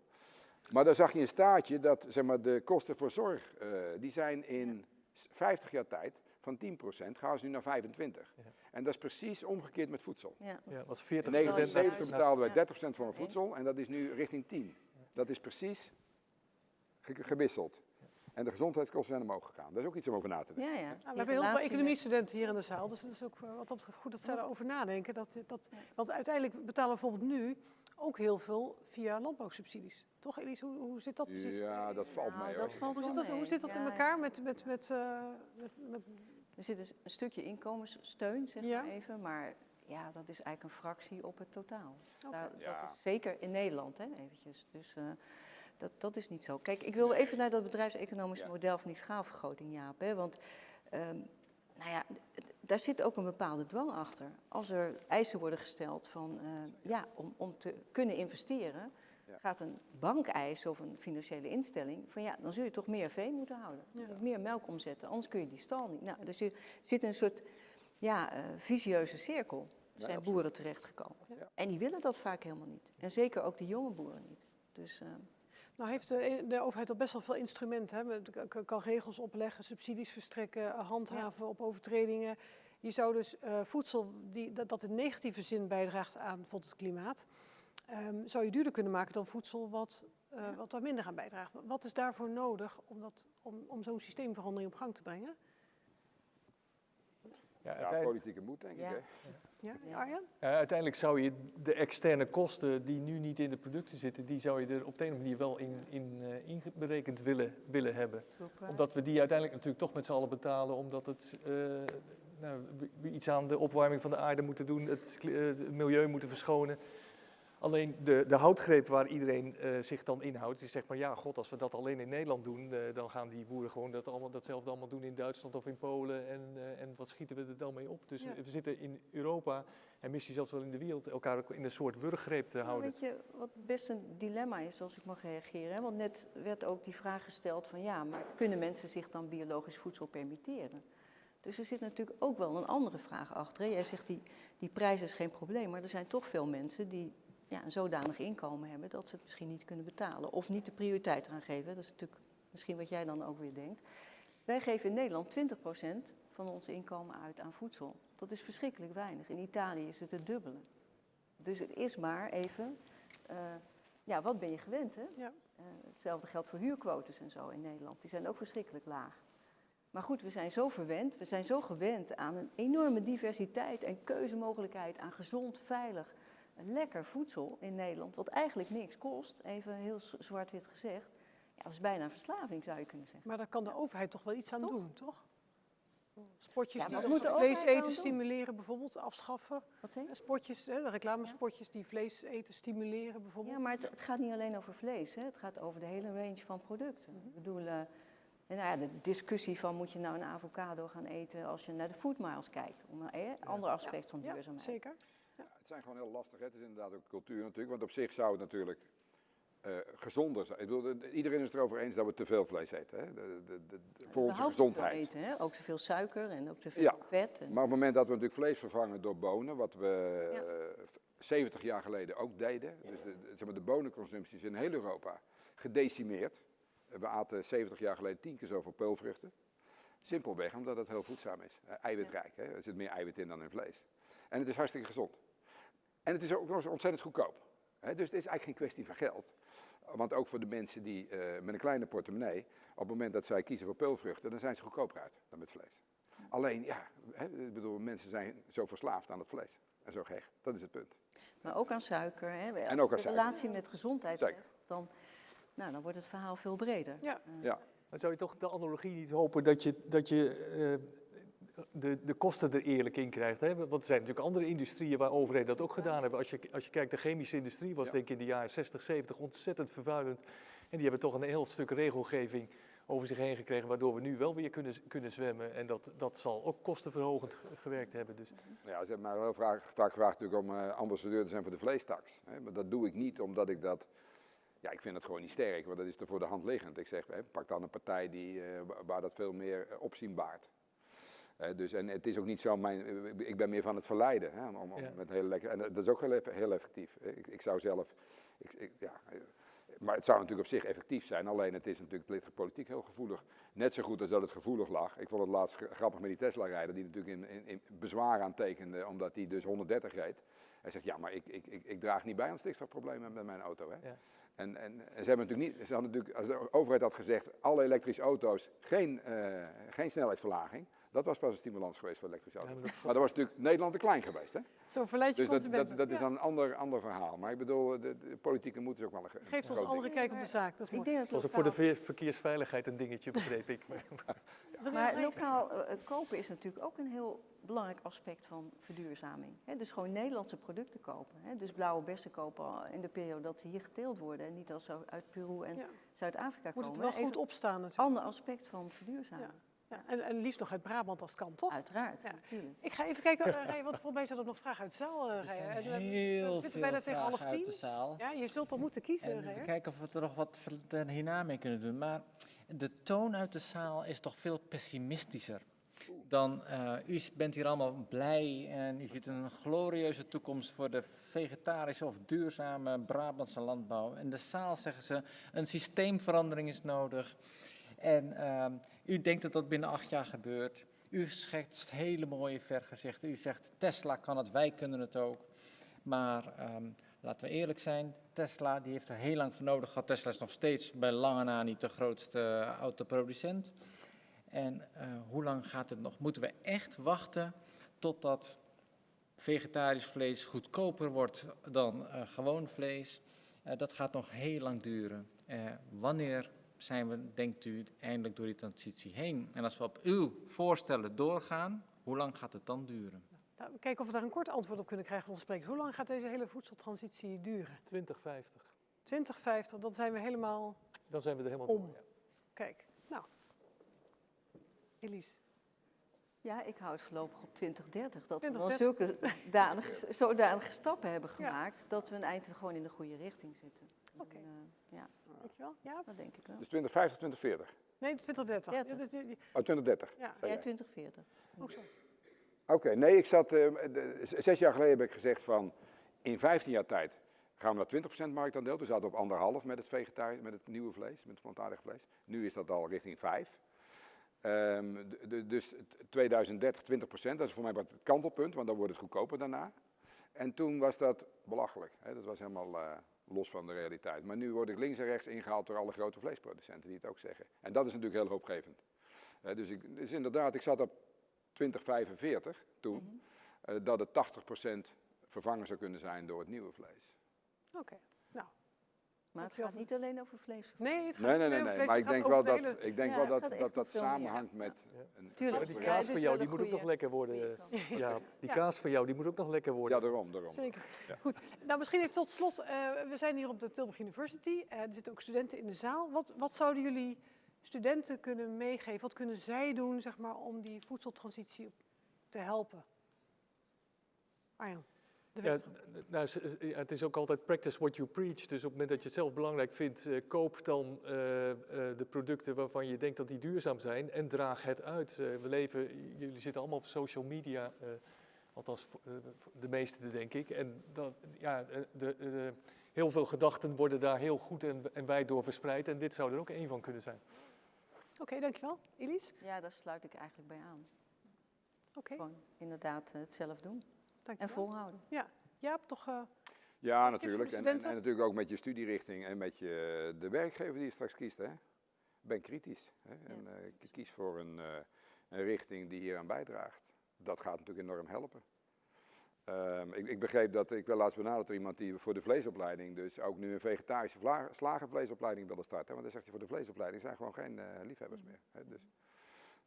Speaker 3: Maar daar zag je een staartje dat zeg maar, de kosten voor zorg. eh, die zijn in s- 50 jaar tijd van 10% gaan ze nu naar 25.
Speaker 5: Ja.
Speaker 3: En dat is precies omgekeerd met voedsel.
Speaker 4: Ja.
Speaker 5: Ja, was
Speaker 3: In
Speaker 5: 40
Speaker 3: 1970
Speaker 4: juist.
Speaker 3: betaalden wij
Speaker 4: Ja.
Speaker 3: 30% voor een voedsel en dat is nu richting 10. Dat is precies ge- gewisseld. En de gezondheidskosten zijn omhoog gegaan. Dat is ook iets om over na te denken.
Speaker 4: Ja, ja.
Speaker 1: Nou, we hebben heel veel economiestudenten hier in de zaal, dus het is ook eh, wat betreft goed dat zij daarover nadenken. Dat, dat. Want uiteindelijk betalen we bijvoorbeeld nu ook heel veel via landbouwsubsidies. Toch Elise, hoe, hoe zit dat precies?
Speaker 3: Ja, dat valt
Speaker 4: Nou,
Speaker 3: mee
Speaker 4: dat valt
Speaker 1: Hoe
Speaker 4: wel
Speaker 1: zit dat, hoe zit dat in elkaar met, met, met, eh, met, met
Speaker 4: Er zit dus een stukje inkomenssteun, zeg
Speaker 1: Ja.
Speaker 4: maar even, maar ja, dat is eigenlijk een fractie op het totaal.
Speaker 1: Oké.
Speaker 4: Daar,
Speaker 3: Ja.
Speaker 4: dat is zeker in Nederland, hè, eventjes. Dus eh, dat, dat is niet zo. Kijk, ik wil even naar dat bedrijfseconomische
Speaker 3: Ja.
Speaker 4: model van die schaalvergroting, Jaap. Hè, want ehm, nou ja, daar zit ook een bepaalde dwang achter. Als er eisen worden gesteld van, eh, ja, om, om te kunnen investeren,
Speaker 3: Ja.
Speaker 4: gaat een bank eisen of een financiële instelling van ja, dan zul je toch meer vee moeten houden.
Speaker 1: Ja.
Speaker 4: meer melk omzetten, anders kun je die stal niet. Nou, dus je zit in een soort ja, eh, visieuze cirkel.
Speaker 3: Ja,
Speaker 4: zijn boeren terechtgekomen. En die willen dat vaak helemaal niet. En zeker ook de jonge boeren niet. Dus eh,
Speaker 1: Nou heeft de, de overheid al best wel veel instrumenten. Hè? Kan regels opleggen, subsidies verstrekken, eh, handhaven op overtredingen. Je zou dus eh, voedsel die, dat, dat in negatieve zin bijdraagt aan bijvoorbeeld het klimaat, ehm, zou je duurder kunnen maken dan voedsel wat, eh, wat daar minder aan bijdraagt. Wat is daarvoor nodig om, dat- om, om zo'n systeemverandering op gang te brengen?
Speaker 5: Ja,
Speaker 3: politieke moed denk
Speaker 4: Ja.
Speaker 3: ik hè.
Speaker 1: Ja,
Speaker 4: Ja.
Speaker 1: Arjan?
Speaker 5: ja, uiteindelijk zou je de externe kosten die nu niet in de producten zitten, die zou je er op de een of andere manier wel in, in eh, willen, willen hebben. Omdat we die uiteindelijk natuurlijk toch met z'n allen betalen, omdat het, eh, nou, we- iets aan de opwarming van de aarde moeten doen, eh, het milieu moeten verschonen. Alleen de, de houtgreep waar iedereen eh, zich dan inhoudt, is zeg maar, ja god, als we dat alleen in Nederland doen, eh, dan gaan die boeren gewoon dat allemaal, datzelfde allemaal doen in Duitsland of in Polen en, eh, en wat schieten we er dan mee op? Dus
Speaker 1: Ja.
Speaker 5: we zitten in Europa en misschien zelfs wel in de wereld elkaar ook in een soort wurggreep te
Speaker 4: Nou,
Speaker 5: houden.
Speaker 4: weet je wat best een dilemma is, als ik mag reageren? Hè? Want net werd ook die vraag gesteld van ja, maar kunnen mensen zich dan biologisch voedsel permitteren? Dus er zit natuurlijk ook wel een andere vraag achter. hè. Jij zegt die, die prijs is geen probleem, maar er zijn toch veel mensen die ja, een zodanig inkomen hebben dat ze het misschien niet kunnen betalen. Of niet de prioriteit eraan geven. Dat is natuurlijk misschien wat jij dan ook weer denkt. Wij geven in Nederland 20% van ons inkomen uit aan voedsel. Dat is verschrikkelijk weinig. In Italië is het het dubbele. Dus het is maar even, eh, ja, wat ben je gewend, hè?
Speaker 1: Ja.
Speaker 4: Eh, hetzelfde geldt voor huurquotes en zo in Nederland. Die zijn ook verschrikkelijk laag. Maar goed, we zijn zo verwend, we zijn zo gewend aan een enorme diversiteit en keuzemogelijkheid aan gezond, veilig, lekker voedsel in Nederland, wat eigenlijk niks kost, even heel zwart-wit gezegd. Ja, dat is bijna een verslaving, zou je kunnen zeggen.
Speaker 1: Maar daar kan de overheid toch wel iets aan
Speaker 4: Toch?
Speaker 1: doen, toch? Sportjes
Speaker 4: Ja,
Speaker 1: die vlees
Speaker 4: dan
Speaker 1: eten stimuleren bijvoorbeeld, afschaffen.
Speaker 4: Wat zeg je?
Speaker 1: Eh, Spotjes, hè, de reclamespotjes die vlees eten stimuleren bijvoorbeeld.
Speaker 4: Ja, maar het, het gaat niet alleen over vlees, hè? het gaat over de hele range van producten. Ik bedoel, eh, nou ja, de discussie van moet je nou een avocado gaan eten als je naar de food miles kijkt. Om een eh, ander aspect van
Speaker 1: ja,
Speaker 4: duurzaamheid.
Speaker 1: zeker.
Speaker 3: Ja, het zijn gewoon heel lastig. Hè. Het is inderdaad ook cultuur natuurlijk. Want op zich zou het natuurlijk eh, gezonder zijn. Ik bedoel, de- iedereen is het erover eens dat we te veel vlees eten. Hè. De, de, de, voor onze
Speaker 4: Überhaupt te veel
Speaker 3: gezondheid.
Speaker 4: eten, hè? ook te veel suiker en ook te veel
Speaker 3: Ja.
Speaker 4: vet. En,
Speaker 3: Maar op het moment dat we natuurlijk vlees vervangen door bonen, wat we
Speaker 4: Ja.
Speaker 3: eh, 70 jaar geleden ook deden. Dus de, zeg maar, de bonenconsumptie is in heel Europa gedecimeerd. We aten 70 jaar geleden tien keer zoveel peulvruchten. Simpelweg omdat het heel voedzaam is. Eh, eiwitrijk, hè? er zit meer eiwit in dan in vlees. En het is hartstikke gezond. En het is ook nog eens ontzettend goedkoop. Hè? Dus het is eigenlijk geen kwestie van geld. Want ook voor de mensen die eh, met een kleine portemonnee, op het moment dat zij kiezen voor peulvruchten, dan zijn ze goedkoper uit dan met vlees. Alleen, ja, hè, ik bedoel, mensen zijn zo verslaafd aan het vlees. En zo gehecht. Dat is het punt.
Speaker 4: maar ook aan suiker. Hè?
Speaker 3: En ook aan
Speaker 4: de
Speaker 3: suiker.
Speaker 4: relatie met gezondheid dan, nou, dan wordt het verhaal veel breder.
Speaker 1: Ja.
Speaker 4: Eh,
Speaker 3: Ja.
Speaker 5: Maar zou je toch de analogie niet hopen dat je, dat je eh, de, de kosten er eerlijk in krijgt? Hè? Want er zijn natuurlijk andere industrieën waar overheden dat ook gedaan hebben. Als je, als je kijkt, de chemische industrie was
Speaker 3: Ja.
Speaker 5: denk ik in de jaren 60, 70 ontzettend vervuilend. En die hebben toch een heel stuk regelgeving over zich heen gekregen, waardoor we nu wel weer kunnen, kunnen zwemmen. En dat, dat zal ook kostenverhogend gewerkt hebben. Dus
Speaker 3: Ja, ze hebben mij heel vaak, vaak gevraagd natuurlijk om eh, ambassadeur te zijn voor de vleestaks. Hè. Maar dat doe ik niet omdat ik dat... Ja, ik vind het gewoon niet sterk, want dat is er voor de hand liggend. Ik zeg, hè, pak dan een partij die, eh, wa- waar dat veel meer eh, opzien baart. Dus, en het is ook niet zo, mijn, ik ben meer van het verleiden. Hè, om, om
Speaker 5: Ja.
Speaker 3: met hele lekker, en dat is ook heel, heel effectief. Ik, ik zou zelf... Ik, ik- ja, maar het zou natuurlijk op zich effectief zijn, alleen het is natuurlijk politiek heel gevoelig. Net zo goed als dat het gevoelig lag. Ik vond het laatst gra- grappig met die Tesla-rijder, die natuurlijk in, in, in bezwaar aantekende, omdat hij dus 130 reed. Hij zegt, ja, maar ik, ik, ik, ik draag niet bij aan het stikstofprobleem met mijn auto. Hè?
Speaker 5: Ja.
Speaker 3: En, en, en ze hebben natuurlijk niet, ze hadden natuurlijk, als de overheid had gezegd, alle elektrische auto's geen, eh, geen snelheidsverlaging, dat was pas een stimulans geweest voor elektrische
Speaker 5: Ja,
Speaker 3: auto's.
Speaker 5: maar dat-
Speaker 3: Maar dat was natuurlijk Nederland te klein geweest. Hè?
Speaker 1: Zo verleid je
Speaker 3: Dus dat,
Speaker 1: consumenten.
Speaker 3: dat, dat is
Speaker 1: Ja.
Speaker 3: dan een ander, ander verhaal. Maar ik bedoel, de, de politieke moed is ook wel een ge-
Speaker 1: Geeft ons een andere
Speaker 3: ding.
Speaker 1: kijk op de zaak. Dat is
Speaker 4: Ik denk dat
Speaker 5: was ook voor de verkeersveiligheid een dingetje, begreep ik. Maar-
Speaker 4: Maar lokaal eh, kopen is natuurlijk ook een heel belangrijk aspect van verduurzaming. Hè, dus gewoon Nederlandse producten kopen. Hè. Dus blauwe bessen kopen al in de periode dat ze hier geteeld worden. En niet als ze uit Peru en
Speaker 1: Ja.
Speaker 4: Zuid-Afrika
Speaker 1: Moet
Speaker 4: komen.
Speaker 1: het wel
Speaker 4: Even
Speaker 1: goed opstaan
Speaker 4: Een
Speaker 1: natuurlijk.
Speaker 4: ander aspect van verduurzaming.
Speaker 1: Ja. En, en liefst nog uit Brabant als het kan, toch?
Speaker 4: Uiteraard,
Speaker 1: Ja. Ik ga even kijken, uh, Rij, want volgens mij zijn er nog vragen uit de zaal. eh,
Speaker 2: Er zijn
Speaker 1: En, eh,
Speaker 2: heel
Speaker 1: we zitten
Speaker 2: veel
Speaker 1: bijna tegen half
Speaker 2: vragen uit de
Speaker 1: tien.
Speaker 2: zaal.
Speaker 1: Ja, je zult dan moeten kiezen,
Speaker 2: En kijken of we er nog wat er hierna mee kunnen doen. Maar de toon uit de zaal is toch veel pessimistischer. Dan, eh, u bent hier allemaal blij en u ziet een glorieuze toekomst voor de vegetarische of duurzame Brabantse landbouw. In de zaal zeggen ze, een systeemverandering is nodig. En ehm, u denkt dat dat binnen acht jaar gebeurt. U schetst hele mooie vergezichten. U zegt, Tesla kan het, wij kunnen het ook. Maar ehm, laten we eerlijk zijn, Tesla die heeft er heel lang voor nodig gehad. Tesla is nog steeds bij lange na niet de grootste autoproducent. En eh, hoe lang gaat het nog? Moeten we echt wachten totdat vegetarisch vlees goedkoper wordt dan eh, gewoon vlees? Eh, dat gaat nog heel lang duren. Wanneer zijn we, denkt u, eindelijk door die transitie heen? En als we op uw voorstellen doorgaan, hoe lang gaat het dan duren?
Speaker 1: Nou, kijken of we daar een kort antwoord op kunnen krijgen van onze sprekers. Hoe lang gaat deze hele voedseltransitie duren?
Speaker 5: 2050.
Speaker 1: 2050, dan zijn we helemaal
Speaker 5: Dan zijn we er helemaal
Speaker 1: Om.
Speaker 5: door. ja.
Speaker 1: Kijk, nou. Elise.
Speaker 4: Ja, ik hou het voorlopig op 2030. Dat we
Speaker 1: 2030.
Speaker 4: dan zulke danige, zodanige stappen hebben
Speaker 1: Ja.
Speaker 4: gemaakt, dat we een eind gewoon in de goede richting zitten.
Speaker 1: Oké.
Speaker 4: En, eh, ja,
Speaker 1: Dankjewel. Ja?
Speaker 4: dat denk ik wel.
Speaker 3: Dus 2050, 2040.
Speaker 1: Nee, 2030.
Speaker 4: 30.
Speaker 1: Ja, dus die- die-
Speaker 3: Oh, 2030.
Speaker 1: ja.
Speaker 4: Ja,
Speaker 3: jij.
Speaker 4: 2040.
Speaker 1: ook zo.
Speaker 3: Oké, nee, ik zat, eh, zes jaar geleden heb ik gezegd van, in 15 jaar tijd gaan we naar 20% marktaandeel. Toen zaten we op anderhalf met het vegetarisch, met het nieuwe vlees, met het plantaardig vlees. Nu is dat al richting 5. Ehm, dus t- 2030 20%, dat is voor mij wat het kantelpunt, want dan wordt het goedkoper daarna. En toen was dat belachelijk, hè? dat was helemaal eh, los van de realiteit. Maar nu word ik links en rechts ingehaald door alle grote vleesproducenten die het ook zeggen. En dat is natuurlijk heel hoopgevend. Eh, dus, ik, dus inderdaad, ik zat op 2045 toen, eh, dat het 80% vervangen zou kunnen zijn door het nieuwe vlees.
Speaker 1: Oké.
Speaker 4: Maar het gaat niet alleen over vlees.
Speaker 1: nee, het gaat
Speaker 3: Nee,
Speaker 1: niet
Speaker 3: nee, nee,
Speaker 1: vlees,
Speaker 3: maar ik denk wel dat,
Speaker 1: hele-
Speaker 3: ik denk
Speaker 4: Ja,
Speaker 3: wel dat dat, dat samenhangt
Speaker 4: ja.
Speaker 3: met
Speaker 5: Ja.
Speaker 3: een
Speaker 4: Tuurlijk.
Speaker 5: Die
Speaker 4: Ja,
Speaker 5: kaas van jou, die moet ook nog lekker worden. Ja, die
Speaker 1: Ja.
Speaker 5: kaas van jou, die moet ook nog lekker
Speaker 3: Ja,
Speaker 5: worden.
Speaker 3: daarom, daarom.
Speaker 1: Zeker.
Speaker 3: Ja.
Speaker 1: Goed. Nou, misschien even tot slot. eh, we zijn hier op de Tilburg University. Eh, er zitten ook studenten in de zaal. Wat, wat zouden jullie studenten kunnen meegeven? Wat kunnen zij doen zeg maar, om die voedseltransitie te helpen? Arjan,
Speaker 5: Ja, nou, z- ja, het is ook altijd practice what you preach. Dus op het moment dat je het zelf belangrijk vindt, eh, koop dan eh, eh, de producten waarvan je denkt dat die duurzaam zijn en draag het uit. Eh, we leven, jullie zitten allemaal op social media, eh, althans eh, de meesten denk ik. En dat, ja, eh, de, de- heel veel gedachten worden daar heel goed en, en wijd door verspreid. En dit zou er ook één van kunnen zijn.
Speaker 1: Oké, dankjewel. Elise?
Speaker 4: Ja, daar sluit ik eigenlijk bij aan.
Speaker 1: Oké,
Speaker 4: Gewoon inderdaad eh, het zelf doen en volhouden.
Speaker 1: Jaap, toch... eh,
Speaker 3: Ja, natuurlijk. En, en, natuurlijk ook met je studierichting en met je, de werkgever die je straks kiest. Hè. Ben kritisch. Hè. En eh, ik kies voor een, eh, een richting die hier aan bijdraagt. Dat gaat natuurlijk enorm helpen. Ehm, ik, ik begreep dat, ik werd laatst benaderd door iemand die voor de vleesopleiding, dus ook nu een vegetarische vla- slagervleesopleiding wilde starten. Want dan zegt hij voor de vleesopleiding zijn gewoon geen eh, liefhebbers meer. Hè. Dus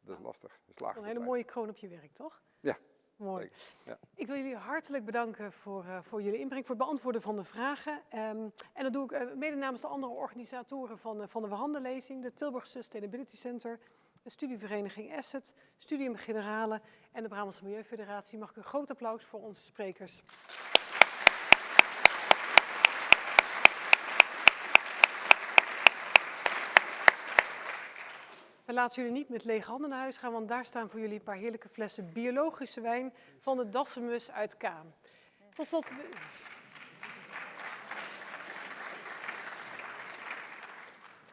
Speaker 3: dat is lastig.
Speaker 1: Een hele mooie kroon op je werk, toch?
Speaker 3: Ja,
Speaker 1: Mooi.
Speaker 3: Ja.
Speaker 1: Ik wil jullie hartelijk bedanken voor, eh, voor jullie inbreng, voor het beantwoorden van de vragen. Ehm, en dat doe ik eh, mede namens de andere organisatoren van, eh, van de verhandenlezing, de Tilburg Sustainability Center, de studievereniging Asset, Studium Generale en de Brabantse Milieufederatie. Mag ik een groot applaus voor onze sprekers. We laten jullie niet met lege handen naar huis gaan, want daar staan voor jullie een paar heerlijke flessen biologische wijn van de Dassemus uit Kaam. Tot slot.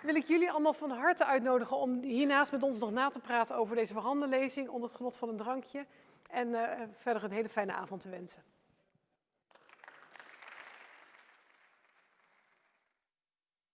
Speaker 1: Wil ik jullie allemaal van harte uitnodigen om hiernaast met ons nog na te praten over deze verhandenlezing onder het genot van een drankje. En eh, verder een hele fijne avond te wensen.